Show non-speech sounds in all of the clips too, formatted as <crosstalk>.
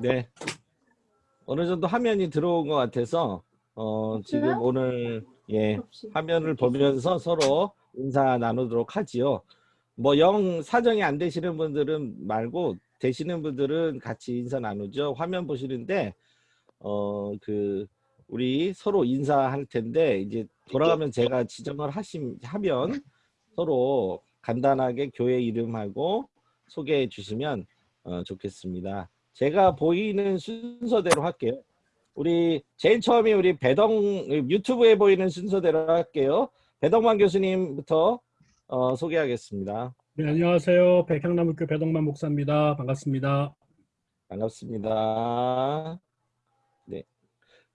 네. 어느 정도 화면이 들어온 것 같아서 어, 지금 오늘 예 화면을 보면서 서로 인사 나누도록 하지요. 뭐 영 사정이 안 되시는 분들은 말고 되시는 분들은 같이 인사 나누죠. 화면 보시는데 어 그 우리 서로 인사할 텐데 이제 돌아가면 제가 지정을 하심 하면 서로 간단하게 교회 이름하고 소개해 주시면 어, 좋겠습니다. 제가 보이는 순서대로 할게요. 우리 제일 처음에 우리 배동 유튜브에 보이는 순서대로 할게요. 배동만 교수님부터 어, 소개하겠습니다. 네, 안녕하세요. 백향나무교 배동만 목사입니다. 반갑습니다. 반갑습니다. 네.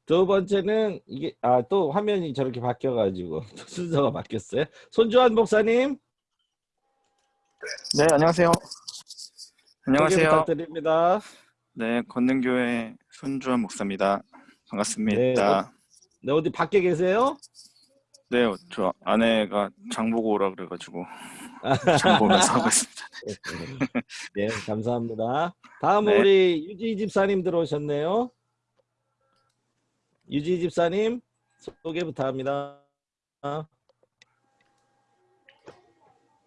두 번째는 이게 아 또 화면이 저렇게 바뀌어 가지고 <laughs> 순서가 바뀌었어요. 손주환 목사님 네, 안녕하세요. 안녕하세요. 부탁드립니다. 네, 건능교회 손주환 목사입니다. 반갑습니다. 네, 어디 밖에 계세요? 네, 저 아내가 장 보고 오라 그래가지고 <laughs> 장 보면서 하고 있습니다. 네, 감사합니다. 다음 네. 우리 유지 집사님 들어오셨네요. 유지 집사님 소개 부탁합니다.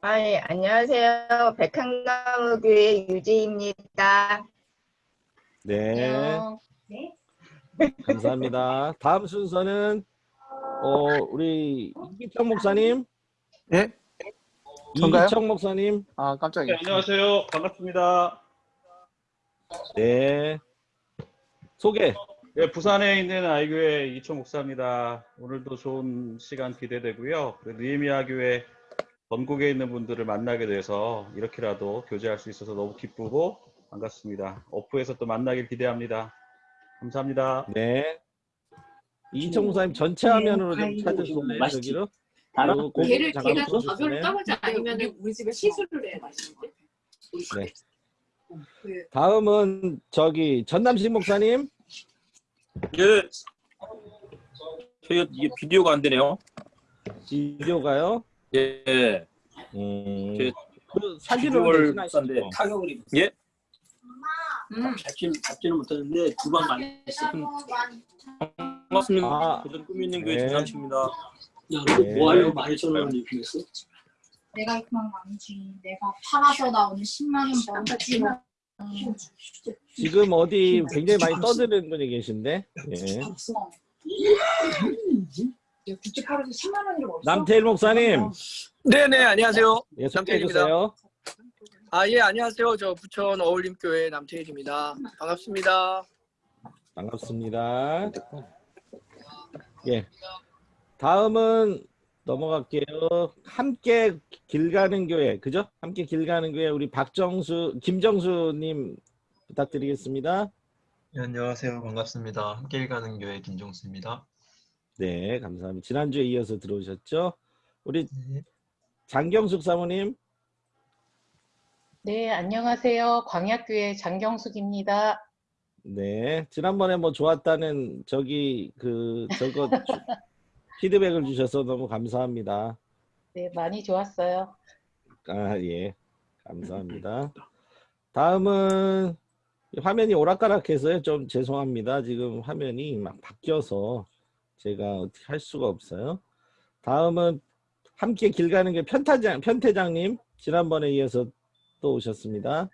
아, 예, 안녕하세요. 백향나무교회 유지입니다. 네, 안녕. 감사합니다. 다음 순서는 어, 우리 이기청 목사님, 예? 전가요? 이기청 목사님, 아 깜짝이야. 네, 안녕하세요. 반갑습니다. 네, 소개. 네, 부산에 있는 아이교회 이천 목사입니다. 오늘도 좋은 시간 기대되고요. 그 느헤미야 교회 전국에 있는 분들을 만나게 돼서 이렇게라도 교제할 수 있어서 너무 기쁘고 반갑습니다. 오프에서 또 만나길 기대합니다. 감사합니다. 네. 이기청 목사님 전체 화면으로 좀 찾으실래요? 저기로? 고개 걔를 걔가? 저절로 떨어지 아니면 우리 집에 시술을 해 맛있는데. 네. 그 다음은 저기 전남식 목사님. 예. 저희가 이게 비디오가 안 되네요. 비디오가요? 예. 음, 제그 사진을 타격을 입었어요. 음. 잡지 잡지는 못했는데 두 번 많이 했어요. 반갑습니다. 아. 도전 꿈 있는 교회 네. 전남식입니다. 야, 네. 뭐 하려고 많이 전화를 입금했어? 내가 그만 아니지. 내가 팔아서 나 오늘 10만 원 벌었지. 음. 지금 어디 굉장히 많이 떠드는 분이 계신데. 예. 굿즈 팔아서 10만 원이라고 없어? 남태일 목사님, 네네 안녕하세요. 예, 남태일입니다. 아 예 안녕하세요. 저 부천 어울림교회 남태일입니다. 반갑습니다. 반갑습니다. 예. 다음은 넘어갈게요. 함께 길 가는 교회, 그죠? 함께 길 가는 교회 우리 박정수, 김정수님 부탁드리겠습니다. 네, 안녕하세요. 반갑습니다. 함께 가는 교회 김종수입니다. 네, 감사합니다. 지난주에 이어서 들어오셨죠? 우리 네. 장경숙 사모님, 네, 안녕하세요. 광약교회 장경숙입니다. 네, 지난번에 뭐 좋았다는 저기 그 저거 주- <laughs> 피드백을 주셔서 너무 감사합니다. 네, 많이 좋았어요. 아, 예, 감사합니다. 다음은 화면이 오락가락해서요. 좀 죄송합니다. 지금 화면이 막 바뀌어서 제가 어떻게 할 수가 없어요. 다음은 함께 길 가는 게 편타장, 편태장님 지난번에 이어서 또 오셨습니다.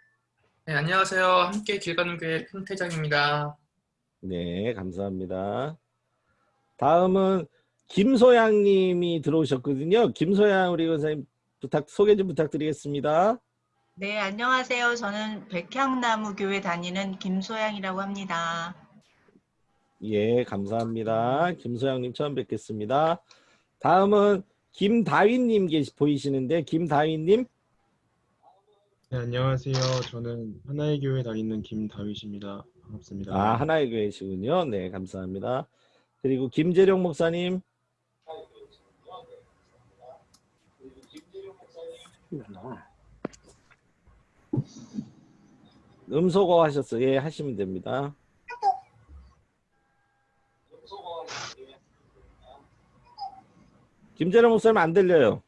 네, 안녕하세요. 함께 길 가는 교회 편태장입니다. 네, 감사합니다. 다음은 김소양 님이 들어오셨거든요. 김소양 우리 원사님 부탁 소개 좀 부탁드리겠습니다. 네, 안녕하세요. 저는 백향나무 교회 다니는 김소양이라고 합니다. 예, 감사합니다. 김소양 님 처음 뵙겠습니다. 다음은 김다윈님 계시 보이시는데 김다윈 님 네, 안녕하세요. 저는 하나의 교회 다니는 김다윗입니다. 반갑습니다. 아 하나의 교회시군요. 네, 감사합니다. 그리고 김재룡 목사님 음소거 하셨어요. 예, 하시면 됩니다. 김재룡 목사님 안 들려요.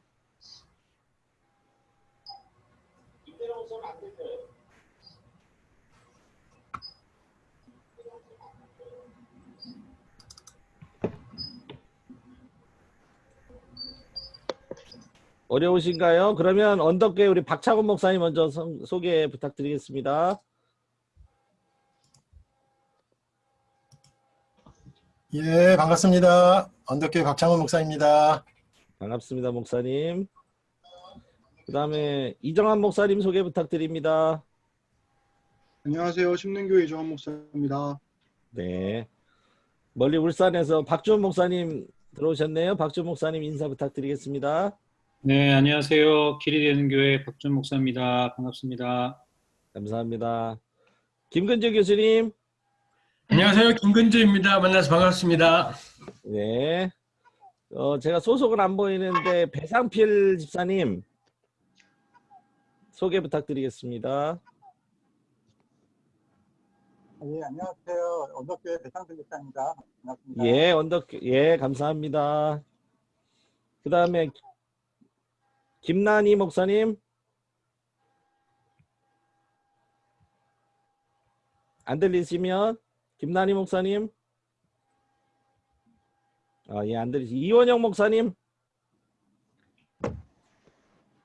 어려우신가요? 그러면 언덕교회 우리 박창훈 목사님 먼저 성- 소개 부탁드리겠습니다. 예, 반갑습니다. 언덕교회 박창원 목사입니다. 반갑습니다, 목사님. 그 다음에 이정환 목사님 소개 부탁드립니다. 안녕하세요. 심능교회 이정환 목사입니다. 네. 멀리 울산에서 박주원 목사님 들어오셨네요. 박주원 목사님 인사 부탁드리겠습니다. 네, 안녕하세요. 길이 되는 교회 박준 목사입니다. 반갑습니다. 감사합니다. 김근재 교수님. 안녕하세요. 김근주입니다. 만나서 반갑습니다. 네. 어, 제가 소속은 안 보이는데 배상필 집사님 소개 부탁드리겠습니다. 예, 안녕하세요. 언덕교회 배상승 목사입니다. 반갑습니다. 예, 언덕 예, 감사합니다. 그다음에 김난희 목사님 안 들리시면 김난희 목사님 아, 예, 안 들리시. 이원영 목사님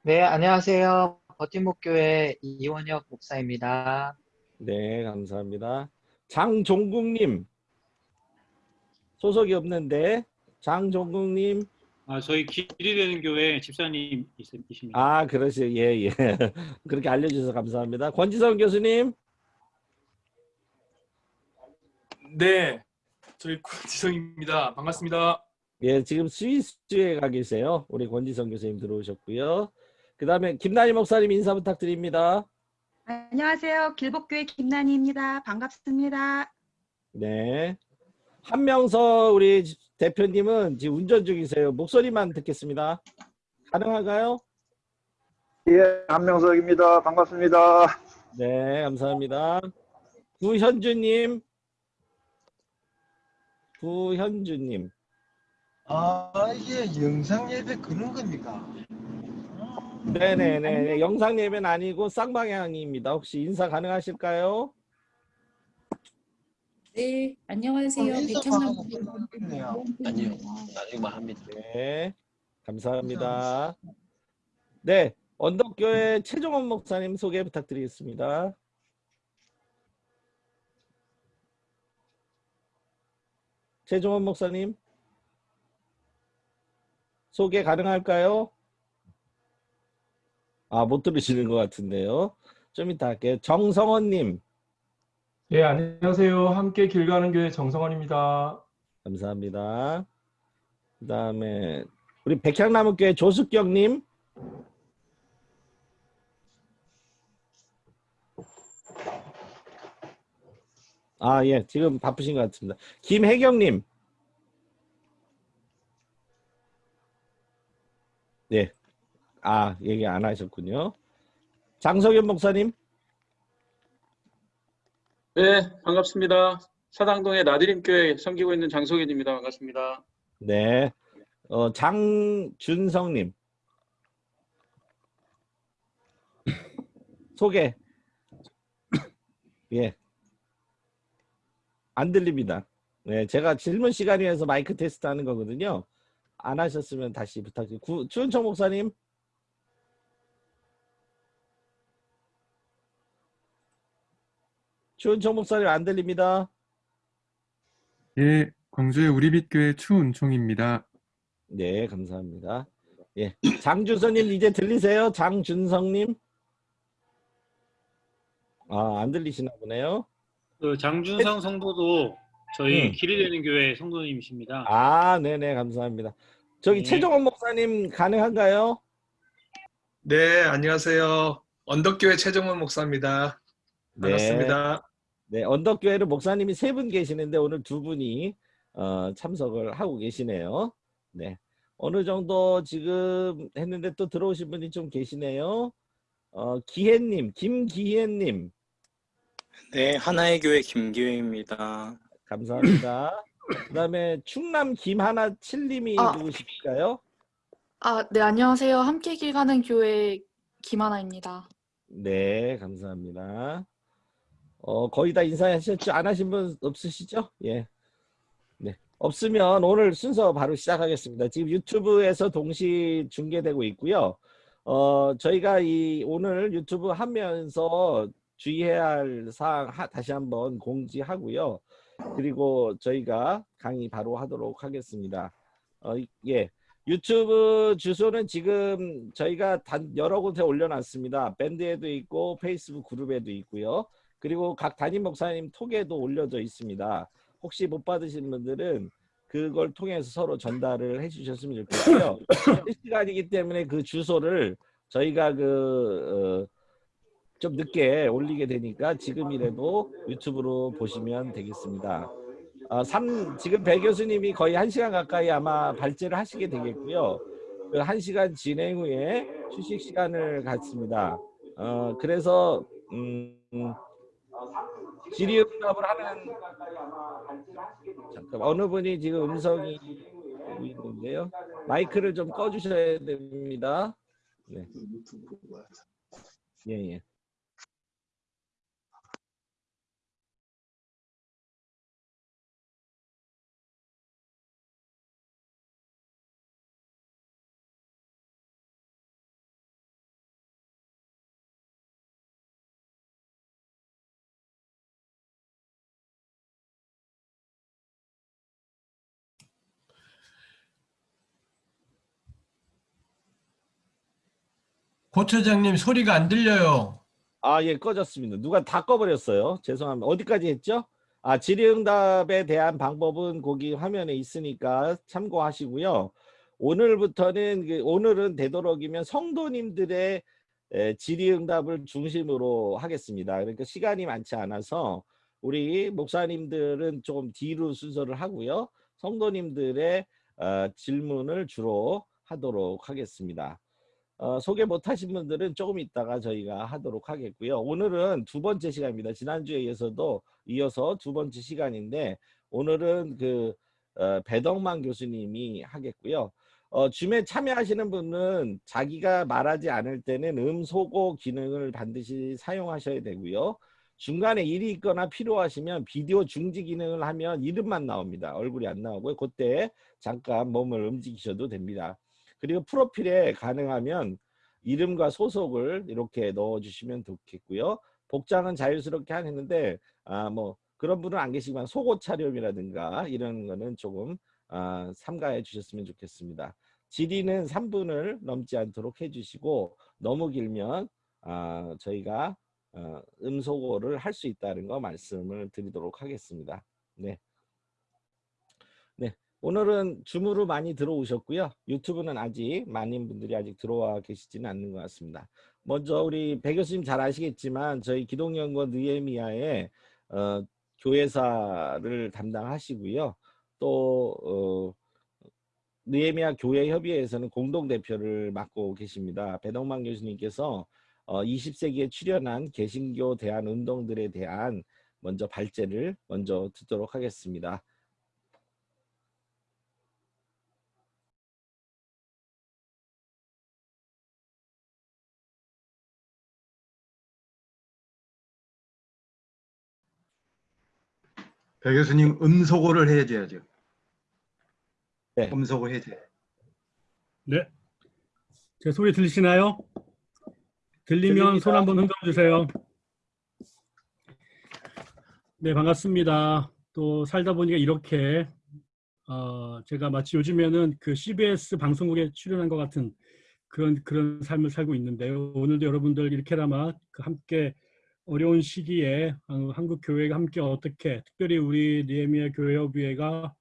네, 안녕하세요. 버팀목교회 이원혁 목사입니다. 네, 감사합니다. 장종국님 소속이 없는데 장종국님 아, 저희 길이 되는 교회 집사님 있- 이십니다. 아, 그러세요. 예, 예. <laughs> 그렇게 알려주셔서 감사합니다. 권지성 교수님. 네, 저희 지성입니다. 반갑습니다. 예, 지금 스위스에 가 계세요. 우리 권지성 교수님 들어오셨고요. 그 다음에 김나희 목사님 인사 부탁드립니다. 안녕하세요. 길복교회 김난희입니다. 반갑습니다. 네. 한명서 우리 대표님은 지금 운전 중이세요. 목소리만 듣겠습니다. 가능한가요? 예, 한명석입니다. 반갑습니다. 네, 감사합니다. 구현주님. 구현주님. 아, 이게 영상 예배 그런 겁니까? 네네네. 영상 예배는 아니고 쌍방향입니다. 혹시 인사 가능하실까요? 네, 안녕하세요. 백현남 있네요. 아니요. 나중에만 합니다. 네. 감사합니다. 네. 언덕교회 최종원 목사님 소개 부탁드리겠습니다. 최종원 목사님 소개 가능할까요? 아, 못 들으시는 것 같은데요. 좀 이따 할게요. 정성원님. 예, 안녕하세요. 함께 길 가는 교회 정성원입니다. 감사합니다. 그 다음에 우리 백향나무교회 조숙경님. 아, 예, 지금 바쁘신 것 같습니다. 김혜경님. 네. 아, 얘기 안 하셨군요. 장석현 목사님. 네, 반갑습니다. 사당동의 나드림교회 섬기고 있는 장석현입니다. 반갑습니다. 네. 어, 장준성님. 소개. 예. 안 들립니다. 네, 제가 질문 시간이어서 마이크 테스트 하는 거거든요. 안 하셨으면 다시 부탁드립니다. 추은청 목사님. 추은청 목사님 안 들립니다. 예, 광주의 우리빛교회 추은총입니다. 네, 감사합니다. 예, 장준성님 이제 들리세요? 장준성님? 아, 안 들리시나 보네요. 그 장준성 성도도 저희 음. 길이 되는 교회 성도님이십니다. 아, 네네, 감사합니다. 저기 네. 최종원 목사님 가능한가요? 네, 안녕하세요. 언덕교회 최정원 목사입니다. 반갑습니다. 네, 언덕교회는 목사님이 세 분 계시는데 오늘 두 분이 어, 참석을 하고 계시네요. 네, 어느 정도 지금 했는데 또 들어오신 분이 좀 계시네요. 어, 기혜님, 김기혜님. 네, 하나의 교회 김기회입니다. 감사합니다. 그다음에 충남 김하나 칠님이 아. 누구실까요? 아, 네, 안녕하세요. 함께 길 가는 교회 김하나입니다. 네, 감사합니다. 어, 거의 다 인사하셨죠? 안 하신 분 없으시죠? 예. 네. 없으면 오늘 순서 바로 시작하겠습니다. 지금 유튜브에서 동시 중계되고 있고요. 어, 저희가 이 오늘 유튜브 하면서 주의해야 할 사항 하- 다시 한번 공지하고요. 그리고 저희가 강의 바로 하도록 하겠습니다. 어, 이- 예. 유튜브 주소는 지금 저희가 단 여러 곳에 올려놨습니다. 밴드에도 있고 페이스북 그룹에도 있고요. 그리고 각 담임 목사님 톡에도 올려져 있습니다. 혹시 못 받으신 분들은 그걸 통해서 서로 전달을 해주셨으면 좋겠고요. <coughs> 실시간이기 때문에 그 주소를 저희가 그 어, 좀 늦게 올리게 되니까 지금이라도 유튜브로 보시면 되겠습니다. 어, 삼, 지금 배 교수님이 거의 한시간 가까이 아마 발제를 하시게 되겠고요. 그 1시간 진행 후에 휴식 시간을 갖습니다. 어, 그래서 음, 질의응답을 하는 잠깐 어느 분이 지금 음성이 오고 있는데요. 마이크를 좀 꺼주셔야 됩니다. 네. 예, 예. 고처장님 소리가 안 들려요. 아, 예, 꺼졌습니다. 누가 다 꺼버렸어요. 죄송합니다. 어디까지 했죠? 아, 질의응답에 대한 방법은 거기 화면에 있으니까 참고하시고요. 오늘부터는 그 오늘은 되도록이면 성도님들의 에, 질의응답을 중심으로 하겠습니다. 그러니까 시간이 많지 않아서 우리 목사님들은 좀 뒤로 순서를 하고요. 성도님들의 어, 질문을 주로 하도록 하겠습니다. 어, 소개 못하신 분들은 조금 있다가 저희가 하도록 하겠고요. 오늘은 두 번째 시간입니다. 지난주에 이어서도 이어서 두 번째 시간인데 오늘은 그 어, 배덕만 교수님이 하겠고요. 어, 줌에 참여하시는 분은 자기가 말하지 않을 때는 음소거 기능을 반드시 사용하셔야 되고요. 중간에 일이 있거나 필요하시면 비디오 중지 기능을 하면 이름만 나옵니다. 얼굴이 안 나오고요. 그때 잠깐 몸을 움직이셔도 됩니다. 그리고 프로필에 가능하면 이름과 소속을 이렇게 넣어주시면 좋겠고요. 복장은 자유스럽게 하는데 아 뭐 그런 분은 안 계시지만 속옷 차림이라든가 이런 거는 조금 아, 삼가해 주셨으면 좋겠습니다. 질의는 3분을 넘지 않도록 해주시고 너무 길면 아, 저희가 어, 음소거를 할 수 있다는 거 말씀을 드리도록 하겠습니다. 네. 네. 오늘은 줌으로 많이 들어오셨고요. 유튜브는 아직 많은 분들이 아직 들어와 계시지는 않는 것 같습니다. 먼저 우리 배 교수님 잘 아시겠지만 저희 기독연구원 느에미아의 어, 교회사를 담당하시고요. 또 어, 느에미아 교회 협의회에서는 공동 대표를 맡고 계십니다. 배덕만 교수님께서 어, 20세기에 출현한 개신교 대한 운동들에 대한 먼저 발제를 먼저 듣도록 하겠습니다. 배 교수님 음소거를 해줘야죠. 네. 음소거 해제. 네. 제 소리 들리시나요? 들리면 손 한번 흔들어 주세요. 네, 반갑습니다. 또 살다 보니까 이렇게 어, 제가 마치 요즘에는 그 CBS 방송국에 출연한 것 같은 그런 그런 삶을 살고 있는데요. 오늘도 여러분들 이렇게나마 그 함께 어려운 시기에 어, 한국 교회가 함께 어떻게 특별히 우리 니에미아 교회협의회가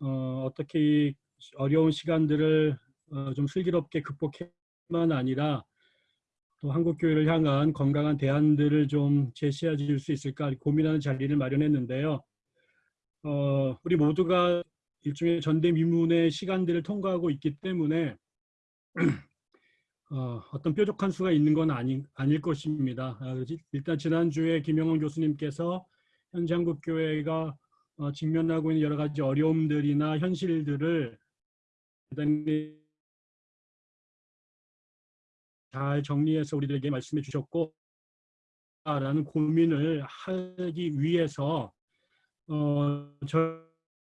어, 어떻게 이 어려운 시간들을 어, 좀 슬기롭게 극복해만 아니라 또 한국 교회를 향한 건강한 대안들을 좀 제시해 줄 수 있을까 고민하는 자리를 마련했는데요. 어, 우리 모두가 일종의 전대미문의 시간들을 통과하고 있기 때문에 <clears throat> 어, 어떤 뾰족한 수가 있는 건 아니, 아닐 것입니다. 아, 일단 지난주에 김영원 교수님께서 현재 한국교회가 어, 직면하고 있는 여러 가지 어려움들이나 현실들을 대단히 잘 정리해서 우리들에게 말씀해 주셨고 라는 고민을 하기 위해서 어, 저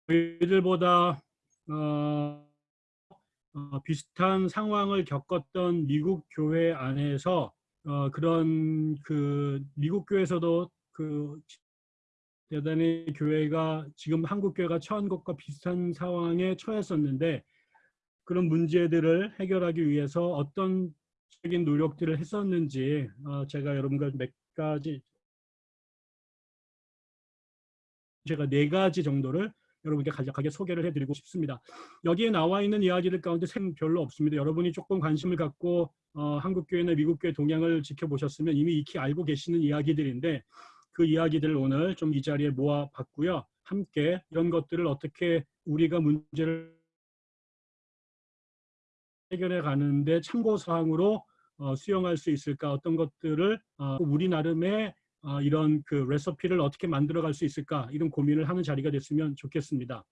저희들보다 어, 어, 비슷한 상황을 겪었던 미국 교회 안에서 어, 그런 그 미국 교회에서도 그 대단히 교회가 지금 한국 교회가 처한 것과 비슷한 상황에 처했었는데 그런 문제들을 해결하기 위해서 어떤 적인 노력들을 했었는지 어, 제가 여러분과 몇 가지 제가 네 가지 정도를 여러분께 간략하게 소개를 해드리고 싶습니다. 여기에 나와 있는 이야기들 가운데 생 별로 없습니다. 여러분이 조금 관심을 갖고 어, 한국교회나 미국교회 동향을 지켜보셨으면 이미 익히 알고 계시는 이야기들인데 그 이야기들을 오늘 좀 이 자리에 모아봤고요. 함께 이런 것들을 어떻게 우리가 문제를 해결해 가는데 참고사항으로 어, 수용할 수 있을까 어떤 것들을 어, 우리 나름의 어, 이런 그 레시피를 어떻게 만들어갈 수 있을까 이런 고민을 하는 자리가 됐으면 좋겠습니다.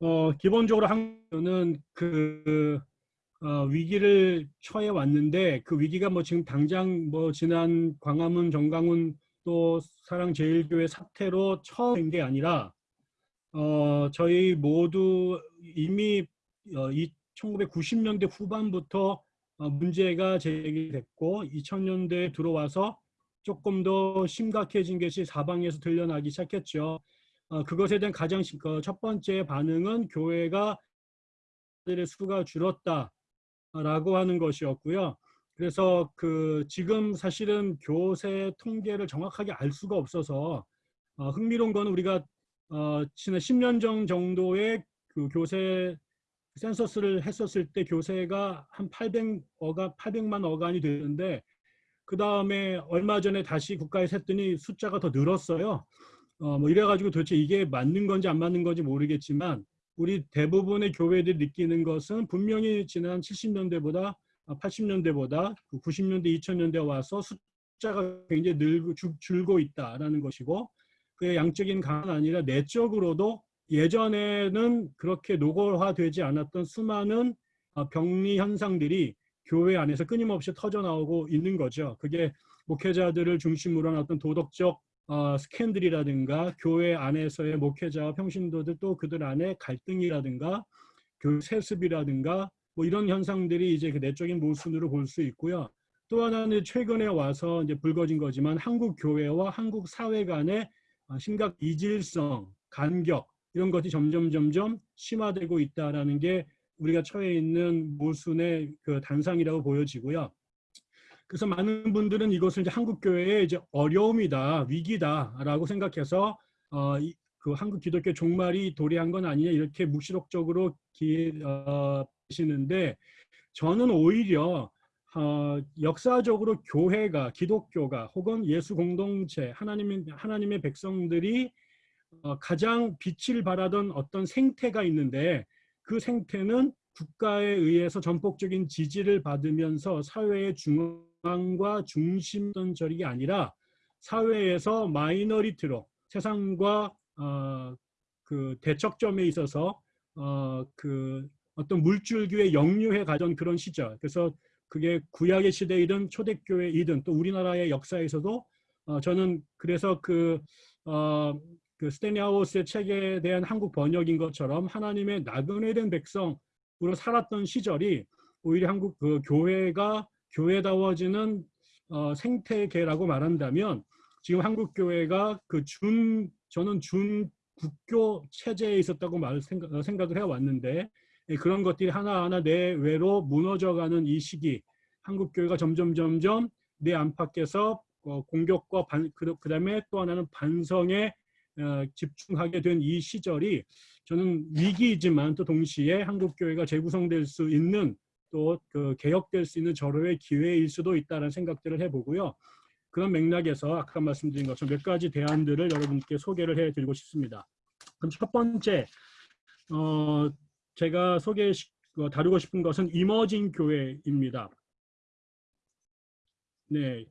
어, 기본적으로 한국은 그 어, 위기를 처해 왔는데 그 위기가 뭐 지금 당장 뭐 지난 광화문 정강훈 또 사랑제일교회 사태로 처음 된게 아니라 어, 저희 모두 이미 어, 이 1990년대 후반부터 어, 문제가 제기됐고 2000년대에 들어와서 조금 더 심각해진 것이 사방에서 들려나기 시작했죠. 어, 그것에 대한 가장 심- 그첫 번째 반응은 교회가 들의 수가 줄었다라고 하는 것이었고요. 그래서 그 지금 사실은 교세 통계를 정확하게 알 수가 없어서 어, 흥미로운 건 우리가 어, 지난 10년 전 정도의 그 교세 센서스를 했었을 때 교세가 한 800어가 800만 어간이 되는데 그 다음에 얼마 전에 다시 국가에서 했더니 숫자가 더 늘었어요. 어, 뭐 이래가지고 도대체 이게 맞는 건지 안 맞는 건지 모르겠지만 우리 대부분의 교회들이 느끼는 것은 분명히 지난 70년대보다 80년대보다 90년대, 2000년대 와서 숫자가 굉장히 늘고 줄- 줄고 있다라는 것이고 그 양적인 강은 아니라 내적으로도 예전에는 그렇게 노골화되지 않았던 수많은 어, 병리 현상들이 교회 안에서 끊임없이 터져 나오고 있는 거죠. 그게 목회자들을 중심으로 한 어떤 도덕적 어, 스캔들이라든가 교회 안에서의 목회자와 평신도들 또 그들 안에 갈등이라든가 교회 세습이라든가 뭐 이런 현상들이 이제 그 내적인 모순으로 볼 수 있고요. 또 하나는 최근에 와서 이제 불거진 거지만 한국 교회와 한국 사회 간의 어, 심각 이질성, 간격 이런 것이 점점 점점 심화되고 있다라는 게 우리가 처해 있는 모순의 그 단상이라고 보여지고요. 그래서 많은 분들은 이것을 이제 한국 교회의 이제 어려움이다, 위기다라고 생각해서 어, 이- 그 한국 기독교 종말이 도래한 건 아니냐 이렇게 묵시록적으로 기, 어, 시는데 저는 오히려 어, 역사적으로 교회가 기독교가 혹은 예수 공동체 하나님의 하나님의 백성들이 어, 가장 빛을 발하던 어떤 생태가 있는데 그 생태는 국가에 의해서 전폭적인 지지를 받으면서 사회의 중앙과 중심던 절이 아니라 사회에서 마이너리티로 세상과 어, 그 대척점에 있어서 어, 그 어떤 물줄기에 역류해 가던 그런 시절. 그래서 그게 구약의 시대이든 초대교회이든 또 우리나라의 역사에서도 어, 저는 그래서 그, 어, 그 스테니 하우스의 책에 대한 한국 번역인 것처럼 하나님의 나그네된 백성으로 살았던 시절이 오히려 한국 그 교회가 교회다워지는 어, 생태계라고 말한다면 지금 한국 교회가 그 준 저는 준 국교 체제에 있었다고 말 생각, 어, 생각을 해왔는데 예, 그런 것들이 하나하나 내외로 무너져가는 이 시기 한국 교회가 점점 점점 내 안팎에서 어, 공격과 반, 그, 그다음에 또 하나는 반성에 어, 집중하게 된 이 시절이 저는 위기이지만 또 동시에 한국 교회가 재구성될 수 있는 또 그 개혁될 수 있는 절호의 기회일 수도 있다는 생각들을 해보고요. 그런 맥락에서 아까 말씀드린 것처럼 몇 가지 대안들을 여러분께 소개를 해드리고 싶습니다. 그럼 첫 번째, 어, 제가 소개 어, 다루고 싶은 것은 이머징 교회입니다. 네,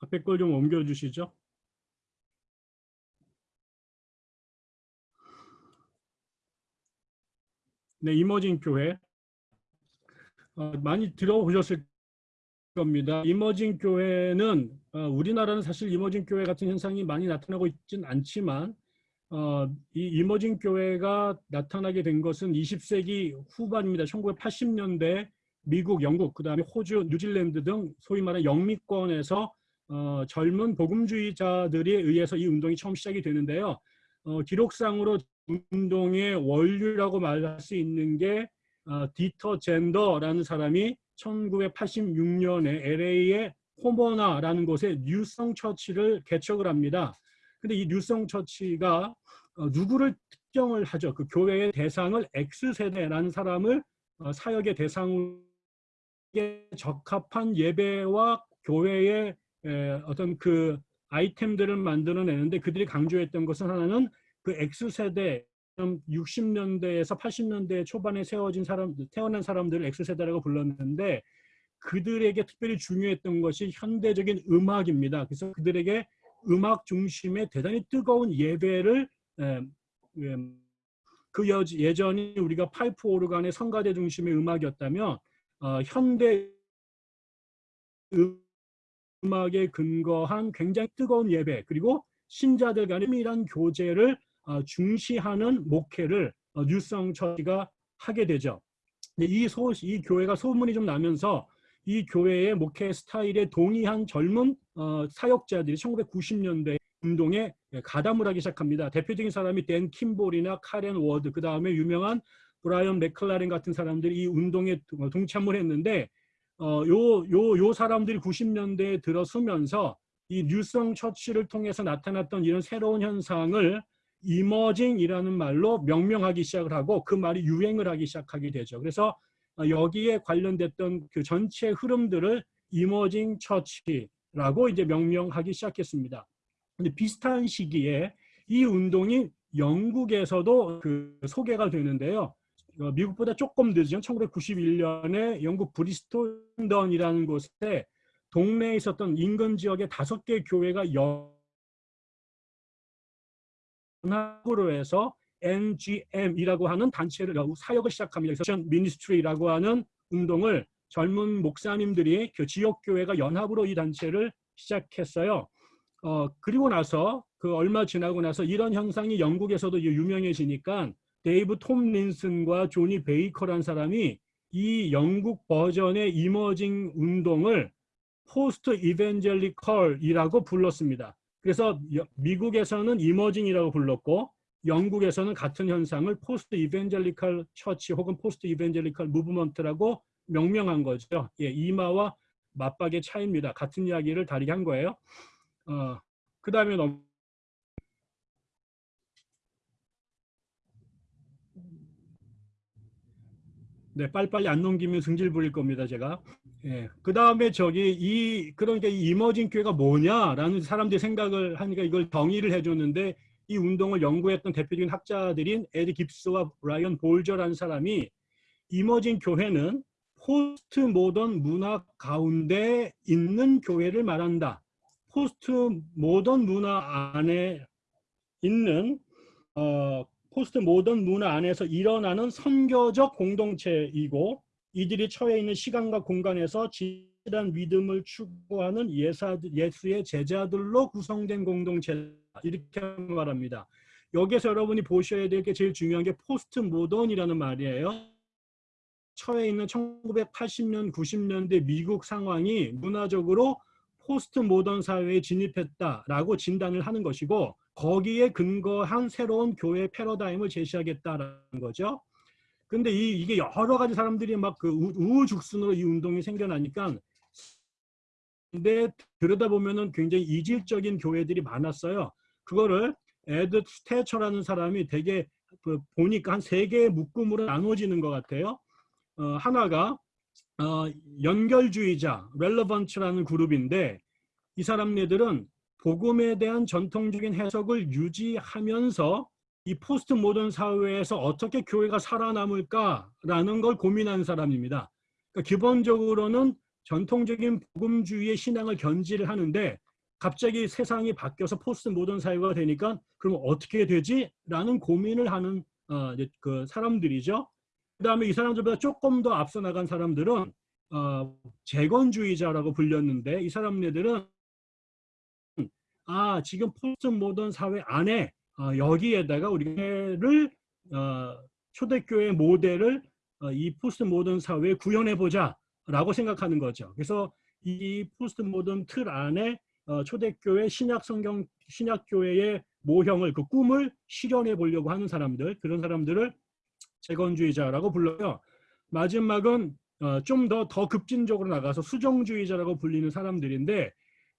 앞에 걸 좀 옮겨주시죠. 네, 이머징 교회. 어, 많이 들어보셨을 겁니다. 이머징 교회는 어, 우리나라는 사실 이머징 교회 같은 현상이 많이 나타나고 있진 않지만 어, 이 이머징 교회가 나타나게 된 것은 20세기 후반입니다. 1980년대 미국, 영국, 그 다음에 호주, 뉴질랜드 등 소위 말하는 영미권에서 어, 젊은 복음주의자들에 의해서 이 운동이 처음 시작이 되는데요. 어, 기록상으로 운동의 원류라고 말할 수 있는 게 어, 디터 젠더라는 사람이 1986년에 LA의 호머나라는 곳에 뉴성 처치를 개척을 합니다. 근데 이 뉴성 처치가 어, 누구를 특정을 하죠. 그 교회의 대상을 X세대라는 사람을 어, 사역의 대상에 적합한 예배와 교회의 에, 어떤 그 아이템들을 만들어내는데 그들이 강조했던 것은 하나는 그 X세대 60년대에서 80년대 초반에 세워진 사람, 태어난 사람들을 X세대라고 불렀는데 그들에게 특별히 중요했던 것이 현대적인 음악입니다. 그래서 그들에게 음악 중심의 대단히 뜨거운 예배를 에, 에, 그 여, 예전이 우리가 파이프 오르간의 성가대 중심의 음악이었다면 어, 현대 음악에 근거한 굉장히 뜨거운 예배 그리고 신자들 간의 친밀한 교제를 어, 중시하는 목회를 어, New Song Church가 하게 되죠. 이, 소, 이 교회가 소문이 좀 나면서 이 교회의 목회 스타일에 동의한 젊은 어, 사역자들이 1990년대 운동에 가담을 하기 시작합니다. 대표적인 사람이 댄 킴볼이나 카렌 워드, 그 다음에 유명한 브라이언 맥클라렌 같은 사람들이 이 운동에 동참을 했는데 어, 요, 요, 요 사람들이 90년대에 들어서면서 이 뉴성 처치를 통해서 나타났던 이런 새로운 현상을 이머징이라는 말로 명명하기 시작을 하고 그 말이 유행을 하기 시작하게 되죠. 그래서 어, 여기에 관련됐던 그 전체 흐름들을 이머징 처치라고 이제 명명하기 시작했습니다. 근데 비슷한 시기에 이 운동이 영국에서도 그 소개가 되는데요. 어, 미국보다 조금 늦은 1991년에 영국 브리스톨 던이라는 곳에 동네에 있었던 인근 지역의 다섯 개 교회가 연 합으로 해서 NGM이라고 하는 단체를 사역을 시작합니다. 그래서 미니스트리라고 하는 운동을 젊은 목사님들이 그 지역 교회가 연합으로 이 단체를 시작했어요. 어, 그리고 나서 그 얼마 지나고 나서 이런 현상이 영국에서도 유명해지니까 데이브 톰린슨과 조니 베이커란 사람이 이 영국 버전의 emerging 운동을 post-evangelical이라고 불렀습니다. 그래서 미국에서는 emerging이라고 불렀고 영국에서는 같은 현상을 post-evangelical church 혹은 post-evangelical movement라고 명명한 거죠. 예, 이마와 맞박의 차이입니다. 같은 이야기를 다르게 한 거예요. 어, 그 다음에 넘 네, 빨리빨리 안 넘기면 승질 부릴 겁니다, 제가. 예. 그 다음에 저기 이 그러니까 이 이머징 교회가 뭐냐라는 사람들이 생각을 하니까 이걸 정의를 해줬는데 이 운동을 연구했던 대표적인 학자들인 에드 깁스와 라이언 볼저라는 사람이 emerging 교회는 포스트 모던 문화 가운데 있는 교회를 말한다. 포스트 모던 문화 안에 있는 어, 포스트 모던 문화 안에서 일어나는 선교적 공동체이고 이들이 처해 있는 시간과 공간에서 진실한 믿음을 추구하는 예사, 예수의 제자들로 구성된 공동체 이렇게 말합니다. 여기서 여러분이 보셔야 될 게 제일 중요한 게 포스트 모던이라는 말이에요. 처해 있는 1980년, 90년대 미국 상황이 문화적으로 포스트 모던 사회에 진입했다라고 진단을 하는 것이고 거기에 근거한 새로운 교회 패러다임을 제시하겠다라는 거죠. 근데 이, 이게 여러 가지 사람들이 막 그 우후죽순으로 이 운동이 생겨나니까 근데 들여다보면은 굉장히 이질적인 교회들이 많았어요. 그거를 에드 스테처라는 사람이 되게 그 보니까 한 세 개의 묶음으로 나눠지는 것 같아요. 어, 하나가 어, 연결주의자, relevants라는 그룹인데 이 사람네들은 복음에 대한 전통적인 해석을 유지하면서 이 포스트 모던 사회에서 어떻게 교회가 살아남을까라는 걸 고민하는 사람입니다. 그러니까 기본적으로는 전통적인 복음주의의 신앙을 견지를 하는데 갑자기 세상이 바뀌어서 포스트 모던 사회가 되니까 그럼 어떻게 되지? 라는 고민을 하는 어, 그 사람들이죠. 그 다음에 이 사람들보다 조금 더 앞서 나간 사람들은 어, 재건주의자라고 불렸는데 이 사람들은 아 지금 포스트 모던 사회 안에 어, 여기에다가 우리를 어, 초대교회 모델을 어, 이 포스트 모던 사회에 구현해 보자라고 생각하는 거죠. 그래서 이 포스트 모던 틀 안에 어, 초대교회 신약 성경 신약 교회의 모형을 그 꿈을 실현해 보려고 하는 사람들 그런 사람들을 재건주의자라고 불러요. 마지막은 어, 좀 더 더 급진적으로 나가서 수정주의자라고 불리는 사람들인데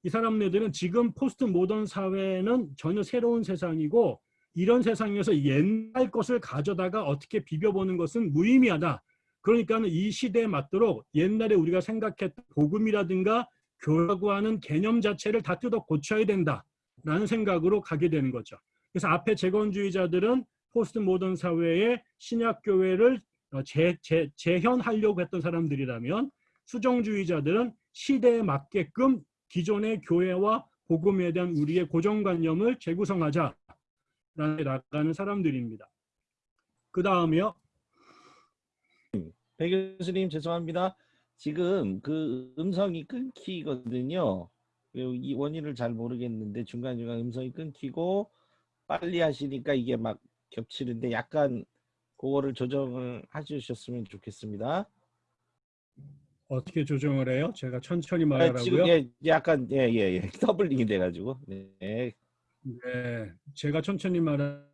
이 사람들은 지금 포스트 모던 사회는 전혀 새로운 세상이고 이런 세상에서 옛날 것을 가져다가 어떻게 비벼보는 것은 무의미하다. 그러니까 이 시대에 맞도록 옛날에 우리가 생각했던 복음이라든가 교라고 하는 개념 자체를 다 뜯어 고쳐야 된다라는 생각으로 가게 되는 거죠. 그래서 앞에 재건주의자들은 포스트 모던 사회의 신약 교회를 어, 재, 재, 재현하려고 했던 사람들이라면 수정주의자들은 시대에 맞게끔 기존의 교회와 복음에 대한 우리의 고정관념을 재구성하자 라는 나가는 사람들입니다. 그 다음에요. 배 교수님 죄송합니다. 지금 그 음성이 끊기거든요. 이 원인을 잘 모르겠는데 중간중간 음성이 끊기고 빨리 하시니까 이게 막 겹치는데 약간 그거를 조정을 해주셨으면 좋겠습니다. 어떻게 조정을 해요? 제가 천천히 아, 말하라고요? 지금 예, 약간 예예 예, <laughs> 더블링이 돼가지고 네. 네, 제가 천천히 말하면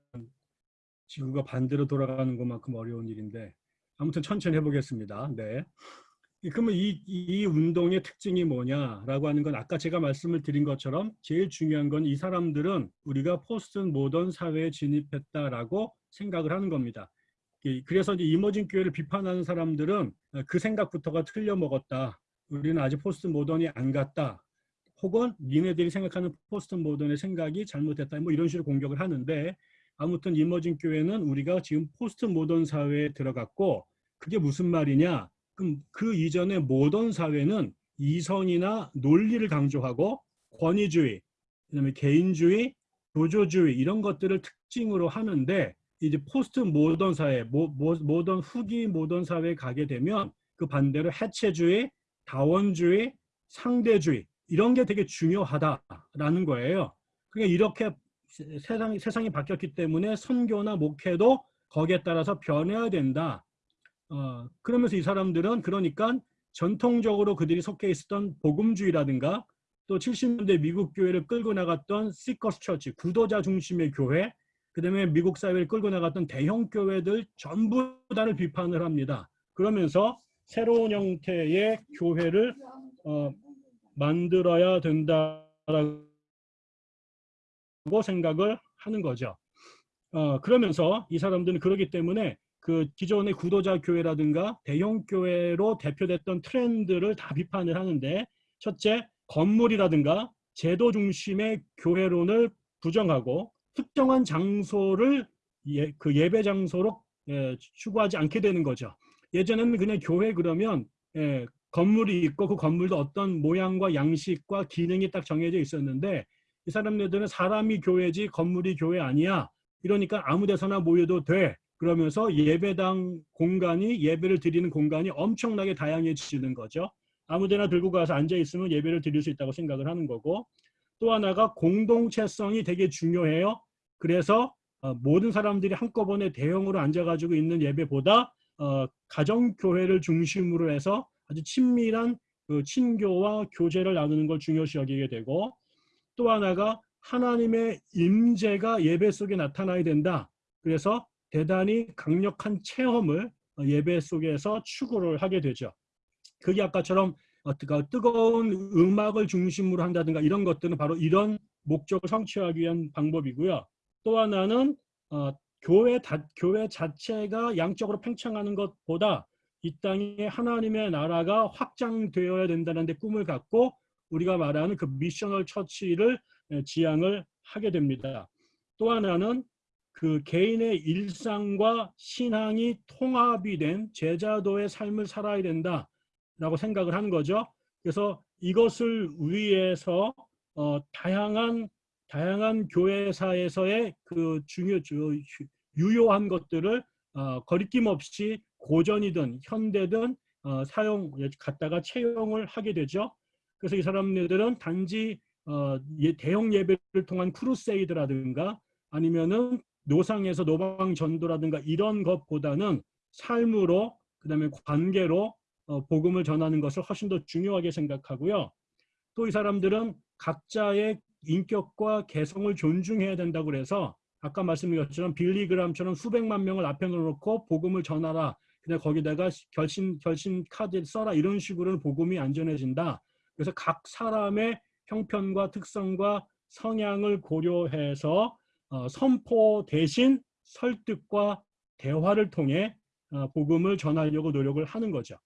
지구가 반대로 돌아가는 것만큼 어려운 일인데 아무튼 천천히 해보겠습니다. 네. 이- 그러면 이, 이 운동의 특징이 뭐냐라고 하는 건 아까 제가 말씀을 드린 것처럼 제일 중요한 건 이 사람들은 우리가 포스트 모던 사회에 진입했다라고 생각을 하는 겁니다. 이- 그래서 이제 emerging 교회를 비판하는 사람들은 그 생각부터가 틀려 먹었다. 우리는 아직 포스트 모던이 안 갔다. 혹은 니네들이 생각하는 포스트 모던의 생각이 잘못됐다. 뭐 이런 식으로 공격을 하는데 아무튼 emerging 교회는 우리가 지금 포스트 모던 사회에 들어갔고 그게 무슨 말이냐? 그럼 그 이전의 모던 사회는 이성이나 논리를 강조하고 권위주의, 그다음에 개인주의, 도조주의 이런 것들을 특징으로 하는데 이제 포스트 모던 사회, 모, 모, 모던 후기 모던 사회에 가게 되면 그 반대로 해체주의, 다원주의, 상대주의 이런 게 되게 중요하다라는 거예요. 그러니까 이렇게 세- 세상이 세상이 바뀌었기 때문에 선교나 목회도 거기에 따라서 변해야 된다. 어, 그러면서 이 사람들은 그러니까 전통적으로 그들이 속해 있었던 복음주의라든가 또 70년대 미국 교회를 끌고 나갔던 시커스 처치, 구도자 중심의 교회, 그다음에 미국 사회를 끌고 나갔던 대형 교회들 전부 다를 비판을 합니다. 그러면서 새로운 형태의 교회를 어, 만들어야 된다라고 생각을 하는 거죠. 어, 그러면서 이 사람들은 그러기 때문에 그 기존의 구도자 교회라든가 대형 교회로 대표됐던 트렌드를 다 비판을 하는데 첫째 건물이라든가 제도 중심의 교회론을 부정하고 특정한 장소를 예, 그 예배 장소로 예, 추구하지 않게 되는 거죠. 예전에는 그냥 교회 그러면 예, 건물이 있고 그 건물도 어떤 모양과 양식과 기능이 딱 정해져 있었는데 이 사람들은 사람이 교회지 건물이 교회 아니야. 이러니까 아무 데서나 모여도 돼. 그러면서 예배당 공간이 예배를 드리는 공간이 엄청나게 다양해지는 거죠. 아무 데나 들고 가서 앉아 있으면 예배를 드릴 수 있다고 생각을 하는 거고 또 하나가 공동체성이 되게 중요해요. 그래서 어, 모든 사람들이 한꺼번에 대형으로 앉아가지고 있는 예배보다 어, 가정교회를 중심으로 해서 아주 친밀한 그 친교와 교제를 나누는 걸 중요시 여기게 되고 또 하나가 하나님의 임재가 예배 속에 나타나야 된다. 그래서 대단히 강력한 체험을 어, 예배 속에서 추구를 하게 되죠. 그게 아까처럼 어떻게 뜨거운 음악을 중심으로 한다든가 이런 것들은 바로 이런 목적을 성취하기 위한 방법이고요. 또 하나는 어, 교회 다, 교회 자체가 양적으로 팽창하는 것보다 이 땅에 하나님의 나라가 확장되어야 된다는 데 꿈을 갖고 우리가 말하는 그 미셔널 처치를 에, 지향을 하게 됩니다. 또 하나는 그 개인의 일상과 신앙이 통합이 된 제자도의 삶을 살아야 된다 라고 생각을 하는 거죠. 그래서 이것을 위해서 어, 다양한 다양한 교회사에서의 그 중요 주- 유효한 것들을 어, 거리낌 없이 고전이든 현대든 어, 사용 갖다가 채용을 하게 되죠. 그래서 이 사람들은 단지 어, 예- 대형 예배를 통한 크루세이드라든가 아니면은 노상에서 노방 전도라든가 이런 것보다는 삶으로 그다음에 관계로 어, 복음을 전하는 것을 훨씬 더 중요하게 생각하고요. 또 이 사람들은 각자의 인격과 개성을 존중해야 된다고 그래서 아까 말씀드린 것처럼 빌리그람처럼 수백만 명을 앞에 놓고 복음을 전하라. 그냥 거기다가 결심 결심 카드 써라 이런 식으로는 복음이 안전해진다. 그래서 각 사람의 형편과 특성과 성향을 고려해서 어, 선포 대신 설득과 대화를 통해 어, 복음을 전하려고 노력을 하는 거죠.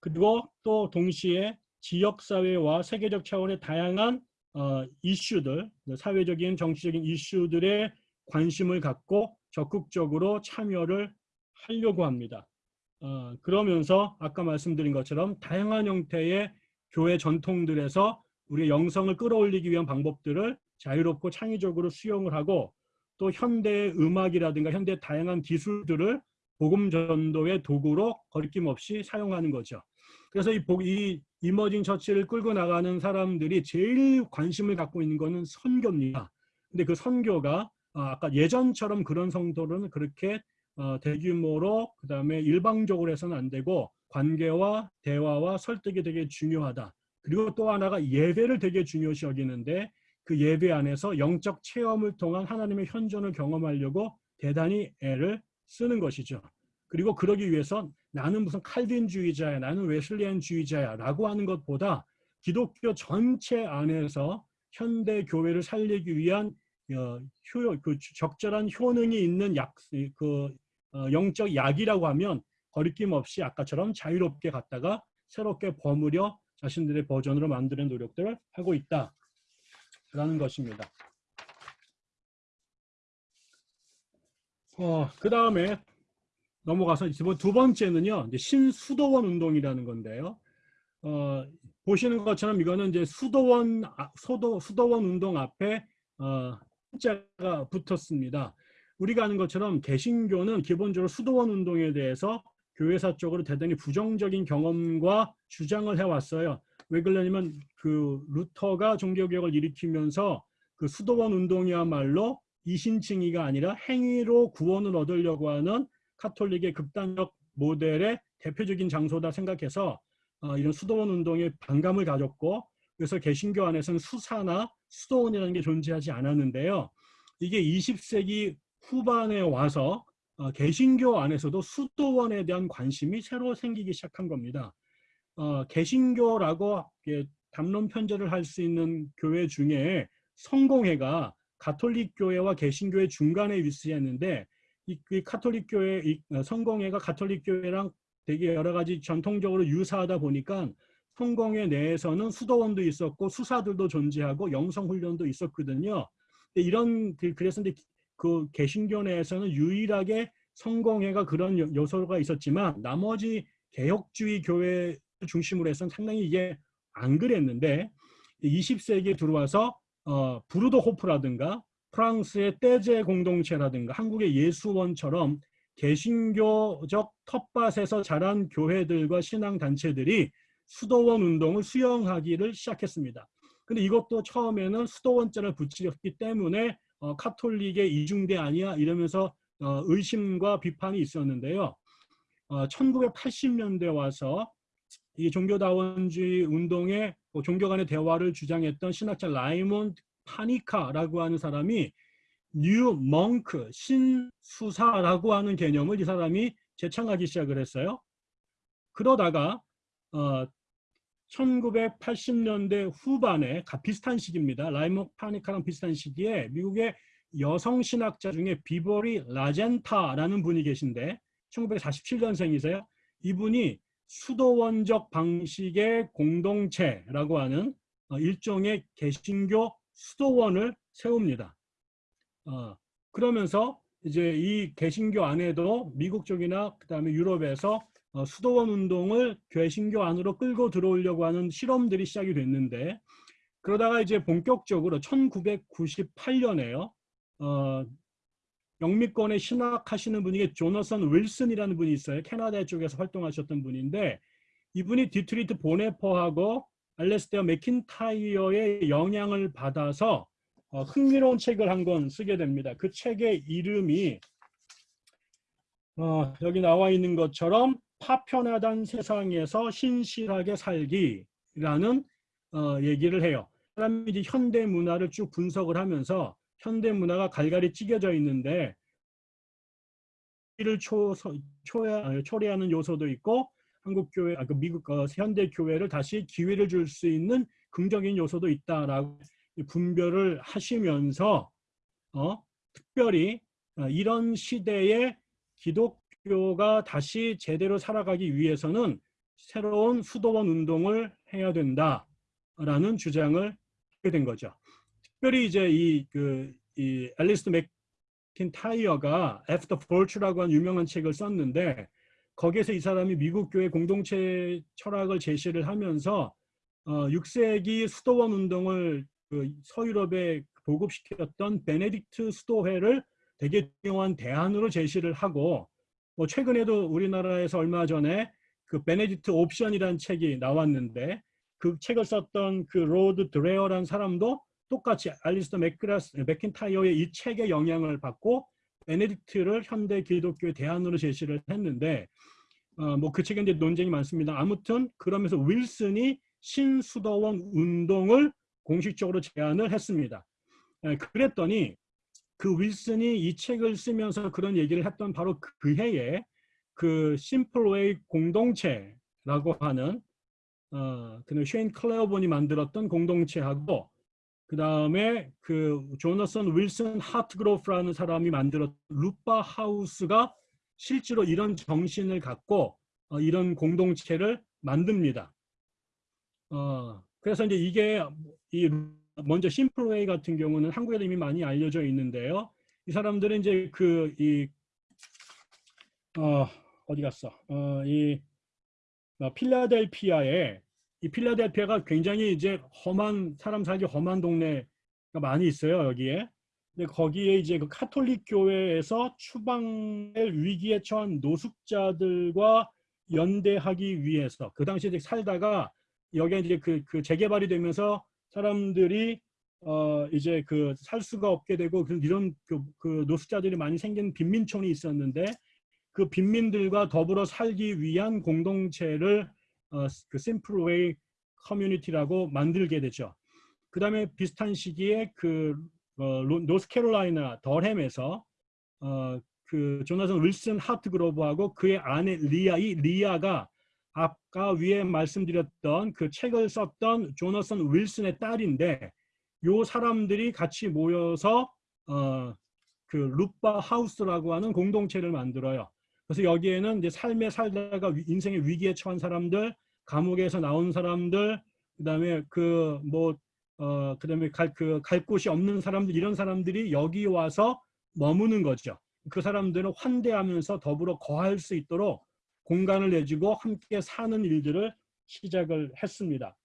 그리고 또 동시에 지역사회와 세계적 차원의 다양한 어, 이슈들, 사회적인 정치적인 이슈들에 관심을 갖고 적극적으로 참여를 하려고 합니다. 어, 그러면서 아까 말씀드린 것처럼 다양한 형태의 교회 전통들에서 우리의 영성을 끌어올리기 위한 방법들을 자유롭고 창의적으로 수용을 하고 또 현대 음악이라든가 현대 다양한 기술들을 복음 전도의 도구로 거리낌 없이 사용하는 거죠. 그래서 이, 복- 이 이머징 처치를 끌고 나가는 사람들이 제일 관심을 갖고 있는 거는 선교입니다. 근데 그 선교가 아, 아까 예전처럼 그런 성도는 그렇게 어, 대규모로 그다음에 일방적으로 해서는 안 되고 관계와 대화와 설득이 되게 중요하다. 그리고 또 하나가 예배를 되게 중요시 여기는데 그 예배 안에서 영적 체험을 통한 하나님의 현존을 경험하려고 대단히 애를 쓰는 것이죠. 그리고 그러기 위해서 나는 무슨 칼빈주의자야, 나는 웨슬리안주의자야 라고 하는 것보다 기독교 전체 안에서 현대 교회를 살리기 위한 어, 효, 그 적절한 효능이 있는 약, 그 어, 영적 약이라고 하면 거리낌 없이 아까처럼 자유롭게 갔다가 새롭게 버무려 자신들의 버전으로 만드는 노력들을 하고 있다라는 것입니다. 어, 그 다음에 넘어가서 이번 두 번째는요, 이제 신수도원 운동이라는 건데요. 어, 보시는 것처럼 이거는 이제 수도원 아, 소도 수도원 운동 앞에 어, 자가 붙었습니다. 우리가 아는 것처럼 개신교는 기본적으로 수도원 운동에 대해서 교회사 쪽으로 대단히 부정적인 경험과 주장을 해왔어요. 왜 그러냐면 그 루터가 종교개혁을 일으키면서 그 수도원 운동이야말로 이신칭의가 아니라 행위로 구원을 얻으려고 하는 카톨릭의 극단적 모델의 대표적인 장소다 생각해서 어, 이런 수도원 운동에 반감을 가졌고 그래서 개신교 안에서는 수사나 수도원이라는 게 존재하지 않았는데요. 이게 20세기 후반에 와서 어, 개신교 안에서도 수도원에 대한 관심이 새로 생기기 시작한 겁니다. 어, 개신교라고 담론 편제를 할 수 있는 교회 중에 성공회가 가톨릭 교회와 개신교의 중간에 위치했는데 이, 이 카톨릭 교회 이 어, 성공회가 가톨릭 교회랑 되게 여러 가지 전통적으로 유사하다 보니까 성공회 내에서는 수도원도 있었고 수사들도 존재하고 영성 훈련도 있었거든요. 이런 그- 그래서 근데 그 개신교 내에서는 유일하게 성공회가 그런 요- 요소가 있었지만 나머지 개혁주의 교회 중심으로 해서는 상당히 이게 안 그랬는데 20세기에 들어와서 어, 부르도 호프라든가 프랑스의 떼제 공동체라든가 한국의 예수원처럼 개신교적 텃밭에서 자란 교회들과 신앙단체들이 수도원 운동을 수용하기를 시작했습니다. 근데 이것도 처음에는 수도원 자를 붙이기 때문에 어, 카톨릭의 이중대 아니야 이러면서 어, 의심과 비판이 있었는데요. 어, 1980년대 와서 이 종교다원주의 운동의 뭐 종교 간의 대화를 주장했던 신학자 라이몬드 파니카라고 하는 사람이 new monk 신수사라고 하는 개념을 이 사람이 제창하기 시작을 했어요. 그러다가 어, 1980년대 후반에 가- 비슷한 시기입니다. 라이몬드 파니카랑 비슷한 시기에 미국의 여성 신학자 중에 비버리 라젠타라는 분이 계신데 1947년생이세요. 이분이 수도원적 방식의 공동체라고 하는 어, 일종의 개신교 수도원을 세웁니다. 어, 그러면서 이제 이 개신교 안에도 미국 쪽이나 그다음에 유럽에서 어, 수도원 운동을 개신교 안으로 끌고 들어오려고 하는 실험들이 시작이 됐는데 그러다가 이제 본격적으로 1998년에요. 어, 영미권에 신학하시는 분이 조너선 윌슨이라는 분이 있어요. 캐나다 쪽에서 활동하셨던 분인데 이분이 디트리히 본회퍼하고 알레스테어 맥킨타이어의 영향을 받아서 어, 흥미로운 책을 한 권 쓰게 됩니다. 그 책의 이름이 어, 여기 나와 있는 것처럼 파편화된 세상에서 신실하게 살기라는 어, 얘기를 해요. 사람이 이제 현대 문화를 쭉 분석을 하면서 현대 문화가 갈갈이 찢겨져 있는데 이를 초, 초, 초래하는 요소도 있고 한국 교회, 아, 그 미국 어, 현대 교회를 다시 기회를 줄 수 있는 긍정적인 요소도 있다라고 분별을 하시면서 어, 특별히 어, 이런 시대에 기독교가 다시 제대로 살아가기 위해서는 새로운 수도원 운동을 해야 된다라는 주장을 하게 된 거죠. 특별히 이제 이 그 이 앨리스 맥킨타이어가 After Virtue라고 하는 유명한 책을 썼는데 거기에서 이 사람이 미국 교회 공동체 철학을 제시를 하면서 어, 6세기 수도원 운동을 그 서유럽에 보급시켰던 베네딕트 수도회를 되게 중요한 대안으로 제시를 하고 뭐 최근에도 우리나라에서 얼마 전에 그 베네딕트 옵션이라는 책이 나왔는데 그 책을 썼던 그 로드 드레어라는 사람도 똑같이 알리스터 맥크라스, 맥킨타이어의 이 책의 영향을 받고 베네딕트를 현대 기독교의 대안으로 제시를 했는데 어, 뭐 그 책에 이제 논쟁이 많습니다. 아무튼 그러면서 윌슨이 신수도원 운동을 공식적으로 제안을 했습니다. 에, 그랬더니 그 윌슨이 이 책을 쓰면서 그런 얘기를 했던 바로 그 해에 그 Simple Way 공동체라고 하는 어, 그 쉐인 클레어본이 만들었던 공동체하고 그 다음에 그 조너선 윌슨 하트그로프라는 사람이 만들었던 루트바 하우스가 실제로 이런 정신을 갖고 어, 이런 공동체를 만듭니다. 어, 그래서 이제 이게 이 먼저 심플웨이 같은 경우는 한국에도 이미 많이 알려져 있는데요. 이 사람들은 이제 그 이 어, 어디 갔어? 어, 이 어, 필라델피아에 이 필라델피아가 굉장히 이제 험한 사람 살기 험한 동네가 많이 있어요 여기에. 근데 거기에 이제 그 카톨릭 교회에서 추방의 위기에 처한 노숙자들과 연대하기 위해서 그 당시에 이제 살다가 여기에 이제 그, 그 재개발이 되면서 사람들이 어 이제 그 살 수가 없게 되고 그 이런 그, 그 노숙자들이 많이 생긴 빈민촌이 있었는데 그 빈민들과 더불어 살기 위한 공동체를 어, 그 심플웨이 커뮤니티라고 만들게 되죠. 그 다음에 비슷한 시기에 그 어, 노스캐롤라이나 덜햄에서 어, 그 조나선 윌슨 하트 그로브하고 그의 아내 리아 이 리아가 아까 위에 말씀드렸던 그 책을 썼던 조나선 윌슨의 딸인데 요 사람들이 같이 모여서 어, 그 루트바 하우스라고 하는 공동체를 만들어요. 그래서 여기에는 이제 삶에 살다가 인생의 위기에 처한 사람들, 감옥에서 나온 사람들, 그다음에 그 뭐 어 그다음에 갈 그 갈 곳이 없는 사람들 이런 사람들이 여기 와서 머무는 거죠. 그 사람들은 환대하면서 더불어 거할 수 있도록 공간을 내주고 함께 사는 일들을 시작을 했습니다.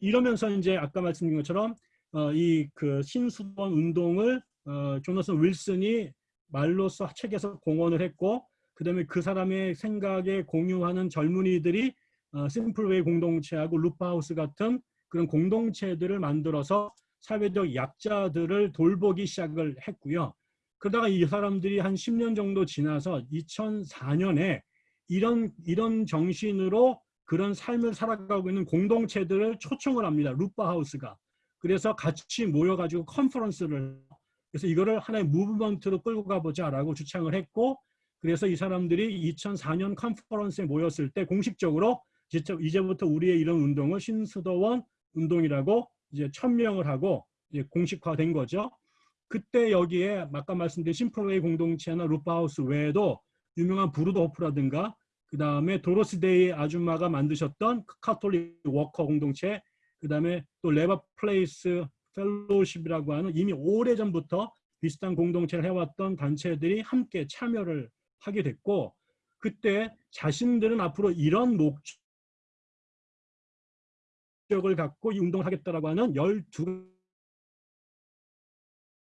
이러면서 이제 아까 말씀드린 것처럼 어, 이 그 신수원 운동을 어, 조너선 윌슨이 말로써 책에서 공헌을 했고 그 다음에 그 사람의 생각에 공유하는 젊은이들이 어, 심플웨이 공동체하고 루파하우스 같은 그런 공동체들을 만들어서 사회적 약자들을 돌보기 시작을 했고요. 그러다가 이 사람들이 한 10년 정도 지나서 2004년에 이런 이런 정신으로 그런 삶을 살아가고 있는 공동체들을 초청을 합니다. 루파하우스가. 그래서 같이 모여가지고 컨퍼런스를 그래서 이거를 하나의 무브먼트로 끌고 가보자라고 주창을 했고 그래서 이 사람들이 2004년 컨퍼런스에 모였을 때 공식적으로 이제부터 우리의 이런 운동을 신수도원 운동이라고 이제 천명을 하고 이제 공식화된 거죠. 그때 여기에 아까 말씀드린 Simple Way 공동체나 루트바 하우스 외에도 유명한 브루더호프라든가 그 다음에 도로시 데이 아줌마가 만드셨던 Catholic Worker 공동체 그 다음에 또 Reba Place Fellowship이라고 하는 이미 오래전부터 비슷한 공동체를 해왔던 단체들이 함께 참여를 하게 됐고 그때 자신들은 앞으로 이런 목적을 갖고 이 운동을 하겠다라고 하는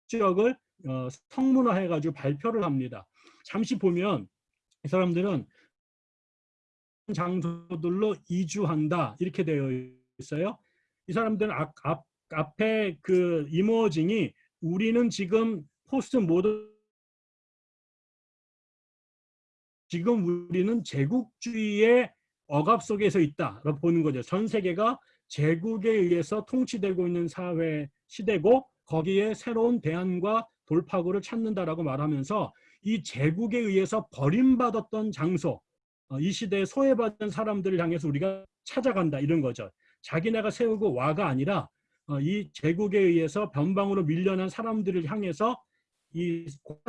12지역을 어, 성문화해가지고 발표를 합니다. 잠시 보면 이 사람들은 장소들로 이주한다 이렇게 되어 있어요. 이 사람들은 앞, 앞 앞에 그 이모징이 우리는 지금 포스트 모던 지금 우리는 제국주의의 억압 속에서 있다라고 보는 거죠. 전 세계가 제국에 의해서 통치되고 있는 사회 시대고 거기에 새로운 대안과 돌파구를 찾는다라고 말하면서 이 제국에 의해서 버림받았던 장소, 어, 이 시대에 소외받은 사람들을 향해서 우리가 찾아간다 이런 거죠. 자기네가 세우고 와가 아니라 어, 이 제국에 의해서 변방으로 밀려난 사람들을 향해서 이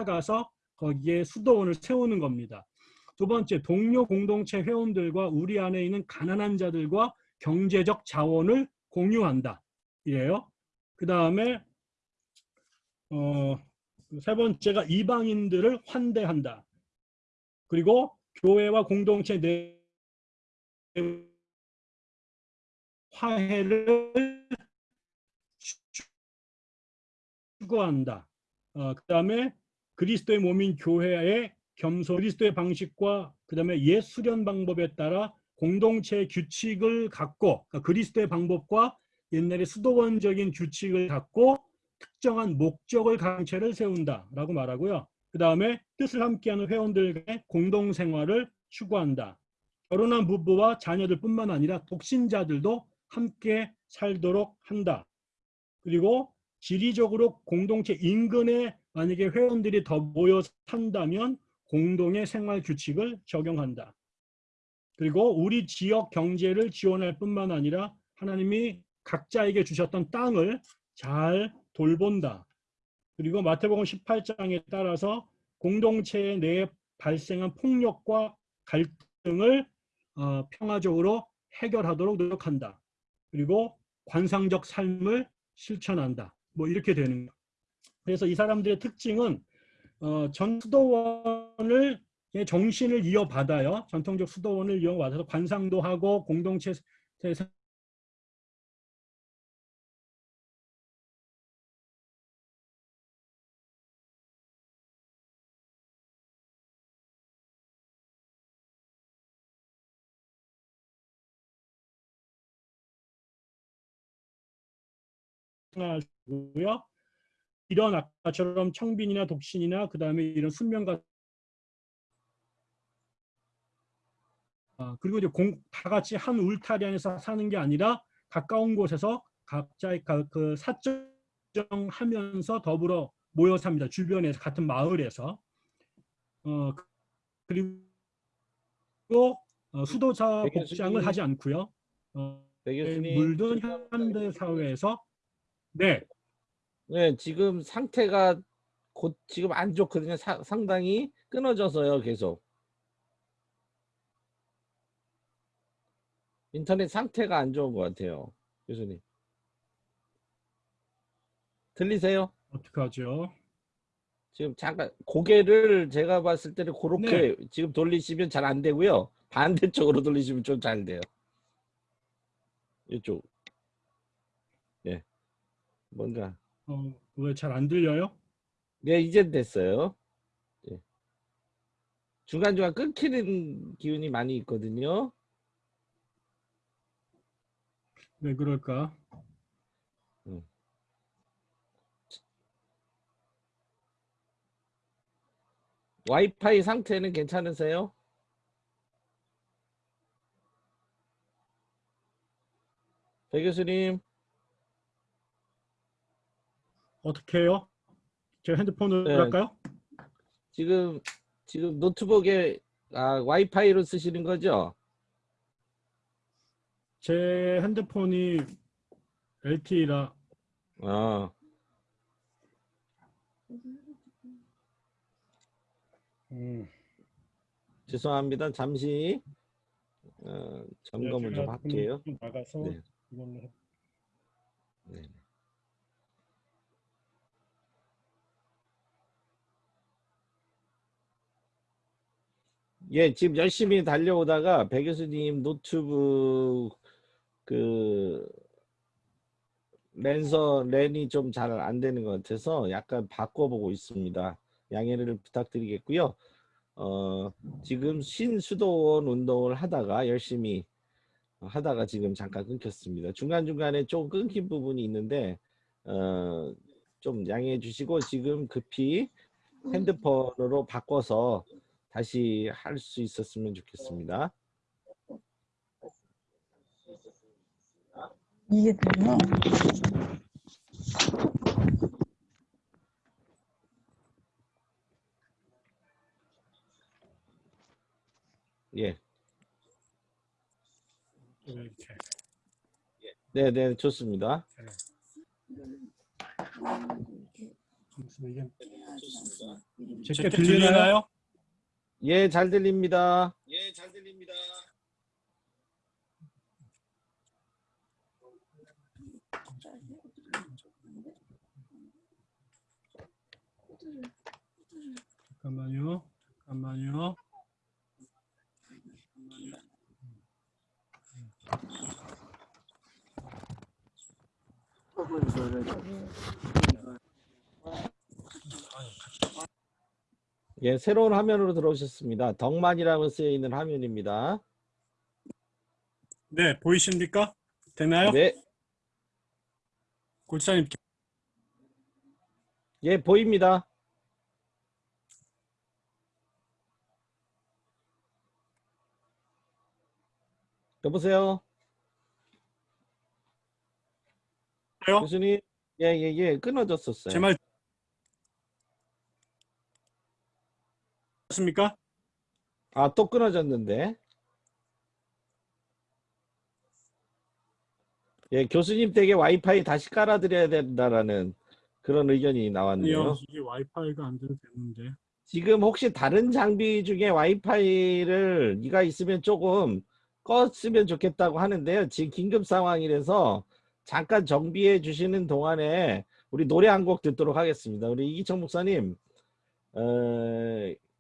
가서 거기에 수도원을 세우는 겁니다. 두 번째, 동료 공동체 회원들과 우리 안에 있는 가난한 자들과 경제적 자원을 공유한다. 이래요. 그 다음에 어, 세 번째가 이방인들을 환대한다. 그리고 교회와 공동체 내 화해를 추구한다. 어, 그 다음에 그리스도의 몸인 교회의 겸손, 그리스도의 방식과 그 다음에 옛 수련 방법에 따라 공동체의 규칙을 갖고 그러니까 그리스도의 방법과 옛날의 수도원적인 규칙을 갖고 특정한 목적을 강체를 세운다라고 말하고요. 그 다음에 뜻을 함께하는 회원들의 공동생활을 추구한다. 결혼한 부부와 자녀들 뿐만 아니라 독신자들도 함께 살도록 한다. 그리고 지리적으로 공동체 인근에 만약에 회원들이 더 모여 산다면 공동의 생활 규칙을 적용한다. 그리고 우리 지역 경제를 지원할 뿐만 아니라 하나님이 각자에게 주셨던 땅을 잘 돌본다. 그리고 마태복음 18장에 따라서 공동체 내에 발생한 폭력과 갈등을 어, 평화적으로 해결하도록 노력한다. 그리고 관상적 삶을 실천한다. 뭐 이렇게 되는 거. 그래서 이 사람들의 특징은 어, 전 수도원 을의 정신을 이어받아요. 전통적 수도원을 이어받아서 관상도 하고 공동체 생활하고요. 이런 아까처럼 청빈이나 독신이나 그 다음에 이런 순명가 아, 그리고 이제 공, 다 같이 한 울타리 안에서 사는 게 아니라 가까운 곳에서 각자의 가- 그 사정하면서 더불어 모여 삽니다. 주변에서 같은 마을에서 어, 그리고 어, 수도사 백 복장을 교수님. 하지 않고요. 어, 백 교수님. 물든 현대 사회에서 네 네, 지금 상태가 곧 지금 안 좋거든요. 사- 상당히 끊어져서요, 계속. 인터넷 상태가 안 좋은 것 같아요, 교수님. 들리세요? 어떡하죠? 지금 잠깐 고개를 제가 봤을 때는 그렇게 네. 지금 돌리시면 잘 안 되고요. 반대쪽으로 돌리시면 좀 잘 돼요. 이쪽. 예. 뭔가. 어, 왜 잘 안 들려요? 네, 이젠 됐어요. 예. 중간중간 끊기는 기운이 많이 있거든요. 왜 그럴까? 음. 와이파이 상태는 괜찮으세요? 배 교수님, 어떻게 해요? 제 핸드폰으로 네. 할까요? 지금 지금 노트북에 아, 와이파이로 쓰시는 거죠? 제 핸드폰이 LTE라 아, 음, 죄송합니다. 잠시 어, 점검을 네, 좀 할게요. 좀 나가서 네. 이걸로 해- 네. 예, 지금 열심히 달려오다가 배 교수님 노트북 그 랜서 랜이 좀 잘 안 되는 것 같아서 약간 바꿔보고 있습니다. 양해를 부탁드리겠고요. 어, 지금 신수도원 운동을 하다가 열심히 하다가 지금 잠깐 끊겼습니다. 중간중간에 좀 끊긴 부분이 있는데 어, 좀 양해해 주시고 지금 급히 핸드폰으로 바꿔서 다시 할 수 있었으면 좋겠습니다. 이게 되나? 예. 이렇게. 네, 네, 좋습니다. 제게 들리나요? 예, 잘 들립니다. 예, 잘 들립니다. 잠깐만요. 잠깐만요. 예, 새로운 화면으로 들어오셨습니다. 덕만이라고 쓰여 있는 화면입니다. 네, 보이십니까? 되나요? 네. 골사님 예, 보입니다. 여보세요? 교수님? 예, 예, 예. 끊어졌었어요. 제 말 맞습니까? 아, 또 끊어졌는데. 예, 교수님 댁에 와이파이 다시 깔아드려야 된다라는 그런 의견이 나왔네요. 이게 와이파이가 안 돼도 되는데. 지금 혹시 다른 장비 중에 와이파이를 네가 있으면 조금 껐으면 좋겠다고 하는데요. 지금 긴급 상황이라서 잠깐 정비해 주시는 동안에 우리 노래 한 곡 듣도록 하겠습니다. 우리 이기청 목사님, 어,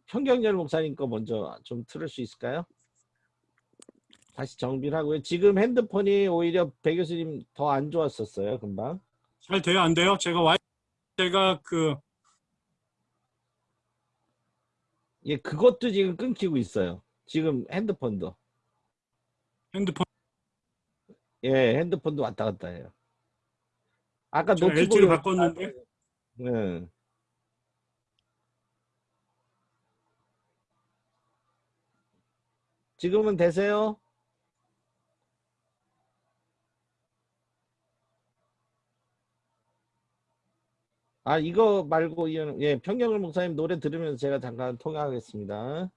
평경열 목사님 거 먼저 좀 틀을 수 있을까요? 다시 정비를 하고요. 지금 핸드폰이 오히려 배 교수님 더 안 좋았었어요, 금방. 잘 돼요, 안 돼요? 제가 와이 제가 그 예, 그것도 지금 끊기고 있어요. 지금 핸드폰도. 핸드폰 예, 핸드폰도 왔다 갔다 해요. 아까 노트북을 바꿨는데 네. 지금은 되세요? 아 이거 말고 이- 예 평경을 목사님 노래 들으면서 제가 잠깐 통화하겠습니다.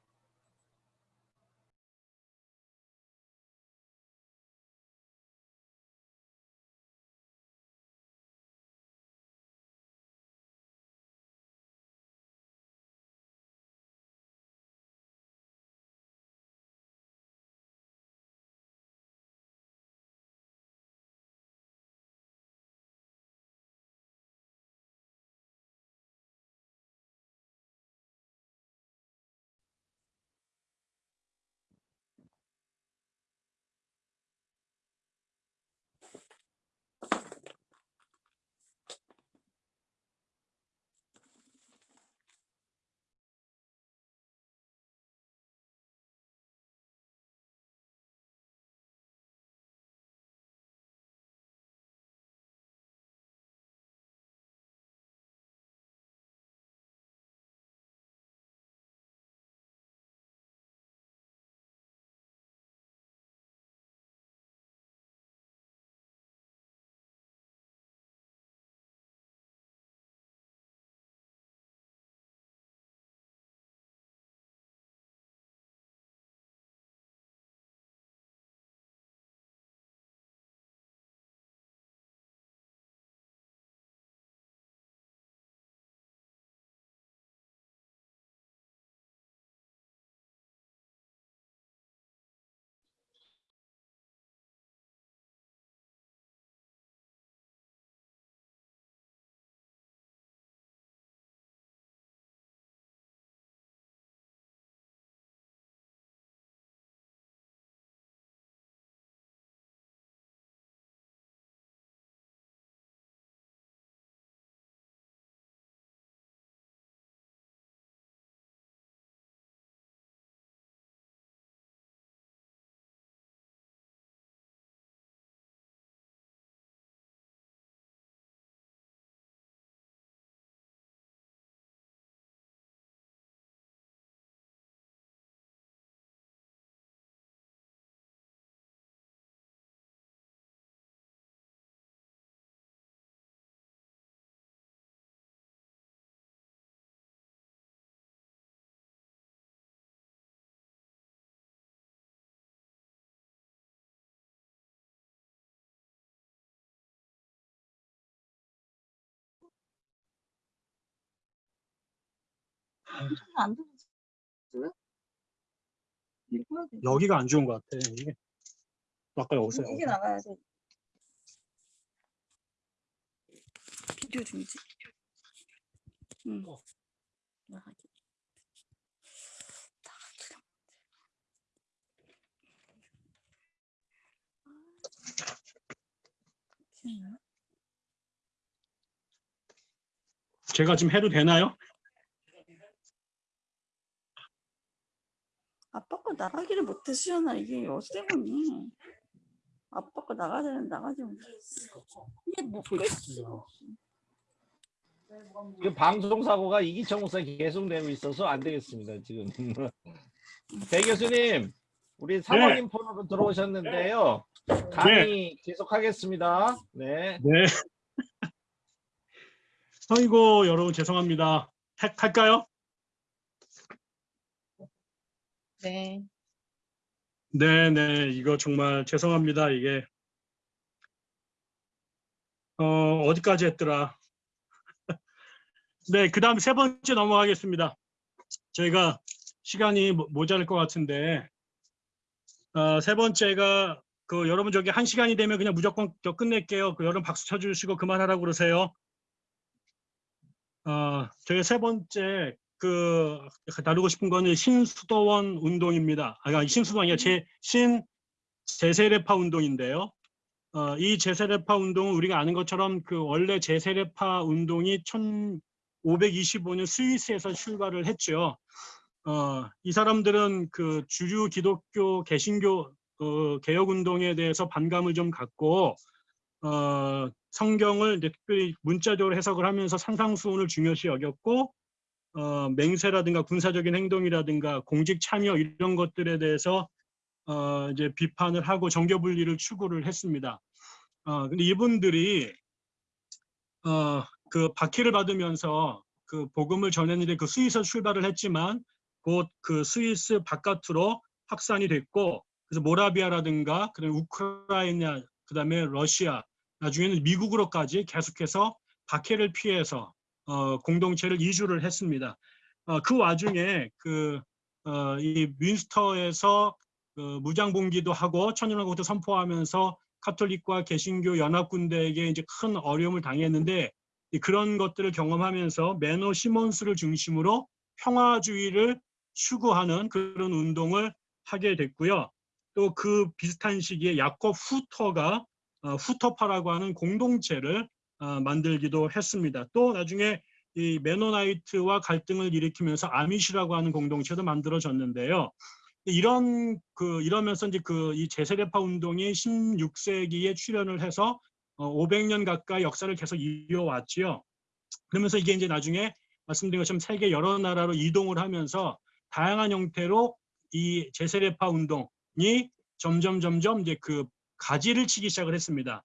안. 여기가 안 좋은 것 같아. 이게 아까 여기서 이게 나가야 돼. 비디오 중지. 응. 나가기. 제가 지금 해도 되나요? 아빠가 나가기를 못했으잖아. 이게 어때문이 아빠가 나가야 되는 나가지 못했어. 이게 뭐겠어. 그 방송 사고가 이기청 목사 계속되고 있어서 안 되겠습니다 지금. <laughs> 배 교수님, 우리 사모님 폰으로 들어오셨는데요. 강의 계속하겠습니다. 네. 네. <laughs> 아이고 여러분 죄송합니다. 할, 할까요? 네. 네 네. 이거 정말 죄송합니다. 이게. 어 어디까지 했더라? <laughs> 네 그 다음 세 번째 넘어가겠습니다. 저희가 시간이 모- 모자랄 것 같은데. 어, 세 번째가 그 여러분 저기 한 시간이 되면 그냥 무조건 저 끝낼게요. 그 여러분 박수 쳐주시고 그만하라고 그러세요. 어 저희 세 번째 그 다루고 싶은 거는 신수도원 운동입니다. 아, 신수도원이 제, 신 제세례파 운동인데요. 어, 이 제세례파 운동은 우리가 아는 것처럼 그 원래 제세례파 운동이 1525년 스위스에서 출발을 했죠. 어, 이 사람들은 그 주류 기독교 개신교 어, 개혁 운동에 대해서 반감을 좀 갖고 어, 성경을 이제 특별히 문자적으로 해석을 하면서 산상수훈을 중요시 여겼고 어, 맹세라든가 군사적인 행동이라든가 공직 참여 이런 것들에 대해서 어, 이제 비판을 하고 정교 분리를 추구를 했습니다. 어, 근데 이분들이 어, 그 박해를 받으면서 그 복음을 전했는데 그 스위스 출발을 했지만 곧 그 스위스 바깥으로 확산이 됐고 그래서 모라비아라든가 그다음에 우크라이나 그다음에 러시아 나중에는 미국으로까지 계속해서 박해를 피해서 어, 공동체를 이주를 했습니다. 어, 그 와중에 그, 어, 이 윈스터에서 그 무장봉기도 하고 천연왕국도 선포하면서 카톨릭과 개신교 연합군대에게 이제 큰 어려움을 당했는데 이 그런 것들을 경험하면서 메노 시몬스를 중심으로 평화주의를 추구하는 그런 운동을 하게 됐고요. 또 그 비슷한 시기에 야콥 후터가 어, 후터파라고 하는 공동체를 어, 만들기도 했습니다. 또 나중에 이 메노나이트와 갈등을 일으키면서 아미시라고 하는 공동체도 만들어졌는데요. 이런 그 이러면서 이제 그 이 재세례파 운동이 16세기에 출현을 해서 어, 500년 가까이 역사를 계속 이어왔지요. 그러면서 이게 이제 나중에 말씀드린 것처럼 세계 여러 나라로 이동을 하면서 다양한 형태로 이 제세례파 운동이 점점 점점 이제 그 가지를 치기 시작을 했습니다.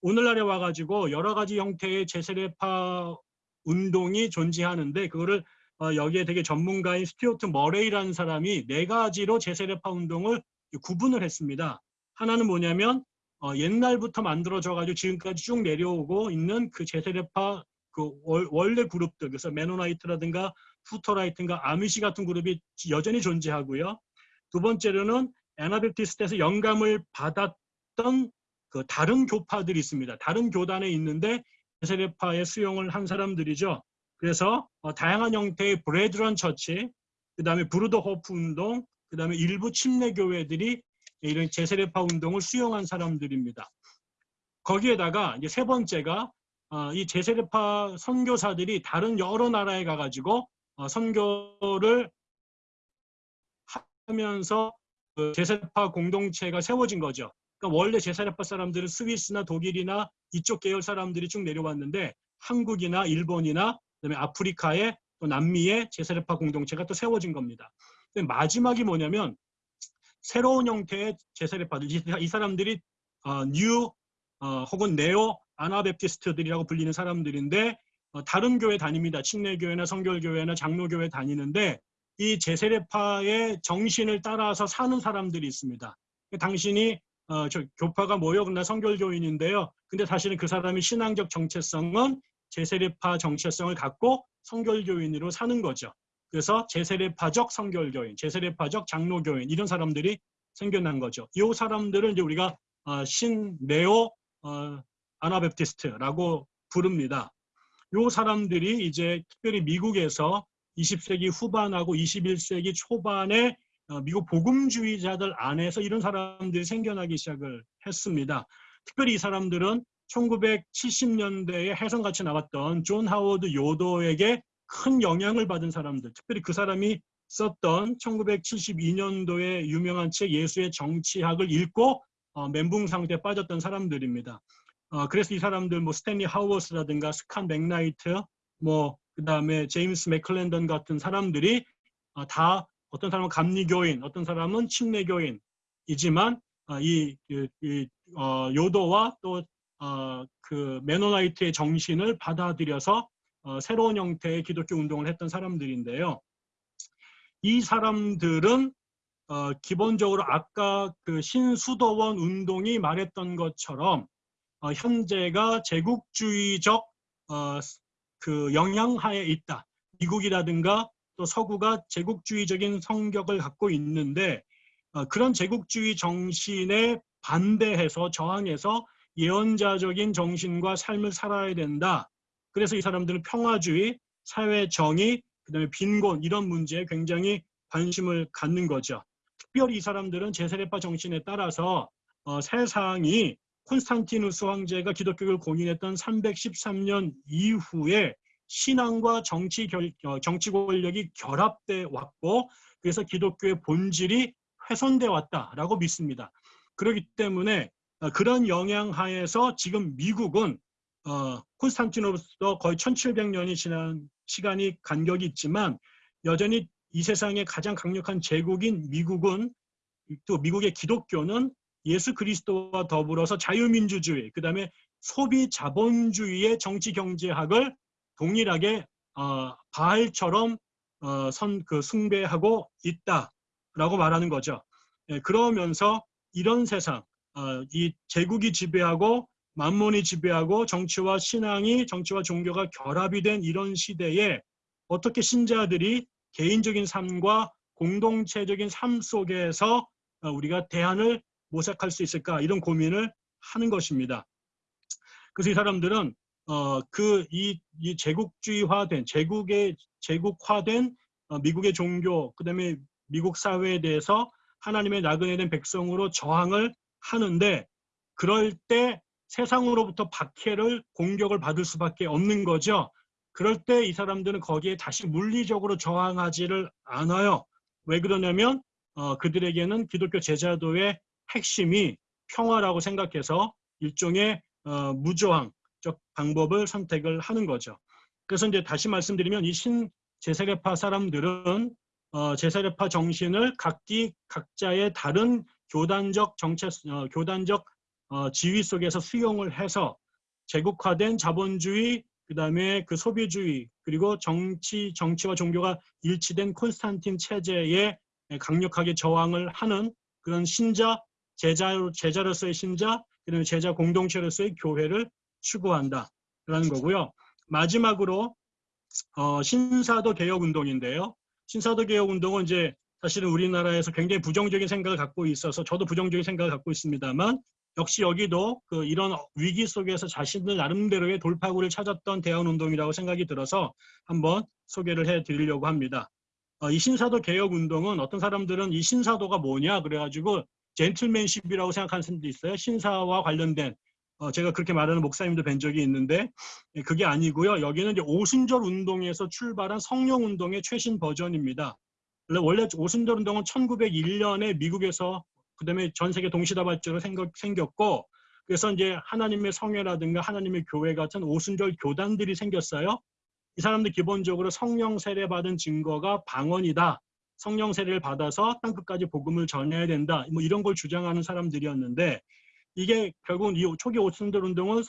오늘날에 와가지고 여러 가지 형태의 제세례파 운동이 존재하는데 그거를 어, 여기에 되게 전문가인 스튜어트 머레이라는 사람이 네 가지로 제세례파 운동을 구분을 했습니다. 하나는 뭐냐면 어, 옛날부터 만들어져 가지고 지금까지 쭉 내려오고 있는 그 재세례파 그 월, 원래 그룹들 그래서 메노나이트라든가 후터라이트인가 아미시 같은 그룹이 여전히 존재하고요. 두 번째로는 Anabaptist에서 영감을 받았던 그 다른 교파들이 있습니다. 다른 교단에 있는데 재세례파에 수용을 한 사람들이죠. 그래서 어, 다양한 형태의 Brethren Church, 그 다음에 브루더 호프 운동, 그 다음에 일부 침례 교회들이 이런 제세례파 운동을 수용한 사람들입니다. 거기에다가 이제 세 번째가 어, 이 제세례파 선교사들이 다른 여러 나라에 가가지고 어, 선교를 하면서 그 제세례파 공동체가 세워진 거죠. 그러니까 원래 제사례파 사람들은 스위스나 독일이나 이쪽 계열 사람들이 쭉 내려왔는데 한국이나 일본이나 그다음에 아프리카에 또 남미에 제사례파 공동체가 또 세워진 겁니다. 마지막이 뭐냐면 새로운 형태의 재세례파들 이, 이 사람들이 어, new 어, 혹은 neo Anabaptist들이라고 불리는 사람들인데 어, 다른 교회 다닙니다. 침례교회나 성결교회나 장로교회 다니는데 이 재세례파의 정신을 따라서 사는 사람들이 있습니다. 당신이 어, 저 교파가 뭐요? 나 성결교인인데요. 근데 사실은 그 사람이 신앙적 정체성은 재세례파 정체성을 갖고 성결교인으로 사는 거죠. 그래서 재세례파적 성결교인, 재세례파적 장로교인 이런 사람들이 생겨난 거죠. 이 사람들을 이제 우리가 어, 신 neo 어, Anabaptist라고 부릅니다. 이 사람들이 이제 특별히 미국에서 20세기 후반하고 21세기 초반에 어, 미국 복음주의자들 안에서 이런 사람들이 생겨나기 시작을 했습니다. 특별히 이 사람들은 1970년대에 혜성같이 나왔던 존 하워드 요더에게 큰 영향을 받은 사람들, 특별히 그 사람이 썼던 1972년도에 유명한 책 예수의 정치학을 읽고 어, 멘붕 상태에 빠졌던 사람들입니다. 어, 그래서 이 사람들 뭐 스탠리 하우어워스라든가 스캇 맥나이트, 뭐 그 다음에 제임스 맥클랜던 같은 사람들이 어, 다 어떤 사람은 감리교인, 어떤 사람은 침례교인이지만 어, 이, 이, 이 어, 요더와 또 어, 그 메노나이트의 정신을 받아들여서 어, 새로운 형태의 기독교 운동을 했던 사람들인데요. 이 사람들은 어, 기본적으로 아까 그 신수도원 운동이 말했던 것처럼 어, 현재가 제국주의적 어, 그 영향하에 있다. 미국이라든가 또 서구가 제국주의적인 성격을 갖고 있는데 어, 그런 제국주의 정신에 반대해서 저항해서 예언자적인 정신과 삶을 살아야 된다. 그래서 이 사람들은 평화주의, 사회 정의, 그 다음에 빈곤 이런 문제에 굉장히 관심을 갖는 거죠. 특별히 이 사람들은 제세례파 정신에 따라서 어, 세상이 콘스탄티누스 황제가 기독교를 공인했던 313년 이후에 신앙과 정치 결, 어, 정치 권력이 결합돼 왔고 그래서 기독교의 본질이 훼손돼 왔다라고 믿습니다. 그렇기 때문에 어, 그런 영향 하에서 지금 미국은 어, 콘스탄티노스도 거의 1700년이 지난 시간이 간격이 있지만 여전히 이 세상의 가장 강력한 제국인 미국은 또 미국의 기독교는 예수 그리스도와 더불어서 자유민주주의, 그 다음에 소비 자본주의의 정치 경제학을 동일하게 어, 바알처럼 어, 선, 그 숭배하고 있다라고 말하는 거죠. 예, 그러면서 이런 세상, 어, 이 제국이 지배하고 만몬이 지배하고 정치와 신앙이 정치와 종교가 결합이 된 이런 시대에 어떻게 신자들이 개인적인 삶과 공동체적인 삶 속에서 어, 우리가 대안을 모색할 수 있을까 이런 고민을 하는 것입니다. 그래서 이 사람들은 어, 그이 이 제국주의화된 제국의 제국화된 어, 미국의 종교 그다음에 미국 사회에 대해서 하나님의 나그네 된 백성으로 저항을 하는데 그럴 때 세상으로부터 박해를 공격을 받을 수밖에 없는 거죠. 그럴 때 이 사람들은 거기에 다시 물리적으로 저항하지를 않아요. 왜 그러냐면 어, 그들에게는 기독교 제자도의 핵심이 평화라고 생각해서 일종의 어, 무저항적 방법을 선택을 하는 거죠. 그래서 이제 다시 말씀드리면 이 신 제세례파 사람들은 어, 제세례파 정신을 각기 각자의 다른 교단적 정체, 어, 교단적 어, 지위 속에서 수용을 해서 제국화된 자본주의, 그 다음에 그 소비주의, 그리고 정치, 정치와 종교가 일치된 콘스탄틴 체제에 강력하게 저항을 하는 그런 신자, 제자, 제자로서의 신자, 그다음에 제자 공동체로서의 교회를 추구한다라는 거고요. 마지막으로 어, 신사도 개혁 운동인데요. 신사도 개혁 운동은 이제 사실은 우리나라에서 굉장히 부정적인 생각을 갖고 있어서 저도 부정적인 생각을 갖고 있습니다만 역시 여기도 그 이런 위기 속에서 자신들 나름대로의 돌파구를 찾았던 대안 운동이라고 생각이 들어서 한번 소개를 해 드리려고 합니다. 어, 이 신사도 개혁 운동은 어떤 사람들은 이 신사도가 뭐냐 그래가지고 젠틀맨십이라고 생각하는 사람도 있어요. 신사와 관련된 어, 제가 그렇게 말하는 목사님도 뵌 적이 있는데 예, 그게 아니고요. 여기는 이제 오순절 운동에서 출발한 성령 운동의 최신 버전입니다. 원래 오순절 운동은 1901년에 미국에서 그다음에 전 세계 동시다발적으로 생겼고 그래서 이제 하나님의 성회라든가 하나님의 교회 같은 오순절 교단들이 생겼어요. 이 사람들 기본적으로 성령 세례 받은 증거가 방언이다. 성령 세례를 받아서 땅 끝까지 복음을 전해야 된다. 뭐 이런 걸 주장하는 사람들이었는데 이게 결국은 이 초기 오순절 운동은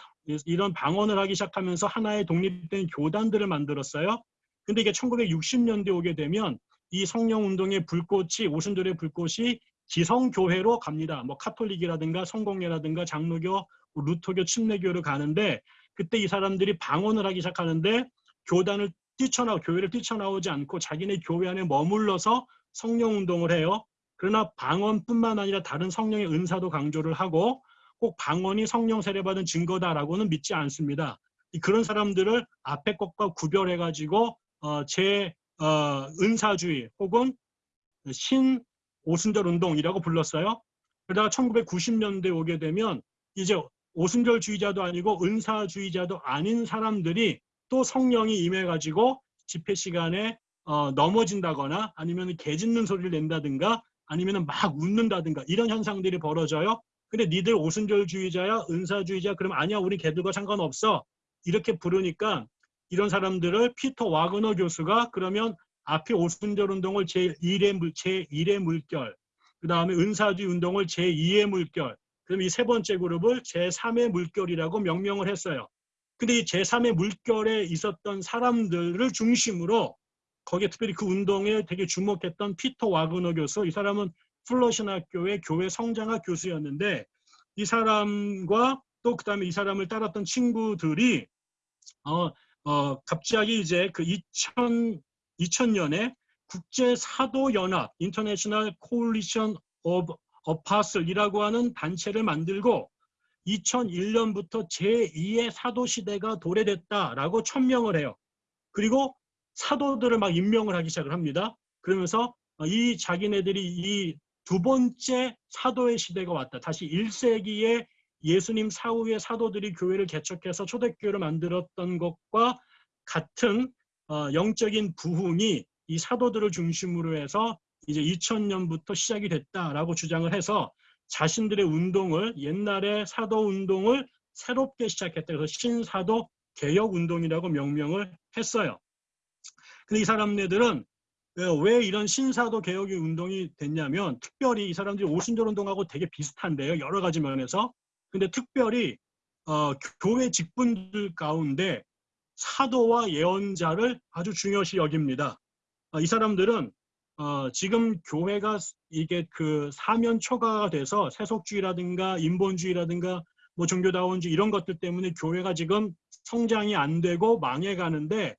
이런 방언을 하기 시작하면서 하나의 독립된 교단들을 만들었어요. 근데 이게 1960년대 오게 되면 이 성령 운동의 불꽃이 오순절의 불꽃이 지성교회로 갑니다. 뭐 카톨릭이라든가 성공회라든가 장로교, 루터교, 침례교를 가는데 그때 이 사람들이 방언을 하기 시작하는데 교단을 뛰쳐나 교회를 뛰쳐나오지 않고 자기네 교회 안에 머물러서 성령 운동을 해요. 그러나 방언뿐만 아니라 다른 성령의 은사도 강조를 하고 꼭 방언이 성령 세례받은 증거다라고는 믿지 않습니다. 이 그런 사람들을 앞에 것과 구별해 가지고 어, 제 어, 은사주의 혹은 신 오순절 운동이라고 불렀어요. 그러다가 1990년대 오게 되면 이제 오순절주의자도 아니고 은사주의자도 아닌 사람들이 또 성령이 임해가지고 집회 시간에 어, 넘어진다거나 아니면 개 짖는 소리를 낸다든가 아니면 막 웃는다든가 이런 현상들이 벌어져요. 근데 니들 오순절주의자야 은사주의자 그럼 아니야 우리 걔들과 상관없어 이렇게 부르니까 이런 사람들을 피터 와그너 교수가 그러면 앞에 오순절 운동을 제1의 물, 제1의 물결 그 다음에 은사주의 운동을 제2의 물결 그럼 이 세 번째 그룹을 제3의 물결이라고 명명을 했어요. 근데 이 제3의 물결에 있었던 사람들을 중심으로 거기에 특별히 그 운동에 되게 주목했던 피터 와그너 교수 이 사람은 플러신 학교의 교회 성장학 교수였는데 이 사람과 또 그 다음에 이 사람을 따랐던 친구들이 어, 어 갑자기 이제 그 2000, 2000년에 국제 사도 연합 International Coalition of Apostles이라고 하는 단체를 만들고 2001년부터 제2의 사도 시대가 도래됐다라고 천명을 해요. 그리고 사도들을 막 임명을 하기 시작을 합니다. 그러면서 이 자기네들이 이 두 번째 사도의 시대가 왔다. 다시 1세기에 예수님 사후에 사도들이 교회를 개척해서 초대교회를 만들었던 것과 같은 어, 영적인 부흥이 이 사도들을 중심으로 해서 이제 2000년부터 시작이 됐다라고 주장을 해서 자신들의 운동을 옛날의 사도 운동을 새롭게 시작했다. 그래서 신사도 개혁 운동이라고 명명을 했어요. 근데 이 사람네들은 왜 이런 신사도 개혁의 운동이 됐냐면 특별히 이 사람들이 오순절 운동하고 되게 비슷한데요. 여러 가지 면에서. 근데 특별히 어, 교회 직분들 가운데 사도와 예언자를 아주 중요시 여깁니다. 어, 이 사람들은 어, 지금 교회가 이게 그 사면 초과가 돼서 세속주의라든가 인본주의라든가 뭐 종교다원주의 이런 것들 때문에 교회가 지금 성장이 안 되고 망해가는데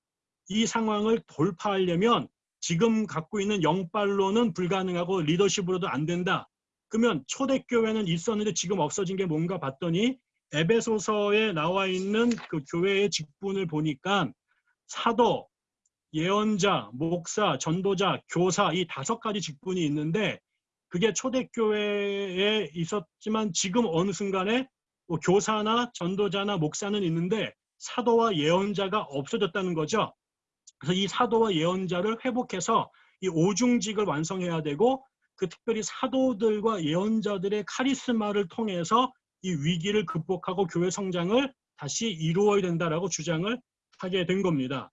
이 상황을 돌파하려면 지금 갖고 있는 영빨로는 불가능하고 리더십으로도 안 된다. 그러면 초대교회는 있었는데 지금 없어진 게 뭔가 봤더니 에베소서에 나와 있는 그 교회의 직분을 보니까 사도, 예언자, 목사, 전도자, 교사 이 다섯 가지 직분이 있는데 그게 초대교회에 있었지만 지금 어느 순간에 뭐 교사나 전도자나 목사는 있는데 사도와 예언자가 없어졌다는 거죠. 그래서 이 사도와 예언자를 회복해서 이 오중직을 완성해야 되고 그 특별히 사도들과 예언자들의 카리스마를 통해서 이 위기를 극복하고 교회 성장을 다시 이루어야 된다라고 주장을 하게 된 겁니다.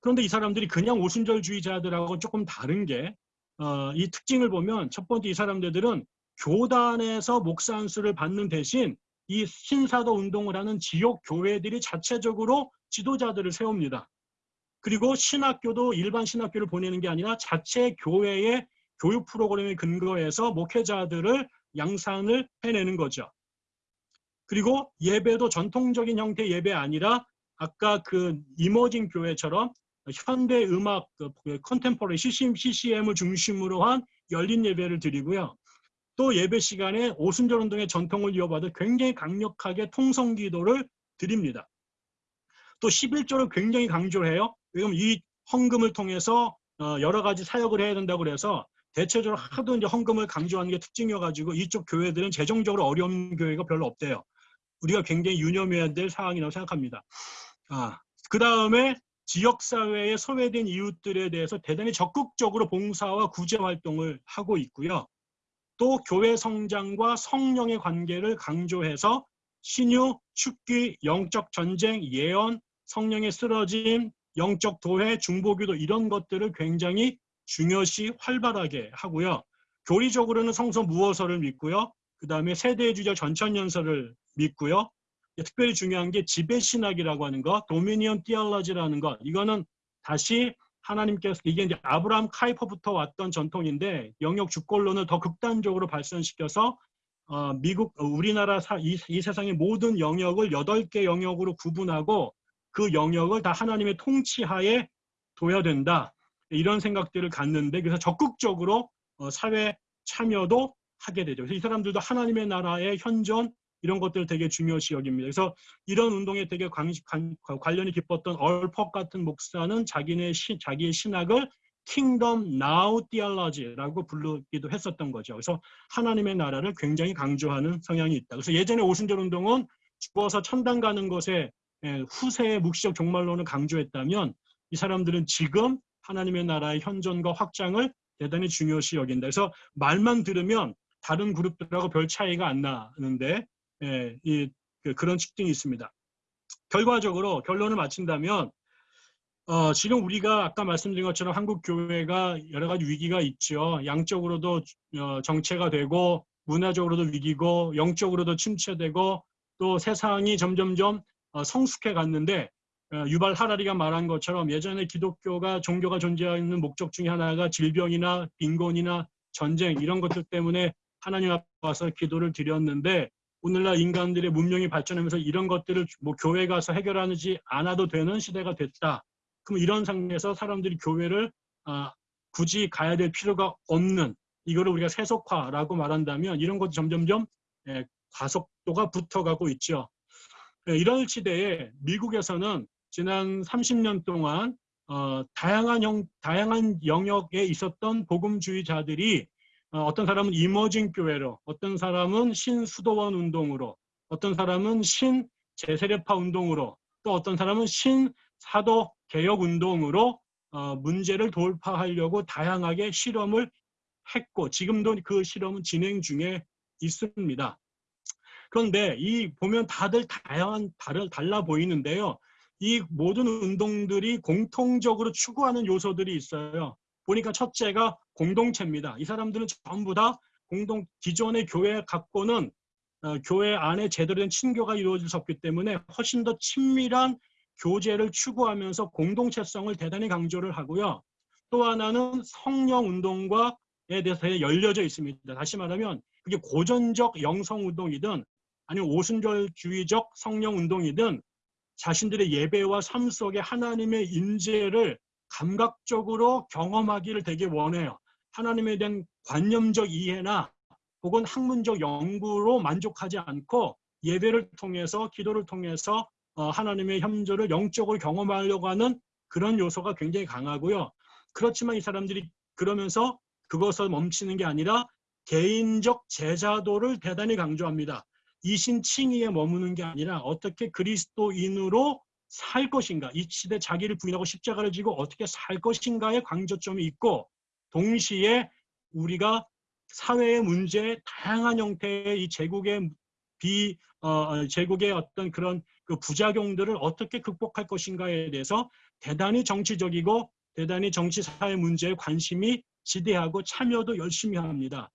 그런데 이 사람들이 그냥 오순절주의자들하고 조금 다른 게, 어, 이 특징을 보면 첫 번째 이 사람들은 교단에서 목사 안수를 받는 대신 이 신사도 운동을 하는 지역 교회들이 자체적으로 지도자들을 세웁니다. 그리고 신학교도 일반 신학교를 보내는 게 아니라 자체 교회의 교육 프로그램에 근거해서 목회자들을 양산을 해내는 거죠. 그리고 예배도 전통적인 형태의 예배 아니라 아까 그 이머징 교회처럼 현대 음악 컨템포러리 CCM을 중심으로 한 열린 예배를 드리고요. 또 예배 시간에 오순절 운동의 전통을 이어받아 굉장히 강력하게 통성 기도를 드립니다. 또 11조를 굉장히 강조해요. 왜냐면 이 헌금을 통해서 어, 여러 가지 사역을 해야 된다고 그래서 대체적으로 하도 이제 헌금을 강조하는 게 특징이어가지고 이쪽 교회들은 재정적으로 어려운 교회가 별로 없대요. 우리가 굉장히 유념해야 될 사항이라고 생각합니다. 아, 그 다음에 지역사회에 소외된 이웃들에 대해서 대단히 적극적으로 봉사와 구제 활동을 하고 있고요. 또 교회 성장과 성령의 관계를 강조해서 신유, 축기, 영적 전쟁, 예언, 성령의 쓰러짐, 영적 도회, 중보기도 이런 것들을 굉장히 중요시 활발하게 하고요. 교리적으로는 성서 무어서를 믿고요. 그 다음에 세대주적 전천연설을 믿고요. 특별히 중요한 게 지배신학이라고 하는 것, 도미니언 티알러지라는 것. 이거는 다시 하나님께서 이게 이제 아브라함 카이퍼부터 왔던 전통인데 영역 주권론을 더 극단적으로 발전시켜서 어, 미국, 어, 우리나라 사, 이, 이 세상의 모든 영역을 여덟 개 영역으로 구분하고 그 영역을 다 하나님의 통치하에 둬야 된다. 이런 생각들을 갖는데 그래서 적극적으로 어, 사회 참여도 하게 되죠. 그래서 이 사람들도 하나님의 나라의 현존 이런 것들을 되게 중요시 여깁니다. 그래서 이런 운동에 되게 관, 관, 관련이 깊었던 얼퍽 같은 목사는 자기네 시, 자기의 신학을 Kingdom Now Theology라고 부르기도 했었던 거죠. 그래서 하나님의 나라를 굉장히 강조하는 성향이 있다. 그래서 예전에 오순절 운동은 죽어서 천당 가는 것에 예, 후세의 묵시적 종말론을 강조했다면 이 사람들은 지금 하나님의 나라의 현존과 확장을 대단히 중요시 여긴다. 그래서 말만 들으면 다른 그룹들하고 별 차이가 안 나는데 예, 이, 그, 그런 측정이 있습니다. 결과적으로 결론을 마친다면 어, 지금 우리가 아까 말씀드린 것처럼 한국 교회가 여러 가지 위기가 있죠. 양적으로도 어, 정체가 되고 문화적으로도 위기고 영적으로도 침체되고 또 세상이 점점점 어, 성숙해 갔는데 어, 유발 하라리가 말한 것처럼 예전에 기독교가 종교가 존재하는 목적 중에 하나가 질병이나 빈곤이나 전쟁 이런 것들 때문에 하나님 앞에 와서 기도를 드렸는데 오늘날 인간들의 문명이 발전하면서 이런 것들을 뭐 교회 가서 해결하지 않아도 되는 시대가 됐다. 그럼 이런 상황에서 사람들이 교회를 아, 굳이 가야 될 필요가 없는 이거를 우리가 세속화라고 말한다면 이런 것도 점점점 예, 과속도가 붙어가고 있죠. 예, 이런 시대에 미국에서는 지난 30년 동안 어, 다양한 영, 다양한 영역에 있었던 복음주의자들이 어, 어떤 사람은 이머징 교회로, 어떤 사람은 신수도원 운동으로, 어떤 사람은 신 제세례파 운동으로, 또 어떤 사람은 신 사도 개혁 운동으로 어, 문제를 돌파하려고 다양하게 실험을 했고 지금도 그 실험은 진행 중에 있습니다. 그런데 이 보면 다들 다양한 다를 달라 보이는데요. 이 모든 운동들이 공통적으로 추구하는 요소들이 있어요. 보니까 첫째가 공동체입니다. 이 사람들은 전부 다 공동 기존의 교회 갖고는 어, 교회 안에 제대로 된 친교가 이루어질 수 없기 때문에 훨씬 더 친밀한 교제를 추구하면서 공동체성을 대단히 강조를 하고요. 또 하나는 성령 운동과에 대해서 열려져 있습니다. 다시 말하면 그게 고전적 영성 운동이든 아니면 오순절주의적 성령 운동이든 자신들의 예배와 삶 속에 하나님의 임재를 감각적으로 경험하기를 되게 원해요. 하나님에 대한 관념적 이해나 혹은 학문적 연구로 만족하지 않고 예배를 통해서 기도를 통해서 어, 하나님의 현조를 영적으로 경험하려고 하는 그런 요소가 굉장히 강하고요. 그렇지만 이 사람들이 그러면서 그것을 멈추는 게 아니라 개인적 제자도를 대단히 강조합니다. 이신 칭의에 머무는 게 아니라 어떻게 그리스도인으로 살 것인가, 이 시대 자기를 부인하고 십자가를 지고 어떻게 살 것인가에 강조점이 있고 동시에 우리가 사회의 문제, 다양한 형태의 이 제국의 비 어, 제국의 어떤 그런 그 부작용들을 어떻게 극복할 것인가에 대해서 대단히 정치적이고 대단히 정치 사회 문제에 관심이 지대하고 참여도 열심히 합니다.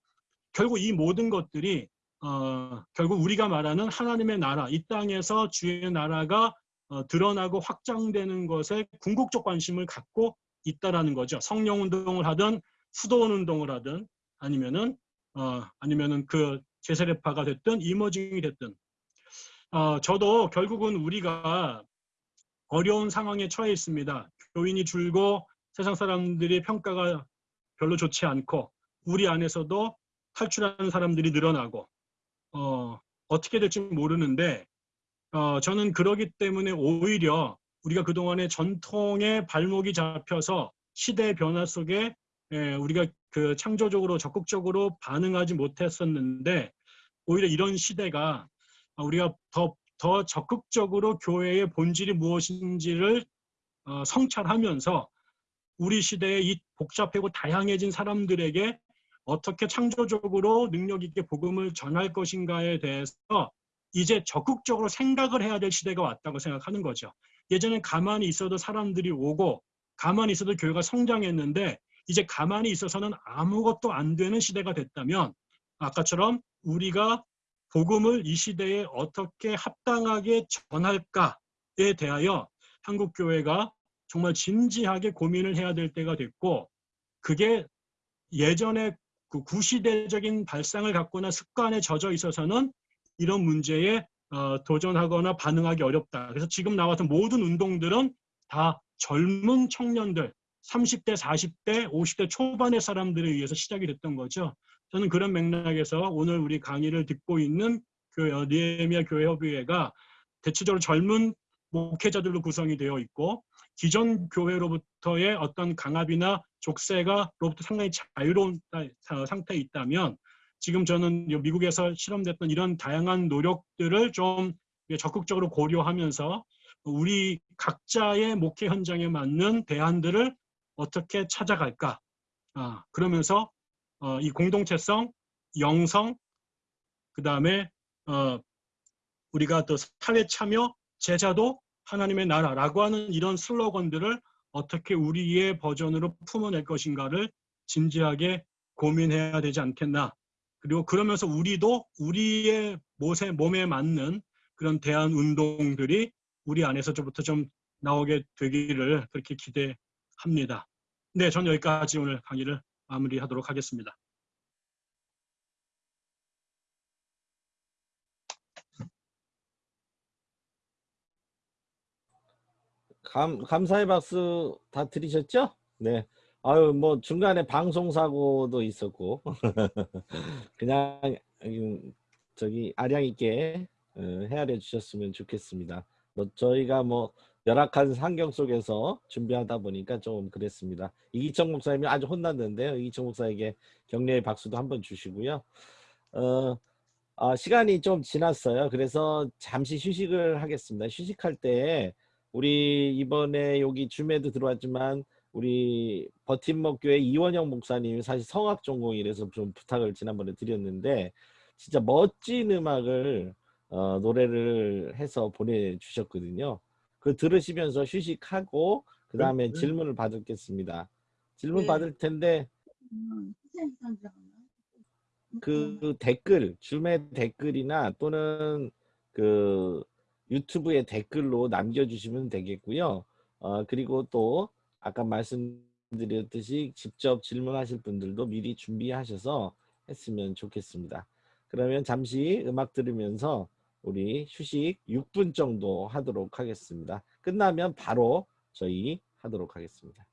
결국 이 모든 것들이 어, 결국 우리가 말하는 하나님의 나라, 이 땅에서 주의 나라가 어, 드러나고 확장되는 것에 궁극적 관심을 갖고 있다라는 거죠. 성령 운동을 하든 수도원 운동을 하든 아니면은 어, 아니면은 그 제세례파가 됐든 이머징이 됐든 어, 저도 결국은 우리가 어려운 상황에 처해 있습니다. 교인이 줄고 세상 사람들의 평가가 별로 좋지 않고 우리 안에서도 탈출하는 사람들이 늘어나고 어, 어떻게 될지 모르는데 어, 저는 그러기 때문에 오히려 우리가 그동안에 전통의 발목이 잡혀서 시대의 변화 속에 에, 우리가 그 창조적으로 적극적으로 반응하지 못했었는데 오히려 이런 시대가 우리가 더, 더 적극적으로 교회의 본질이 무엇인지를 어, 성찰하면서 우리 시대의 이 복잡하고 다양해진 사람들에게 어떻게 창조적으로 능력 있게 복음을 전할 것인가에 대해서 이제 적극적으로 생각을 해야 될 시대가 왔다고 생각하는 거죠. 예전엔 가만히 있어도 사람들이 오고 가만히 있어도 교회가 성장했는데 이제 가만히 있어서는 아무것도 안 되는 시대가 됐다면 아까처럼 우리가 복음을 이 시대에 어떻게 합당하게 전할까에 대하여 한국 교회가 정말 진지하게 고민을 해야 될 때가 됐고 그게 예전에 그 구시대적인 발상을 갖거나 습관에 젖어 있어서는 이런 문제에 어, 도전하거나 반응하기 어렵다. 그래서 지금 나왔던 모든 운동들은 다 젊은 청년들, 30대, 40대, 50대 초반의 사람들에 의해서 시작이 됐던 거죠. 저는 그런 맥락에서 오늘 우리 강의를 듣고 있는 그 어, 니에미아 교회 협의회가 대체적으로 젊은 목회자들로 구성이 되어 있고 기존 교회로부터의 어떤 강압이나 족쇄가로부터 상당히 자유로운 사- 상태에 있다면 지금 저는 이 미국에서 실험됐던 이런 다양한 노력들을 좀 적극적으로 고려하면서 우리 각자의 목회 현장에 맞는 대안들을 어떻게 찾아갈까? 아, 그러면서 어, 이 공동체성, 영성, 그 다음에 어, 우리가 또 사회 참여, 제자도 하나님의 나라라고 하는 이런 슬로건들을 어떻게 우리의 버전으로 품어낼 것인가를 진지하게 고민해야 되지 않겠나. 그리고 그러면서 우리도 우리의 못에, 몸에 맞는 그런 대안 운동들이 우리 안에서부터 좀 나오게 되기를 그렇게 기대합니다. 네, 전 여기까지 오늘 강의를 마무리하도록 하겠습니다. 감, 감사의 박수 다 들으셨죠? 네. 아유, 뭐 중간에 방송 사고도 있었고 <laughs> 그냥 음, 저기 아량 있게 어, 헤아려 주셨으면 좋겠습니다. 뭐 저희가 뭐 열악한 환경 속에서 준비하다 보니까 좀 그랬습니다. 이기청 목사님이 아주 혼났는데요. 이기청 목사에게 격려의 박수도 한번 주시고요. 어, 아, 시간이 좀 지났어요. 그래서 잠시 휴식을 하겠습니다. 휴식할 때 우리 이번에 여기 줌에도 들어왔지만 우리 버팀목 교회 이원영 목사님이 사실 성악 전공이라서 좀 부탁을 지난번에 드렸는데 진짜 멋진 음악을 어, 노래를 해서 보내주셨거든요. 그 들으시면서 휴식하고 그 다음에 질문을 받겠습니다. 질문 네. 받을 텐데 그 댓글, 줌의 댓글이나 또는 그 유튜브의 댓글로 남겨주시면 되겠고요. 어, 그리고 또 아까 말씀드렸듯이 직접 질문하실 분들도 미리 준비하셔서 했으면 좋겠습니다. 그러면 잠시 음악 들으면서 우리 휴식 6분 정도 하도록 하겠습니다. 끝나면 바로 저희 하도록 하겠습니다.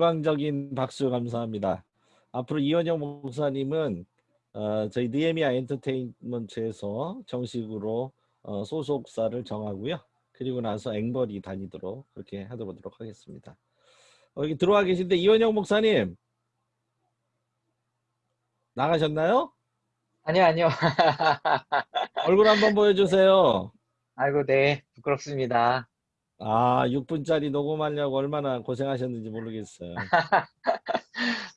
열광적인 박수 감사합니다. 앞으로 이원영 목사님은 어, 저희 느헤미야 엔터테인먼트에서 정식으로 어, 소속사를 정하고요. 그리고 나서 앵벌이 다니도록 그렇게 하도록 하겠습니다. 어, 여기 들어와 계신데 이원영 목사님 나가셨나요? 아니요, 아니요. <laughs> 얼굴 한번 보여주세요. 아이고, 네. 부끄럽습니다. 아, 6분짜리 녹음하려고 얼마나 고생하셨는지 모르겠어요. <laughs>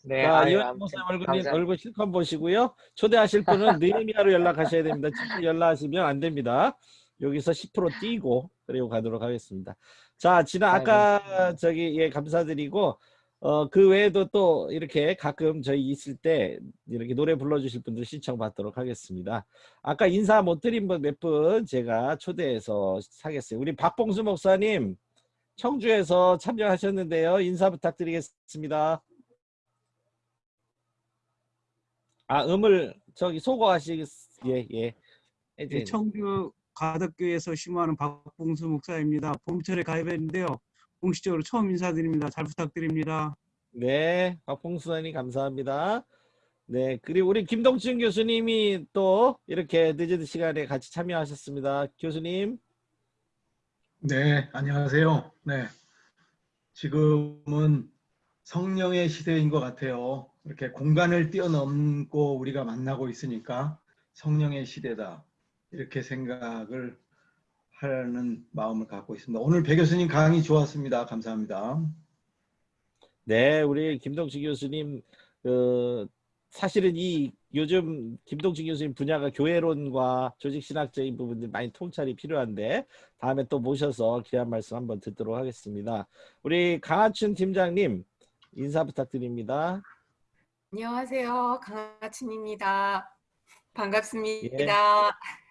네, 이원영 아무튼 목사님 얼굴, 얼굴 실컷 보시고요. 초대하실 분은 <laughs> 느헤미야로 연락하셔야 됩니다. 직접 연락하시면 안 됩니다. 여기서 10% 띄고 그리고 가도록 하겠습니다. 자, 지난 아까 저기 예 감사드리고 어 그 외에도 또 이렇게 가끔 저희 있을 때 이렇게 노래 불러주실 분들 신청 받도록 하겠습니다. 아까 인사 못 드린 분 몇 분 제가 초대해서 사겠어요. 우리 박봉수 목사님 청주에서 참여하셨는데요. 인사 부탁드리겠습니다. 아 음을 저기 소거하시 예 예. 네, 청주 가덕교에서 심호하는 박봉수 목사입니다. 봄철에 가입했는데요. 공식적으로 처음 인사드립니다. 잘 부탁드립니다. 네, 박봉수님 감사합니다. 네, 그리고 우리 김동춘 교수님이 또 이렇게 늦은 시간에 같이 참여하셨습니다. 교수님. 네, 안녕하세요. 네. 지금은 성령의 시대인 것 같아요. 이렇게 공간을 뛰어넘고 우리가 만나고 있으니까 성령의 시대다. 이렇게 생각을 하는 마음을 갖고 있습니다. 오늘 배 교수님 강의 좋았습니다. 감사합니다. 네, 우리 김동춘 교수님 그 사실은 이 요즘 김동진 교수님 분야가 교회론과 조직신학적인 부분들 많이 통찰이 필요한데 다음에 또 모셔서 귀한 말씀 한번 듣도록 하겠습니다. 우리 강하춘 팀장님 인사 부탁드립니다. 안녕하세요. 강하춘입니다. 반갑습니다.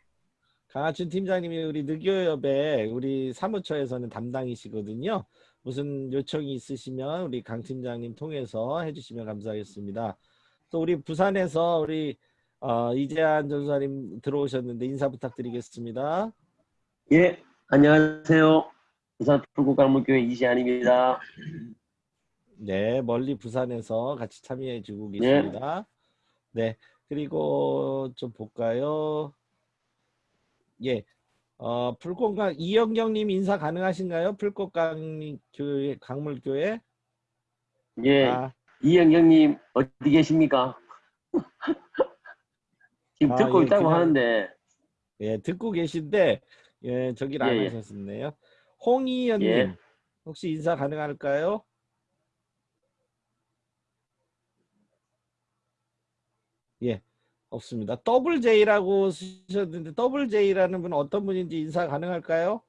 강하춘 팀장님이 우리 느교협의 우리 사무처에서는 담당이시거든요. 무슨 요청이 있으시면 우리 강 팀장님 통해서 해주시면 감사하겠습니다. 또 우리 부산에서 우리 어, 이재한 전사님 들어오셨는데 인사 부탁드리겠습니다. 예, 안녕하세요. 부산 풀국강문교회 이시안입니다. 네, 멀리 부산에서 같이 참여해주고 네. 계십니다. 네, 그리고 좀 볼까요? 예, 어, 풀꽃강 이영경 님 인사 가능하신가요? 풀꽃강 교회 강물교회. 예, 아. 이영경 님 어디 계십니까? <laughs> 지금 아, 듣고 예, 있다고 그냥- 하는데 예, 듣고 계신데 예, 저기를 안 예, 예. 하셨네요. 홍희연 님 예. 혹시 인사 가능할까요? 예, 없습니다. 더블 J라고 쓰셨는데 더블 J라는 분은 어떤 분인지 인사 가능할까요?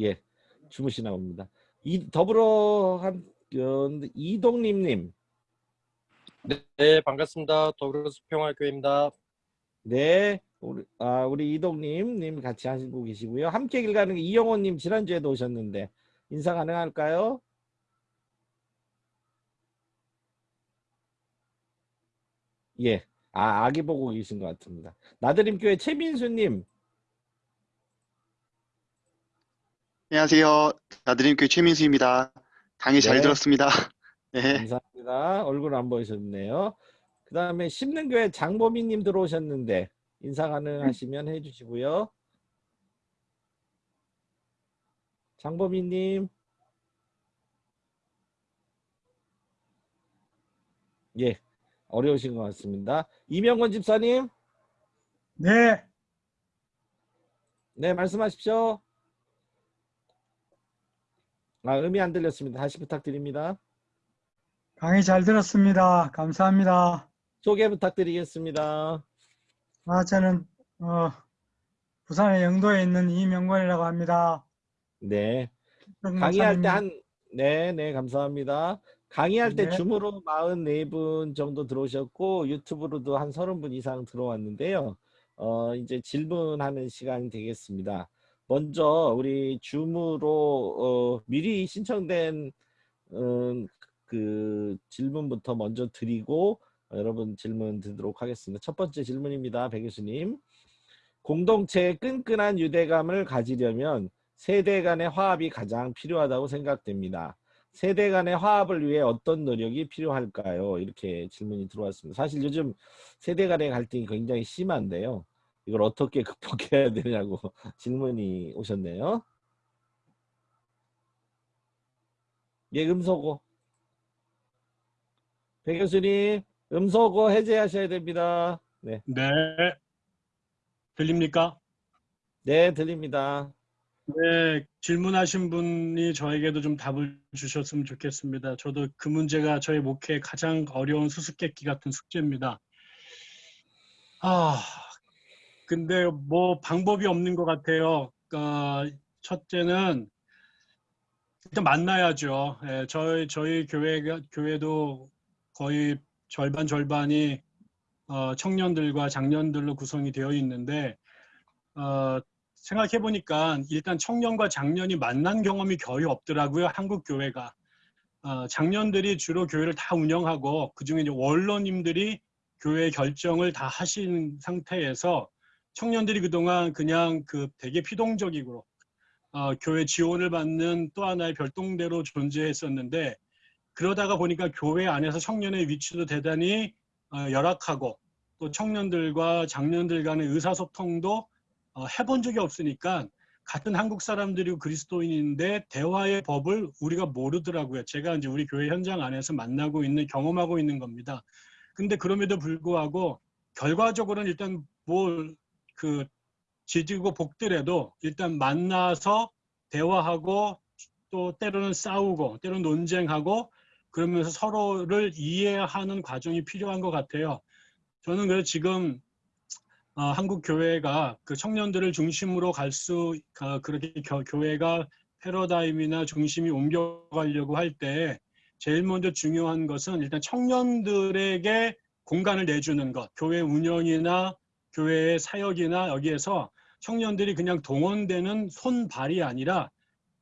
예, 주무시나 봅니다. 이 더불어 한 어, 이동림님. 네, 반갑습니다. 더불어 수평화교회입니다. 네, 우리, 아, 우리 이동님 님 같이 하시고 계시고요. 함께 길 가는 게 이영호님 지난주에도 오셨는데 인사 가능할까요? 예, 아, 아기 보고 계신 것 같습니다. 나드림 교회 최민수님, 안녕하세요. 나드림 교회 최민수입니다. 강의 잘 네. 들었습니다. <laughs> 네. 감사합니다. 얼굴 안 보이셨네요. 그 다음에 심는교회 장보미님 들어오셨는데 인사 가능하시면 해주시고요. 장보미님. 예, 어려우신 것 같습니다. 이명건 집사님. 네, 네, 말씀하십시오. 아, 음이 안 들렸습니다. 다시 부탁드립니다. 강의 잘 들었습니다. 감사합니다. 소개 부탁드리겠습니다. 아, 저는 어, 부산의 영도에 있는 이명권이라고 합니다. 네. 정 강의할 때 한, 네, 네, 감사합니다. 강의할 때 네. 줌으로 44분 정도 들어오셨고, 유튜브로도 한 30분 이상 들어왔는데요. 어, 이제 질문하는 시간이 되겠습니다. 먼저 우리 줌으로 어, 미리 신청된 음, 그 질문부터 먼저 드리고 어, 여러분 질문 드리도록 하겠습니다. 첫 번째 질문입니다. 배 교수님. 공동체의 끈끈한 유대감을 가지려면 세대 간의 화합이 가장 필요하다고 생각됩니다. 세대 간의 화합을 위해 어떤 노력이 필요할까요? 이렇게 질문이 들어왔습니다. 사실 요즘 세대 간의 갈등이 굉장히 심한데요. 이걸 어떻게 <laughs> 극복해야 되냐고 <laughs> 질문이 오셨네요. 예, 음소거. 배 교수님, 음소거 해제하셔야 됩니다. 네. 네. 들립니까? 네, 들립니다. 네, 질문하신 분이 저에게도 좀 답을 주셨으면 좋겠습니다. 저도 그 문제가 저의 목회의 가장 어려운 수수께끼 같은 숙제입니다. 아, 근데 뭐 방법이 없는 것 같아요. 어, 첫째는 일단 만나야죠. 예, 저희 저희 교회가 교회도 거의 절반 절반이 어, 청년들과 장년들로 구성이 되어 있는데 어, 생각해 보니까 일단 청년과 장년이 만난 경험이 거의 없더라고요. 한국 교회가 어, 장년들이 주로 교회를 다 운영하고 그 중에 이제 원로님들이 교회 결정을 다 하신 상태에서 청년들이 그동안 그냥 그 되게 피동적이고 어, 교회 지원을 받는 또 하나의 별동대로 존재했었는데 그러다가 보니까 교회 안에서 청년의 위치도 대단히 어, 열악하고 또 청년들과 장년들 간의 의사소통도 어, 해본 적이 없으니까 같은 한국 사람들이고 그리스도인인데 대화의 법을 우리가 모르더라고요. 제가 이제 우리 교회 현장 안에서 만나고 있는 경험하고 있는 겁니다. 근데 그럼에도 불구하고 결과적으로는 일단 뭘 그 지지고 복들에도 일단 만나서 대화하고 또 때로는 싸우고 때로는 논쟁하고 그러면서 서로를 이해하는 과정이 필요한 것 같아요. 저는 그래서 지금 어, 한국 교회가 그 청년들을 중심으로 갈수 그렇게 교, 교회가 패러다임이나 중심이 옮겨가려고 할 때 제일 먼저 중요한 것은 일단 청년들에게 공간을 내주는 것, 교회 운영이나 교회의 사역이나 여기에서 청년들이 그냥 동원되는 손발이 아니라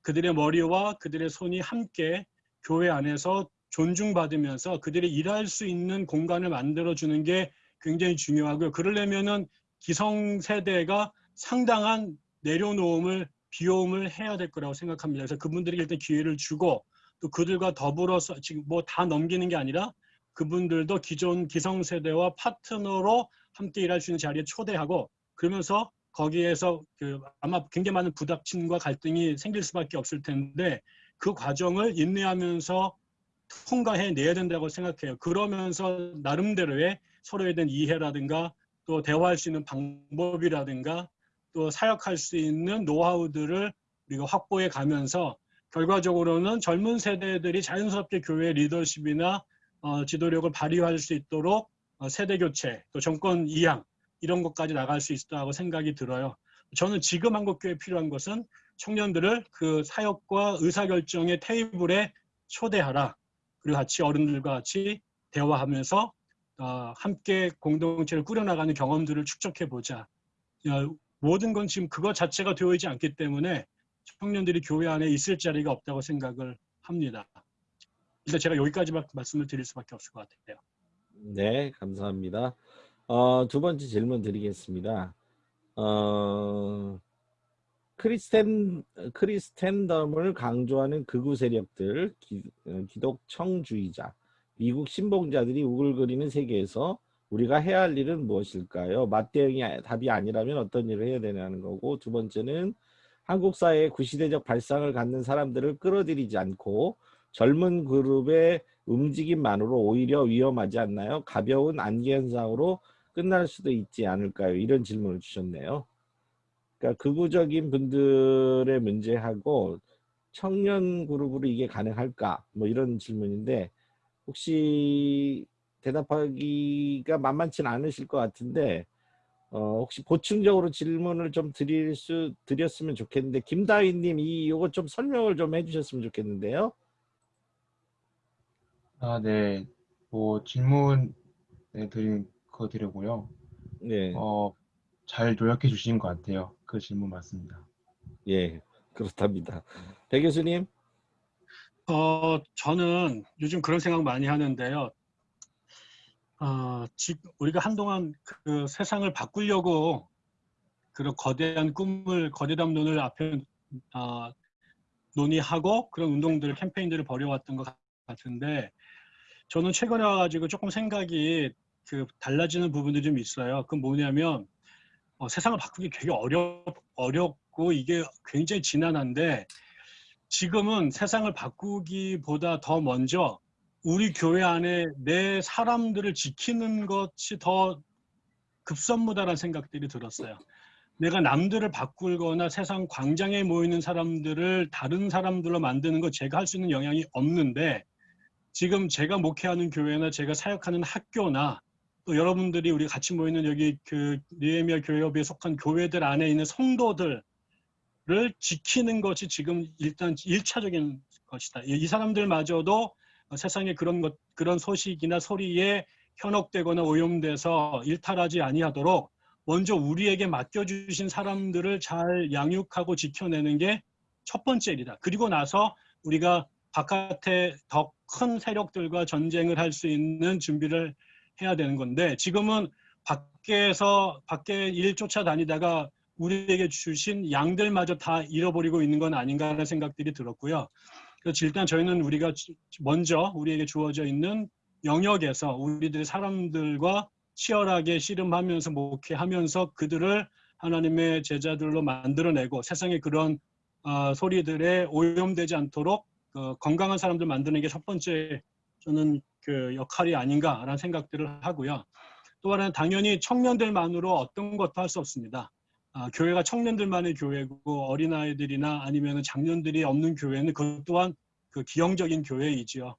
그들의 머리와 그들의 손이 함께 교회 안에서 존중받으면서 그들이 일할 수 있는 공간을 만들어주는 게 굉장히 중요하고요. 그러려면은 기성세대가 상당한 내려놓음을 비움을 해야 될 거라고 생각합니다. 그래서 그분들에게 일단 기회를 주고 또 그들과 더불어서 지금 뭐 다 넘기는 게 아니라 그분들도 기존 기성세대와 파트너로 함께 일할 수 있는 자리에 초대하고 그러면서 거기에서 그 아마 굉장히 많은 부닥침과 갈등이 생길 수밖에 없을 텐데 그 과정을 인내하면서 통과해 내야 된다고 생각해요. 그러면서 나름대로의 서로에 대한 이해라든가 또 대화할 수 있는 방법이라든가 또 사역할 수 있는 노하우들을 우리가 확보해 가면서 결과적으로는 젊은 세대들이 자연스럽게 교회 리더십이나 어, 지도력을 발휘할 수 있도록 어, 세대 교체, 또 정권 이양 이런 것까지 나갈 수 있다고 생각이 들어요. 저는 지금 한국교회 필요한 것은 청년들을 그 사역과 의사결정의 테이블에 초대하라. 그리고 같이 어른들과 같이 대화하면서 어, 함께 공동체를 꾸려나가는 경험들을 축적해보자. 어, 모든 건 지금 그것 자체가 되어 있지 않기 때문에 청년들이 교회 안에 있을 자리가 없다고 생각을 합니다. 일단 제가 여기까지 말씀을 드릴 수밖에 없을 것 같아요. 네, 감사합니다. 어, 두 번째 질문 드리겠습니다. 어, 크리스텐, 크리스텐덤을 강조하는 극우 세력들, 기, 어, 기독청주의자, 미국 신봉자들이 우글거리는 세계에서 우리가 해야 할 일은 무엇일까요? 맞대응이 답이 아니라면 어떤 일을 해야 되냐는 거고 두 번째는 한국 사회의 구시대적 발상을 갖는 사람들을 끌어들이지 않고 젊은 그룹의 움직임만으로 오히려 위험하지 않나요? 가벼운 안기 현상으로 끝날 수도 있지 않을까요? 이런 질문을 주셨네요. 그러니까 극우적인 분들의 문제하고 청년 그룹으로 이게 가능할까? 뭐 이런 질문인데 혹시 대답하기가 만만치는 않으실 것 같은데 어, 혹시 보충적으로 질문을 좀 드릴 수 드렸으면 좋겠는데 김다희님 이 요거 좀 설명을 좀 해주셨으면 좋겠는데요. 아, 네. 뭐 질문 네, 드린 거 드리고요. 네. 어, 잘 요약해 주신 것 같아요. 그 질문 맞습니다. 예, 그렇답니다. 배 교수님. 어, 저는 요즘 그런 생각 많이 하는데요. 어, 지금 우리가 한동안 그 세상을 바꾸려고 그런 거대한 꿈을 거대한 눈을 앞에 어, 논의하고 그런 운동들 캠페인들을 벌여왔던 것 같은데 저는 최근에 와가지고 조금 생각이 그 달라지는 부분들이 좀 있어요. 그건 뭐냐면 어, 세상을 바꾸기 되게 어렵 어렵고 이게 굉장히 지난한데 지금은 세상을 바꾸기보다 더 먼저 우리 교회 안에 내 사람들을 지키는 것이 더 급선무다라는 생각들이 들었어요. 내가 남들을 바꾸거나 세상 광장에 모이는 사람들을 다른 사람들로 만드는 거 제가 할 수 있는 영향이 없는데 지금 제가 목회하는 교회나 제가 사역하는 학교나 또 여러분들이 우리 같이 모이는 여기 그 니에미아 교회협에 속한 교회들 안에 있는 성도들을 지키는 것이 지금 일단 일차적인 것이다. 이 사람들마저도 세상에 그런 것 그런 소식이나 소리에 현혹되거나 오염돼서 일탈하지 아니하도록 먼저 우리에게 맡겨주신 사람들을 잘 양육하고 지켜내는 게 첫 번째 일이다. 그리고 나서 우리가 바깥에 더 큰 세력들과 전쟁을 할 수 있는 준비를 해야 되는 건데 지금은 밖에서 밖에 일 쫓아다니다가 우리에게 주신 양들마저 다 잃어버리고 있는 건 아닌가라는 생각들이 들었고요. 그래서 일단 저희는 우리가 먼저 우리에게 주어져 있는 영역에서 우리들의 사람들과 치열하게 씨름하면서 목회하면서 그들을 하나님의 제자들로 만들어내고 세상에 그런 어, 소리들에 오염되지 않도록 어, 건강한 사람들 만드는 게 첫 번째 저는 그 역할이 아닌가라는 생각들을 하고요. 또 하나는 당연히 청년들만으로 어떤 것도 할 수 없습니다. 아, 교회가 청년들만의 교회고 어린아이들이나 아니면 장년들이 없는 교회는 그것 또한 그 기형적인 교회이지요.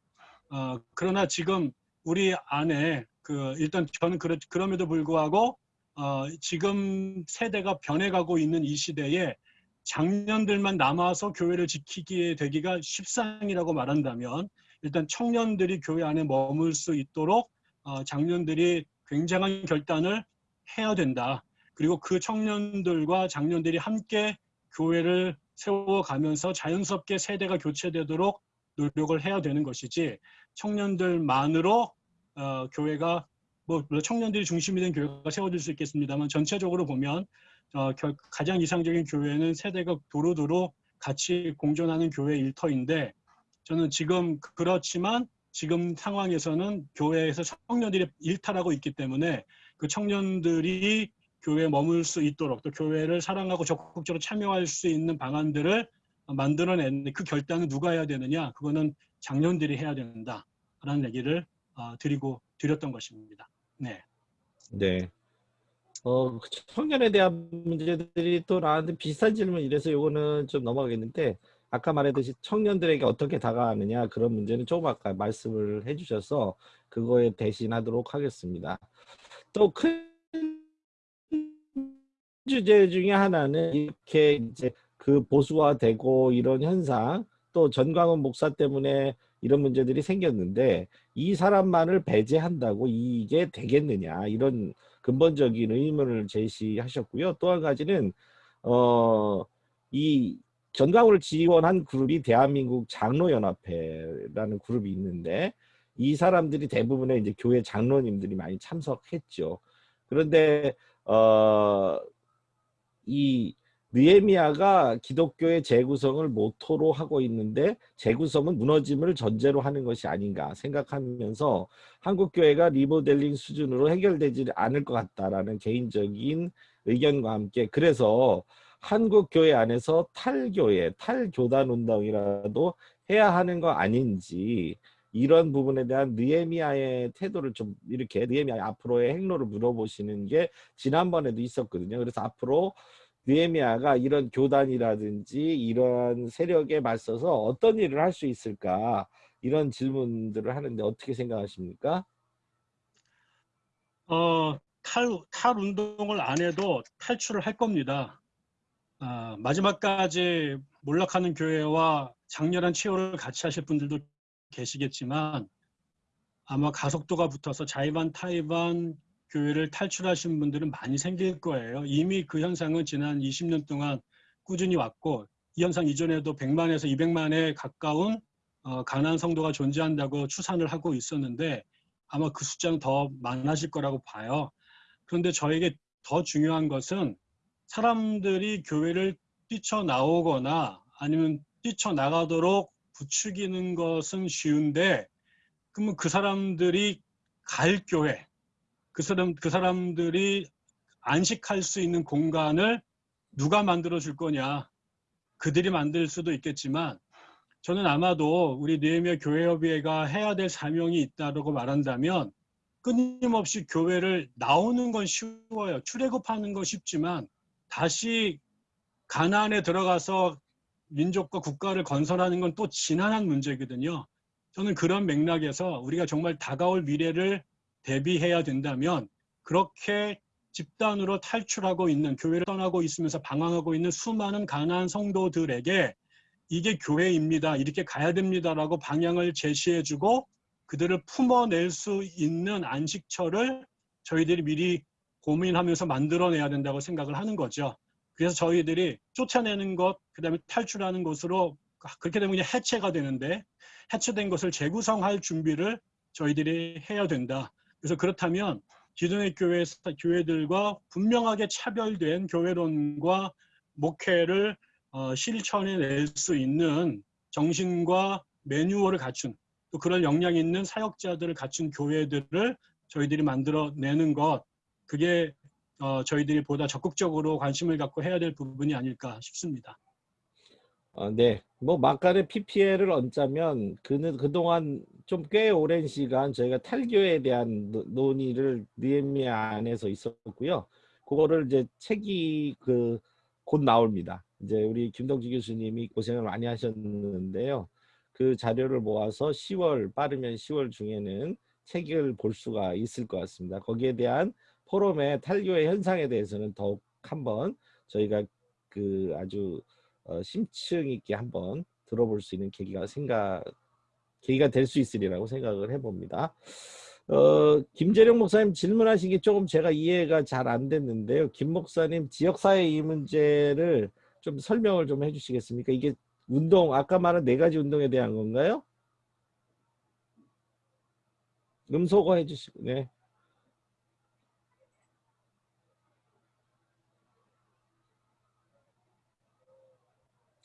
어, 그러나 지금 우리 안에 그 일단 저는 그러, 그럼에도 불구하고 어, 지금 세대가 변해가고 있는 이 시대에 장년들만 남아서 교회를 지키게 되기가 십상이라고 말한다면 일단 청년들이 교회 안에 머물 수 있도록 어, 장년들이 굉장한 결단을 해야 된다. 그리고 그 청년들과 장년들이 함께 교회를 세워가면서 자연스럽게 세대가 교체되도록 노력을 해야 되는 것이지 청년들만으로 어, 교회가 뭐 청년들이 중심이 된 교회가 세워질 수 있겠습니다만 전체적으로 보면 어, 결- 가장 이상적인 교회는 세대가 도로도로 같이 공존하는 교회 일터인데 저는 지금 그렇지만 지금 상황에서는 교회에서 청년들이 일탈하고 있기 때문에 그 청년들이 교회에 머물 수 있도록 또 교회를 사랑하고 적극적으로 참여할 수 있는 방안들을 만들어내는 그 결단은 누가 해야 되느냐 그거는 장년들이 해야 된다라는 얘기를 어, 드리고 드렸던 것입니다. 네. 네. 어, 청년에 대한 문제들이 또 나한테 비슷한 질문 이래서 요거는 좀 넘어가겠는데 아까 말했듯이 청년들에게 어떻게 다가가느냐 그런 문제는 조금 아까 말씀을 해주셔서 그거에 대신하도록 하겠습니다. 또 큰 주제 중에 하나는 이렇게 이제 그 보수화되고 이런 현상 또 전광훈 목사 때문에 이런 문제들이 생겼는데 이 사람만을 배제한다고 이게 되겠느냐 이런 근본적인 의문을 제시하셨고요. 또 한 가지는 어 이 전광훈을 지원한 그룹이 대한민국 장로연합회라는 그룹이 있는데 이 사람들이 대부분의 이제 교회 장로님들이 많이 참석했죠. 그런데 어, 이 느헤미야가 기독교의 재구성을 모토로 하고 있는데 재구성은 무너짐을 전제로 하는 것이 아닌가 생각하면서 한국 교회가 리모델링 수준으로 해결되지 않을 것 같다라는 개인적인 의견과 함께 그래서 한국 교회 안에서 탈교회, 탈교단 운동이라도 해야 하는 거 아닌지 이런 부분에 대한 느헤미야의 태도를 좀 이렇게 느헤미야의 앞으로의 행로를 물어보시는 게 지난번에도 있었거든요. 그래서 앞으로 느헤미야가 이런 교단이라든지 이런 세력에 맞서서 어떤 일을 할 수 있을까 이런 질문들을 하는데 어떻게 생각하십니까? 어, 탈, 탈 운동을 안 해도 탈출을 할 겁니다. 아, 마지막까지 몰락하는 교회와 장렬한 치유를 같이 하실 분들도 계시겠지만 아마 가속도가 붙어서 자이반 타이반 교회를 탈출하신 분들은 많이 생길 거예요. 이미 그 현상은 지난 20년 동안 꾸준히 왔고 이 현상 이전에도 100만에서 200만에 가까운 어, 가난 성도가 존재한다고 추산을 하고 있었는데 아마 그 숫자는 더 많아질 거라고 봐요. 그런데 저에게 더 중요한 것은 사람들이 교회를 뛰쳐나오거나 아니면 뛰쳐나가도록 부추기는 것은 쉬운데 그러면 그 사람들이 갈 교회 그 사람 그 사람들이 안식할 수 있는 공간을 누가 만들어 줄 거냐? 그들이 만들 수도 있겠지만 저는 아마도 우리 느헤미야 교회협의회가 해야 될 사명이 있다고 말한다면 끊임없이 교회를 나오는 건 쉬워요. 출애굽하는 건 쉽지만 다시 가나안에 들어가서 민족과 국가를 건설하는 건 또 지난한 문제거든요. 저는 그런 맥락에서 우리가 정말 다가올 미래를 대비해야 된다면 그렇게 집단으로 탈출하고 있는 교회를 떠나고 있으면서 방황하고 있는 수많은 가난한 성도들에게 이게 교회입니다. 이렇게 가야 됩니다라고 방향을 제시해주고 그들을 품어낼 수 있는 안식처를 저희들이 미리 고민하면서 만들어내야 된다고 생각을 하는 거죠. 그래서 저희들이 쫓아내는 것, 그 다음에 탈출하는 것으로 그렇게 되면 그냥 해체가 되는데 해체된 것을 재구성할 준비를 저희들이 해야 된다. 그래서 그렇다면 기존의 교회, 교회들과 분명하게 차별된 교회론과 목회를 어, 실천해낼 수 있는 정신과 매뉴얼을 갖춘 또 그런 역량 있는 사역자들을 갖춘 교회들을 저희들이 만들어내는 것 그게 어, 저희들이 보다 적극적으로 관심을 갖고 해야 될 부분이 아닐까 싶습니다. 어, 네. 뭐 막간의 PPL을 얹자면 그는 그동안 좀 꽤 오랜 시간 저희가 탈교에 대한 노- 논의를 느헤미야 안에서 있었고요. 그거를 이제 책이 그 곧 나옵니다. 이제 우리 김동지 교수님이 고생을 많이 하셨는데요. 그 자료를 모아서 10월 빠르면 10월 중에는 책을 볼 수가 있을 것 같습니다. 거기에 대한 포럼의 탈교의 현상에 대해서는 더욱 한번 저희가 그 아주 어, 심층 있게 한번 들어볼 수 있는 계기가 생각 계기가 될 수 있으리라고 생각을 해봅니다. 어, 김재룡 목사님 질문하신 게 조금 제가 이해가 잘 안 됐는데요. 김 목사님 지역사회 이 문제를 좀 설명을 좀 해주시겠습니까? 이게 운동 아까 말한 네 가지 운동에 대한 건가요? 음소거 해주시고 네.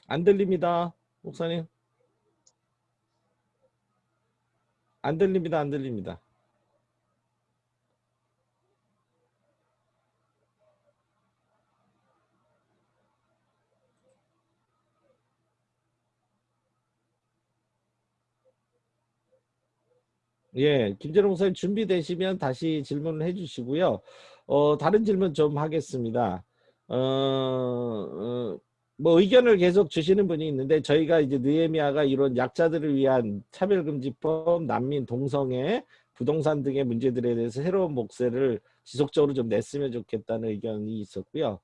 안 들립니다, 목사님. 안 들립니다, 안 들립니다. 예, 김재룡 목사님 준비되시면 다시 질문을 해주시고요. 어, 다른 질문 좀 하겠습니다. 어, 어, 뭐 의견을 계속 주시는 분이 있는데 저희가 이제 느헤미야가 이런 약자들을 위한 차별금지법, 난민, 동성애, 부동산 등의 문제들에 대해서 새로운 목소리를 지속적으로 좀 냈으면 좋겠다는 의견이 있었고요.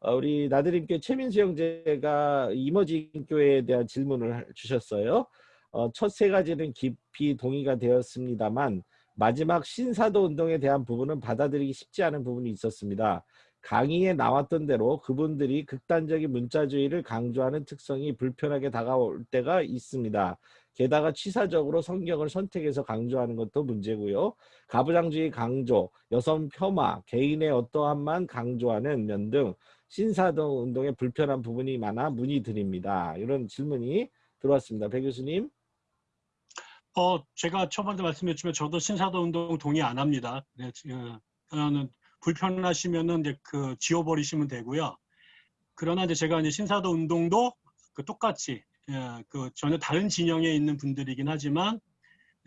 어, 우리 나드림교 최민수 형제가 이머징 교회에 대한 질문을 주셨어요. 어, 첫 세 가지는 깊이 동의가 되었습니다만 마지막 신사도 운동에 대한 부분은 받아들이기 쉽지 않은 부분이 있었습니다. 강의에 나왔던 대로 그분들이 극단적인 문자주의를 강조하는 특성이 불편하게 다가올 때가 있습니다. 게다가 취사적으로 성경을 선택해서 강조하는 것도 문제고요. 가부장주의 강조, 여성 폄하, 개인의 어떠함만 강조하는 면 등 신사도 운동에 불편한 부분이 많아 문의드립니다. 이런 질문이 들어왔습니다. 배 교수님. 어, 제가 초반에 말씀드렸지만 저도 신사도 운동 동의 안 합니다. 네, 어, 저는 불편하시면은 이제 그 지워버리시면 되고요. 그러나 이제 제가 이제 신사도 운동도 그 똑같이 예, 그 전혀 다른 진영에 있는 분들이긴 하지만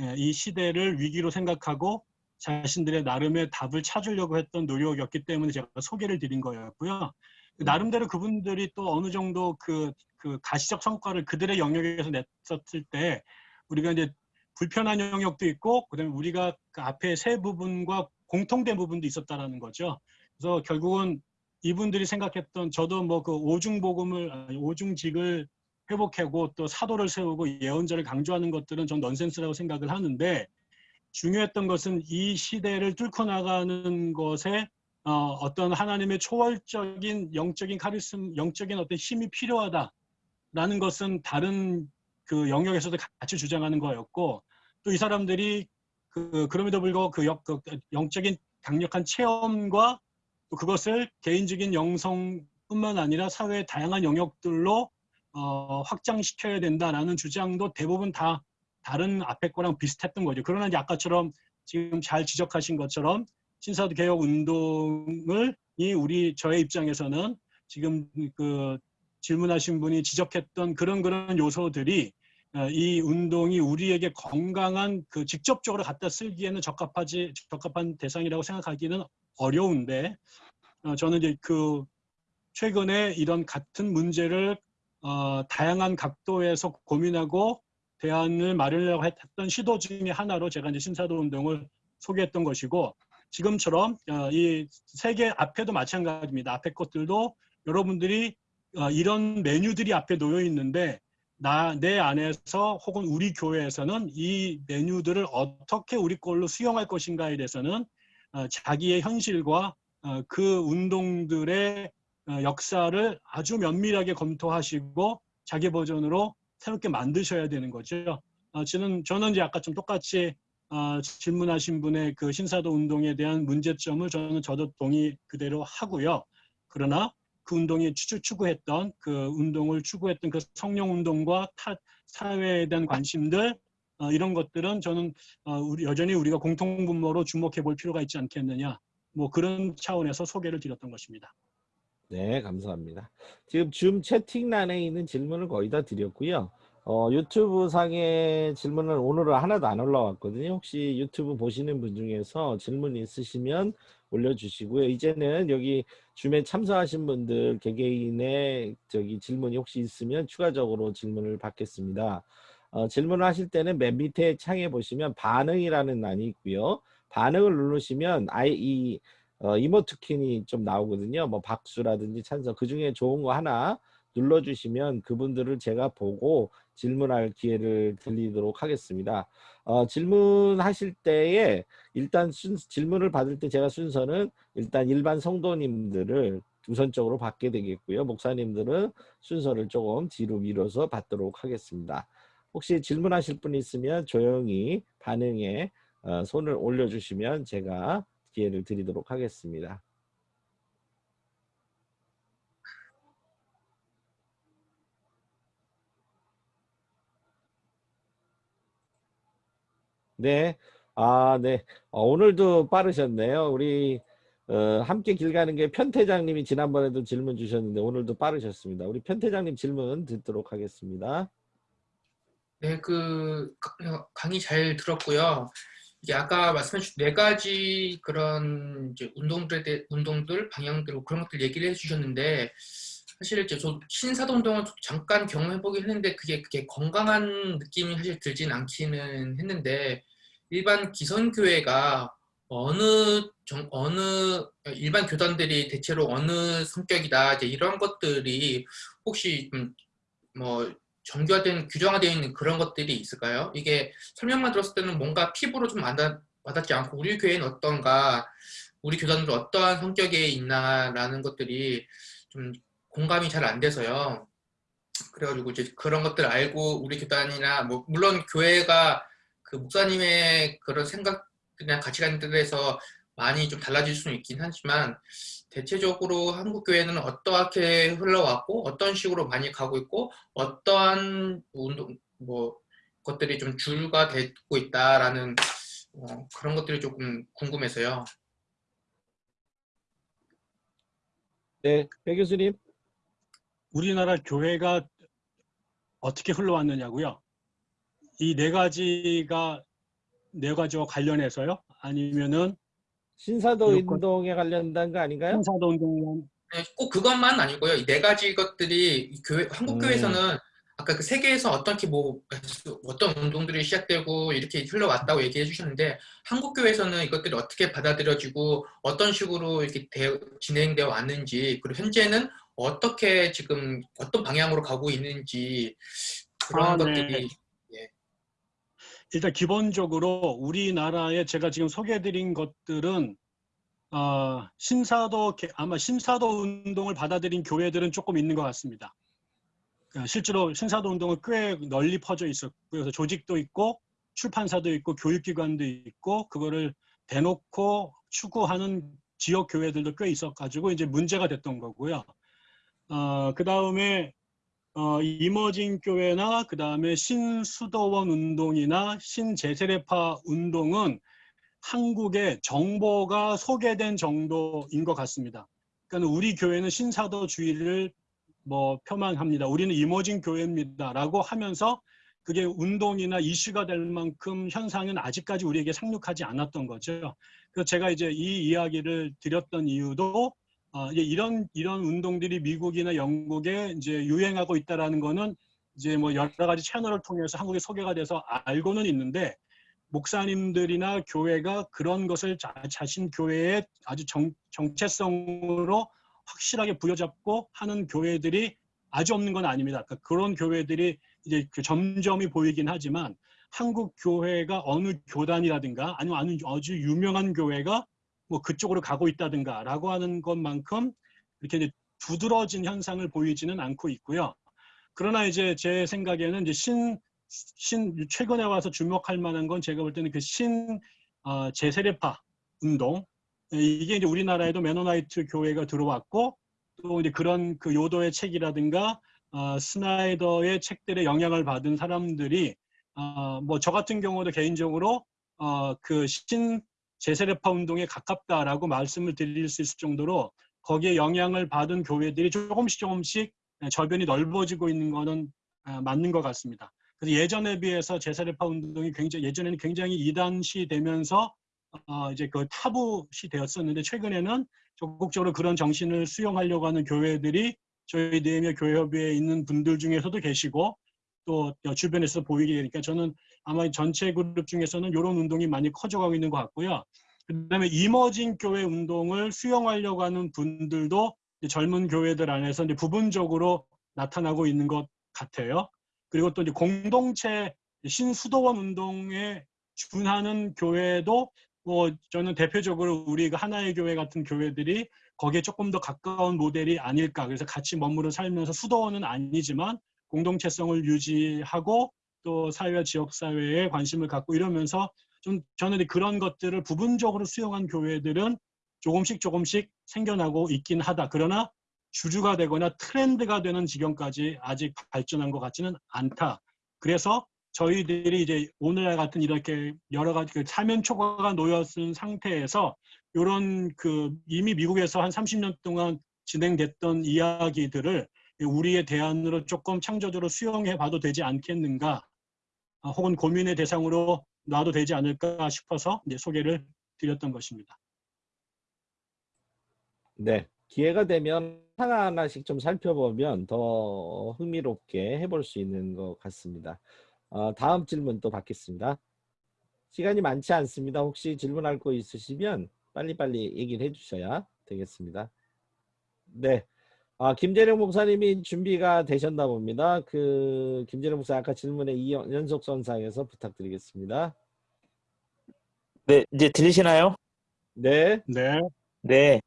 예, 이 시대를 위기로 생각하고 자신들의 나름의 답을 찾으려고 했던 노력이었기 때문에 제가 소개를 드린 거였고요. 나름대로 그분들이 또 어느 정도 그, 그 가시적 성과를 그들의 영역에서 냈었을 때 우리가 이제 불편한 영역도 있고 그다음에 우리가 그 앞에 세 부분과 공통된 부분도 있었다라는 거죠. 그래서 결국은 이분들이 생각했던 저도 뭐 그 오중복음을 오중직을 회복하고 또 사도를 세우고 예언자를 강조하는 것들은 전 넌센스라고 생각을 하는데 중요했던 것은 이 시대를 뚫고 나가는 것에 어, 어떤 하나님의 초월적인 영적인 카리스마, 영적인 어떤 힘이 필요하다라는 것은 다른 그 영역에서도 같이 주장하는 거였고 또 이 사람들이 그 그럼에도 불구하고 그, 역, 그 영적인 강력한 체험과 또 그것을 개인적인 영성뿐만 아니라 사회의 다양한 영역들로 어, 확장시켜야 된다라는 주장도 대부분 다 다른 앞에 거랑 비슷했던 거죠. 그러나 이제 아까처럼 지금 잘 지적하신 것처럼 신사도 개혁 운동을 이 우리 저의 입장에서는 지금 그 질문하신 분이 지적했던 그런 그런 요소들이 어, 이 운동이 우리에게 건강한 그 직접적으로 갖다 쓰기에는 적합하지 적합한 대상이라고 생각하기는 어려운데 어, 저는 이제 그 최근에 이런 같은 문제를 어, 다양한 각도에서 고민하고 대안을 마련하려고 했던 시도 중에 하나로 제가 이제 신사도 운동을 소개했던 것이고 지금처럼 어, 이 세계 앞에도 마찬가지입니다. 앞에 것들도 여러분들이 어, 이런 메뉴들이 앞에 놓여 있는데 나, 내 안에서 혹은 우리 교회에서는 이 메뉴들을 어떻게 우리 걸로 수용할 것인가에 대해서는 어, 자기의 현실과 어, 그 운동들의 어, 역사를 아주 면밀하게 검토하시고 자기 버전으로 새롭게 만드셔야 되는 거죠. 어, 저는, 저는 이제 아까 좀 똑같이 어, 질문하신 분의 그 신사도 운동에 대한 문제점을 저는 저도 동의 그대로 하고요. 그러나 그 운동이 추, 추구했던 그 운동을 추구했던 그 성령 운동과 타, 사회에 대한 관심들 어, 이런 것들은 저는 어, 우리, 여전히 우리가 공통분모로 주목해 볼 필요가 있지 않겠느냐 뭐 그런 차원에서 소개를 드렸던 것입니다. 네, 감사합니다. 지금 줌 채팅란에 있는 질문을 거의 다 드렸고요. 어, 유튜브 상에 질문은 오늘은 하나도 안 올라왔거든요. 혹시 유튜브 보시는 분 중에서 질문 있으시면 올려주시고요. 이제는 여기 줌에 참석하신 분들 개개인의 저기 질문이 혹시 있으면 추가적으로 질문을 받겠습니다. 어, 질문을 하실 때는 맨 밑에 창에 보시면 반응이라는 란이 있고요. 반응을 누르시면 아이 이 어, 이모티콘이 좀 나오거든요. 뭐 박수라든지 찬성 그 중에 좋은 거 하나 눌러주시면 그분들을 제가 보고 질문할 기회를 드리도록 하겠습니다. 어, 질문하실 때에 일단 순, 질문을 받을 때 제가 순서는 일단 일반 성도님들을 우선적으로 받게 되겠고요. 목사님들은 순서를 조금 뒤로 밀어서 받도록 하겠습니다. 혹시 질문하실 분 있으면 조용히 반응에 어, 손을 올려주시면 제가 기회를 드리도록 하겠습니다. 네, 아, 네. 어, 오늘도 빠르셨네요. 우리 어, 함께 길 가는 게 편태장님이 지난번에도 질문 주셨는데 오늘도 빠르셨습니다. 우리 편태장님 질문 듣도록 하겠습니다. 네, 그 가- 강의 잘 들었고요. 이게 아까 말씀해 주신 네 가지 그런 이제 운동들에 대해 운동들 방향들 그런 것들 얘기를 해주셨는데 사실 저 신사도 운동을 잠깐 경험해 보긴 했는데 그게 그게 건강한 느낌이 사실 들진 않기는 했는데 일반 기성교회가 어느 정, 어느 일반 교단들이 대체로 어느 성격이다 이제 이런 것들이 혹시 좀뭐 정교화된 규정화되어 있는 그런 것들이 있을까요? 이게 설명만 들었을 때는 뭔가 피부로 좀 와닿, 와닿지 않고 우리 교회는 어떤가 우리 교단들 어떠한 성격에 있나라는 것들이 좀 공감이 잘 안 돼서요. 그래가지고 이제 그런 것들 알고 우리 교단이나 뭐 물론 교회가 그 목사님의 그런 생각이나 가치관들에서 많이 좀 달라질 수는 있긴 하지만 대체적으로 한국 교회는 어떻게 흘러왔고 어떤 식으로 많이 가고 있고 어떠한 운동 뭐 것들이 좀 주가 되고 있다라는 어, 그런 것들이 조금 궁금해서요. 네, 배 교수님. 우리나라 교회가 어떻게 흘러왔느냐고요? 이 네 가지가 네 가지와 관련해서요? 아니면은 신사도 운동에 관련된 거 아닌가요? 신사도 운동 네, 꼭 그것만 아니고요. 이 네 가지 것들이 이 교회 한국 음. 교회에서는 아까 그 세계에서 어떻게 뭐 어떤 운동들이 시작되고 이렇게 흘러왔다고 얘기해 주셨는데 한국 교회에서는 이것들이 어떻게 받아들여지고 어떤 식으로 이렇게 되- 진행되어 왔는지 그리고 현재는 어떻게 지금 어떤 방향으로 가고 있는지 그런 아, 네. 것들이 일단 기본적으로 우리나라에 제가 지금 소개해드린 것들은 어, 신사도 개- 아마 신사도 운동을 받아들인 교회들은 조금 있는 것 같습니다. 그러니까 실제로 신사도 운동은 꽤 널리 퍼져 있었고 그래서 조직도 있고 출판사도 있고 교육기관도 있고 그거를 대놓고 추구하는 지역 교회들도 꽤 있어가지고 이제 문제가 됐던 거고요. 어, 그 다음에 어, 이머징 교회나 그 다음에 신수도원 운동이나 신제세례파 운동은 한국에 정보가 소개된 정도인 것 같습니다. 그러니까 우리 교회는 신사도주의를 뭐 표방합니다. 우리는 이머징 교회입니다라고 하면서 그게 운동이나 이슈가 될 만큼 현상은 아직까지 우리에게 상륙하지 않았던 거죠. 그래서 제가 이제 이 이야기를 드렸던 이유도 어, 이제 이런 이런 운동들이 미국이나 영국에 이제 유행하고 있다라는 거는 이제 뭐 여러 가지 채널을 통해서 한국에 소개가 돼서 알고는 있는데 목사님들이나 교회가 그런 것을 자, 자신 교회의 아주 정, 정체성으로 확실하게 부여잡고 하는 교회들이 아주 없는 건 아닙니다. 그러니까 그런 교회들이 이제 그 점점이 보이긴 하지만 한국 교회가 어느 교단이라든가 아니면 아주 아주 유명한 교회가 뭐 그쪽으로 가고 있다든가라고 하는 것만큼 이렇게 두드러진 현상을 보이지는 않고 있고요. 그러나 이제 제 생각에는 이제 신, 신 최근에 와서 주목할 만한 건 제가 볼 때는 그신 어, 재세례파 운동 예, 이게 이제 우리나라에도 메노나이트 교회가 들어왔고 또 이제 그런 그 요더의 책이라든가 어, 스나이더의 책들의 영향을 받은 사람들이 어, 뭐 저 같은 경우도 개인적으로 어, 그신 제세례파 운동에 가깝다라고 말씀을 드릴 수 있을 정도로 거기에 영향을 받은 교회들이 조금씩 조금씩 저변이 넓어지고 있는 거는 아, 맞는 것 같습니다. 그래서 예전에 비해서 제사례파 운동이 굉장히 예전에는 굉장히 이단시 되면서 어, 이제 그 타부시 되었었는데 최근에는 적극적으로 그런 정신을 수용하려고 하는 교회들이 저희 네이며 교회협의회에 있는 분들 중에서도 계시고 또 주변에서 보이게 되니까 저는 아마 전체 그룹 중에서는 이런 운동이 많이 커져가고 있는 것 같고요. 그 다음에 이머징 교회 운동을 수용하려고 하는 분들도 젊은 교회들 안에서 이제 부분적으로 나타나고 있는 것 같아요. 그리고 또 이제 공동체 신수도원 운동에 준하는 교회도 뭐 저는 대표적으로 우리 그 하나의 교회 같은 교회들이 거기에 조금 더 가까운 모델이 아닐까. 그래서 같이 머무르 살면서 수도원은 아니지만 공동체성을 유지하고 또 사회와 지역 사회에 관심을 갖고 이러면서 좀 저는 그런 것들을 부분적으로 수용한 교회들은 조금씩 조금씩 생겨나고 있긴 하다. 그러나 주주가 되거나 트렌드가 되는 지경까지 아직 발전한 것 같지는 않다. 그래서 저희들이 이제 오늘날 같은 이렇게 여러 가지 그 사면 초과가 놓였은 상태에서 이런 그 이미 미국에서 한 30년 동안 진행됐던 이야기들을 우리의 대안으로 조금 창조적으로 수용해 봐도 되지 않겠는가 아, 혹은 고민의 대상으로 놔도 되지 않을까 싶어서 소개를 드렸던 것입니다. 네. 기회가 되면 하나하나씩 좀 살펴보면 더 흥미롭게 해볼 수 있는 것 같습니다. 어, 다음 질문 또 받겠습니다. 시간이 많지 않습니다. 혹시 질문할 거 있으시면 빨리빨리 얘기를 해주셔야 되겠습니다. 네. 아, 김재령 목사님이 준비가 되셨나 봅니다. 그 김재령 목사 아까 질문에 이 연속 선상에서 부탁드리겠습니다. 네, 이제 들리시나요? 네. 네. 네.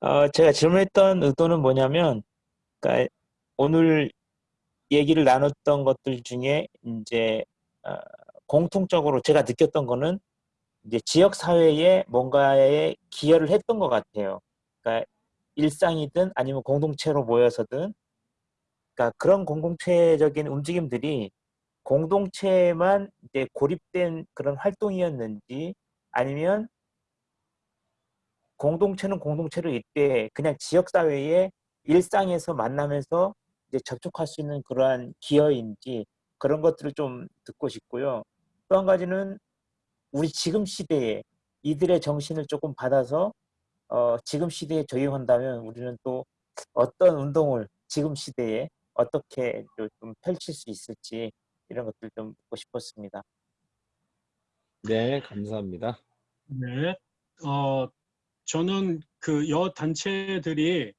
어, 제가 질문했던 의도는 뭐냐면, 그러니까 오늘 얘기를 나눴던 것들 중에 이제 어, 공통적으로 제가 느꼈던 거는 이제 지역 사회에 뭔가에 기여를 했던 것 같아요. 그러니까 일상이든 아니면 공동체로 모여서든, 그러니까 그런 공동체적인 움직임들이 공동체만 이제 고립된 그런 활동이었는지 아니면 공동체는 공동체로 있되 그냥 지역 사회의 일상에서 만나면서 이제 접촉할 수 있는 그러한 기여인지 그런 것들을 좀 듣고 싶고요. 또 한 가지는 우리 지금 시대에 이들의 정신을 조금 받아서 어, 지금 시대에 적용한다면 우리는 또 어떤 운동을 지금 시대에 어떻게 좀 펼칠 수 있을지 이런 것들 좀 듣고 싶었습니다. 네, 감사합니다. 네. 어, 저는 그 여 단체들이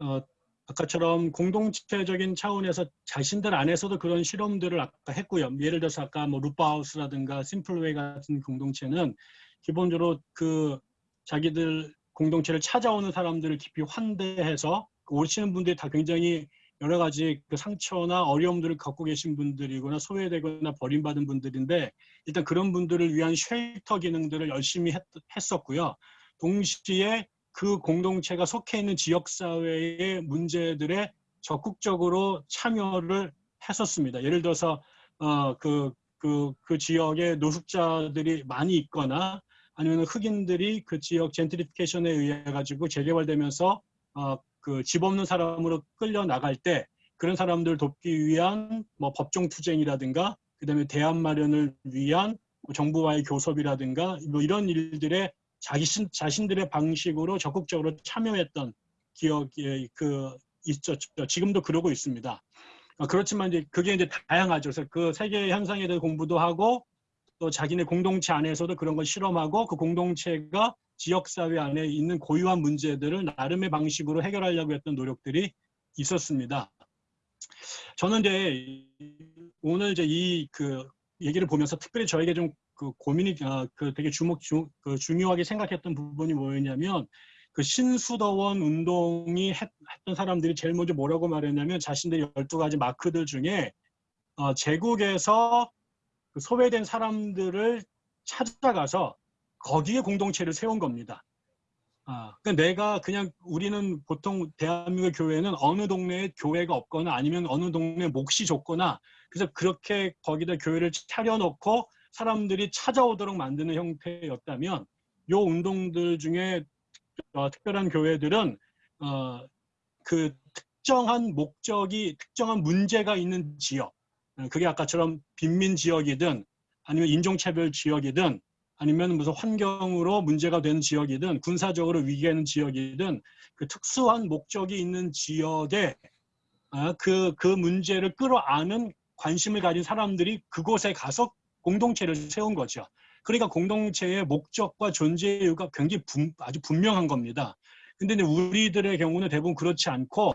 어, 아까처럼 공동체적인 차원에서 자신들 안에서도 그런 실험들을 아까 했고요. 예를 들어서 아까 뭐 루파하우스라든가 심플웨이 같은 공동체는 기본적으로 그 자기들 공동체를 찾아오는 사람들을 깊이 환대해서 그 오시는 분들이 다 굉장히 여러 가지 그 상처나 어려움들을 갖고 계신 분들이거나 소외되거나 버림받은 분들인데 일단 그런 분들을 위한 쉘터 기능들을 열심히 했, 했었고요. 동시에 그 공동체가 속해 있는 지역사회의 문제들에 적극적으로 참여를 했었습니다. 예를 들어서 어, 그, 그, 그 지역에 노숙자들이 많이 있거나 아니면 흑인들이 그 지역 젠트리피케이션에 의해 가지고 재개발되면서 어, 그 집 없는 사람으로 끌려 나갈 때 그런 사람들 돕기 위한 뭐 법정 투쟁이라든가 그다음에 대안 마련을 위한 뭐 정부와의 교섭이라든가 뭐 이런 일들에 자기 자신들의 방식으로 적극적으로 참여했던 기억이 그 있었죠. 지금도 그러고 있습니다. 어, 그렇지만 이제 그게 이제 다양하죠. 그래서 그 세계 현상에 대해 공부도 하고 또 자기네 공동체 안에서도 그런 걸 실험하고 그 공동체가 지역사회 안에 있는 고유한 문제들을 나름의 방식으로 해결하려고 했던 노력들이 있었습니다. 저는 이제 오늘 이제 이 그 얘기를 보면서 특별히 저에게 좀 그 고민이 어, 그 되게 주목 주, 그 중요하게 생각했던 부분이 뭐였냐면 그 신수더원 운동이 했, 던 사람들이 제일 먼저 뭐라고 말했냐면 자신들의 12가지 마크들 중에 어, 제국에서 그 소외된 사람들을 찾아가서 거기에 공동체를 세운 겁니다. 아, 그러니까 내가 그냥 우리는 보통 대한민국 교회는 어느 동네에 교회가 없거나 아니면 어느 동네에 몫이 좁거나 그래서 그렇게 거기다 교회를 차려놓고 사람들이 찾아오도록 만드는 형태였다면 요 운동들 중에 어, 특별한 교회들은 어, 그 특정한 목적이 특정한 문제가 있는 지역 어, 그게 아까처럼 빈민 지역이든 아니면 인종차별 지역이든 아니면 무슨 환경으로 문제가 되는 지역이든 군사적으로 위기가 있는 지역이든 그 특수한 목적이 있는 지역에 아, 그, 그 문제를 끌어안은 관심을 가진 사람들이 그곳에 가서 공동체를 세운 거죠. 그러니까 공동체의 목적과 존재 이유가 굉장히 분- 아주 분명한 겁니다. 근데 우리들의 경우는 대부분 그렇지 않고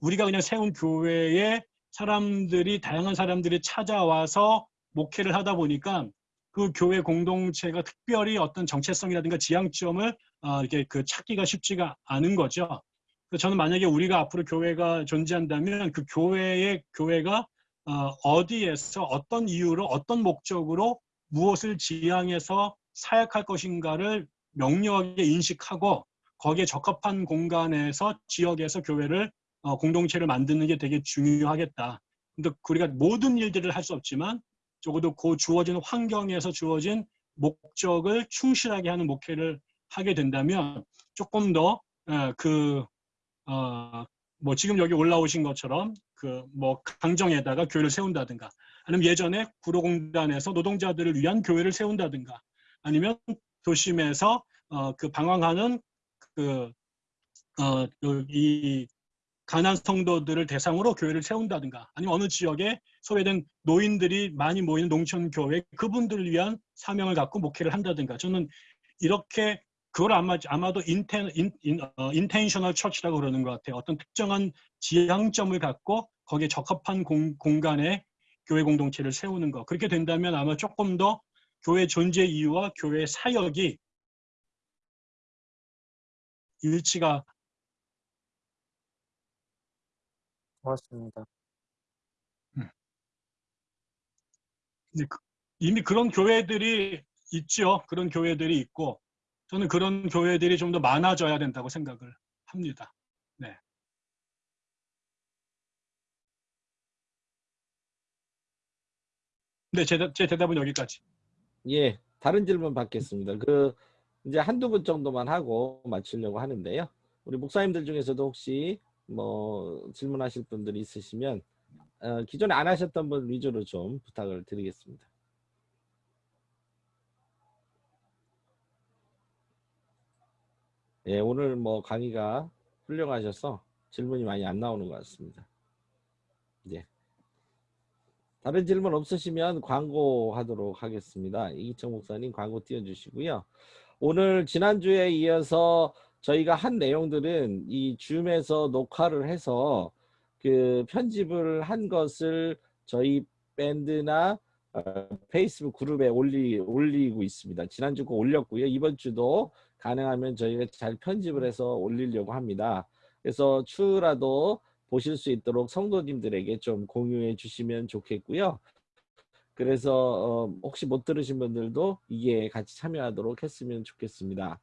우리가 그냥 세운 교회에 사람들이 다양한 사람들이 찾아와서 목회를 하다 보니까 그 교회 공동체가 특별히 어떤 정체성이라든가 지향점을 아, 이렇게 그 찾기가 쉽지가 않은 거죠. 그래서 저는 만약에 우리가 앞으로 교회가 존재한다면 그 교회의 교회가 어, 어디에서 어떤 이유로 어떤 목적으로 무엇을 지향해서 사역할 것인가를 명료하게 인식하고 거기에 적합한 공간에서 지역에서 교회를 어, 공동체를 만드는 게 되게 중요하겠다. 근데 우리가 모든 일들을 할 수 없지만 적어도 그 주어진 환경에서 주어진 목적을 충실하게 하는 목회를 하게 된다면 조금 더그 어, 뭐 지금 여기 올라오신 것처럼 그 뭐 강정에다가 교회를 세운다든가 아니면 예전에 구로공단에서 노동자들을 위한 교회를 세운다든가 아니면 도심에서 어, 그 방황하는 그 어, 이 가난 성도들을 대상으로 교회를 세운다든가 아니면 어느 지역에 소외된 노인들이 많이 모이는 농촌 교회 그분들을 위한 사명을 갖고 목회를 한다든가 저는 이렇게 그걸 아마 아마도 inten in, in, 어, intentional church라고 그러는 것 같아요. 어떤 특정한 지향점을 갖고 거기에 적합한 공, 공간에 교회 공동체를 세우는 거. 그렇게 된다면 아마 조금 더 교회 존재 이유와 교회 사역이 일치가 고맙습니다. 이제 그- 이미 그런 교회들이 있죠. 그런 교회들이 있고 저는 그런 교회들이 좀 더 많아져야 된다고 생각을 합니다. 네. 네, 제, 대- 제 대답은 여기까지. 예, 다른 질문 받겠습니다. 그 이제 한두 분 정도만 하고 마치려고 하는데요. 우리 목사님들 중에서도 혹시 뭐 질문하실 분들이 있으시면 어, 기존에 안 하셨던 분 위주로 좀 부탁을 드리겠습니다. 예, 오늘 뭐 강의가 훌륭하셔서 질문이 많이 안 나오는 것 같습니다. 예. 다른 질문 없으시면 광고하도록 하겠습니다. 이기청 목사님 광고 띄워주시고요. 오늘 지난주에 이어서 저희가 한 내용들은 이 줌에서 녹화를 해서 그 편집을 한 것을 저희 밴드나 어, 페이스북 그룹에 올리, 올리고 있습니다. 지난주 거 올렸고요. 이번 주도 가능하면 저희가 잘 편집을 해서 올리려고 합니다. 그래서 추후라도 보실 수 있도록 성도님들에게 좀 공유해 주시면 좋겠고요. 그래서 어, 혹시 못 들으신 분들도 이게 같이 참여하도록 했으면 좋겠습니다.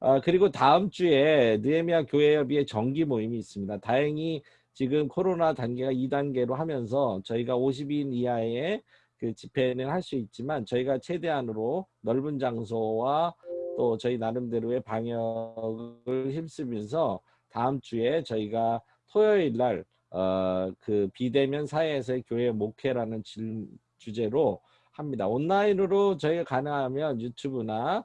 아, 그리고 다음 주에 느헤미야 교회협의회 정기 모임이 있습니다. 다행히 지금 코로나 단계가 2단계로 하면서 저희가 50인 이하의 그 집회는 할 수 있지만 저희가 최대한으로 넓은 장소와 또 저희 나름대로의 방역을 힘쓰면서 다음 주에 저희가 토요일 날 어, 그 비대면 사회에서의 교회 목회라는 질, 주제로 합니다. 온라인으로 저희가 가능하면 유튜브나 어,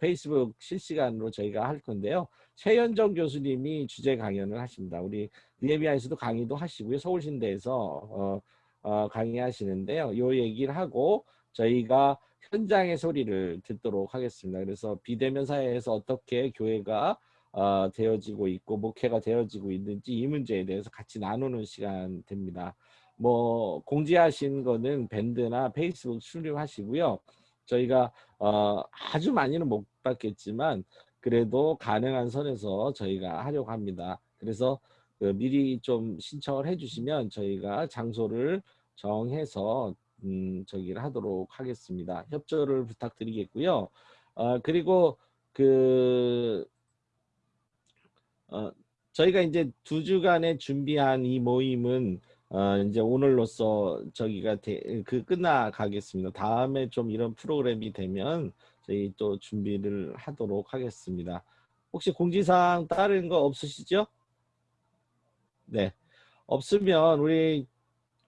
페이스북 실시간으로 저희가 할 건데요. 최현정 교수님이 주제 강연을 하십니다. 우리 니에미아에서도 강의도 하시고요. 서울신대에서 어, 어, 강의하시는데요. 요 얘기를 하고 저희가 현장의 소리를 듣도록 하겠습니다. 그래서 비대면 사회에서 어떻게 교회가 어, 되어지고 있고 목회가 되어지고 있는지 이 문제에 대해서 같이 나누는 시간 됩니다. 뭐 공지하신 거는 밴드나 페이스북 출력하시고요. 저희가 어, 아주 많이는 못 받겠지만 그래도 가능한 선에서 저희가 하려고 합니다. 그래서 그 미리 좀 신청을 해주시면 저희가 장소를 정해서 음, 저기를 하도록 하겠습니다. 협조를 부탁드리겠고요. 어, 그리고 그 어, 저희가 이제 두 주간에 준비한 이 모임은 어, 이제 오늘로써 저기가 대, 그 끝나가겠습니다. 다음에 좀 이런 프로그램이 되면 저희 또 준비를 하도록 하겠습니다. 혹시 공지사항 다른 거 없으시죠? 네. 없으면 우리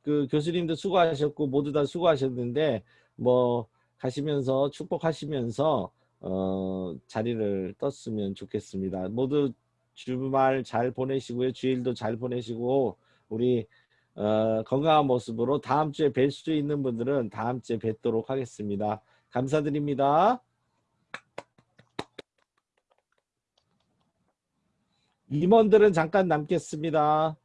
그 교수님도 수고하셨고 모두 다 수고하셨는데 뭐 가시면서 축복하시면서 어, 자리를 떴으면 좋겠습니다. 모두 주말 잘 보내시고요. 주일도 잘 보내시고 우리 어, 건강한 모습으로 다음 주에 뵐 수 있는 분들은 다음 주에 뵙도록 하겠습니다. 감사드립니다. 임원들은 잠깐 남겠습니다.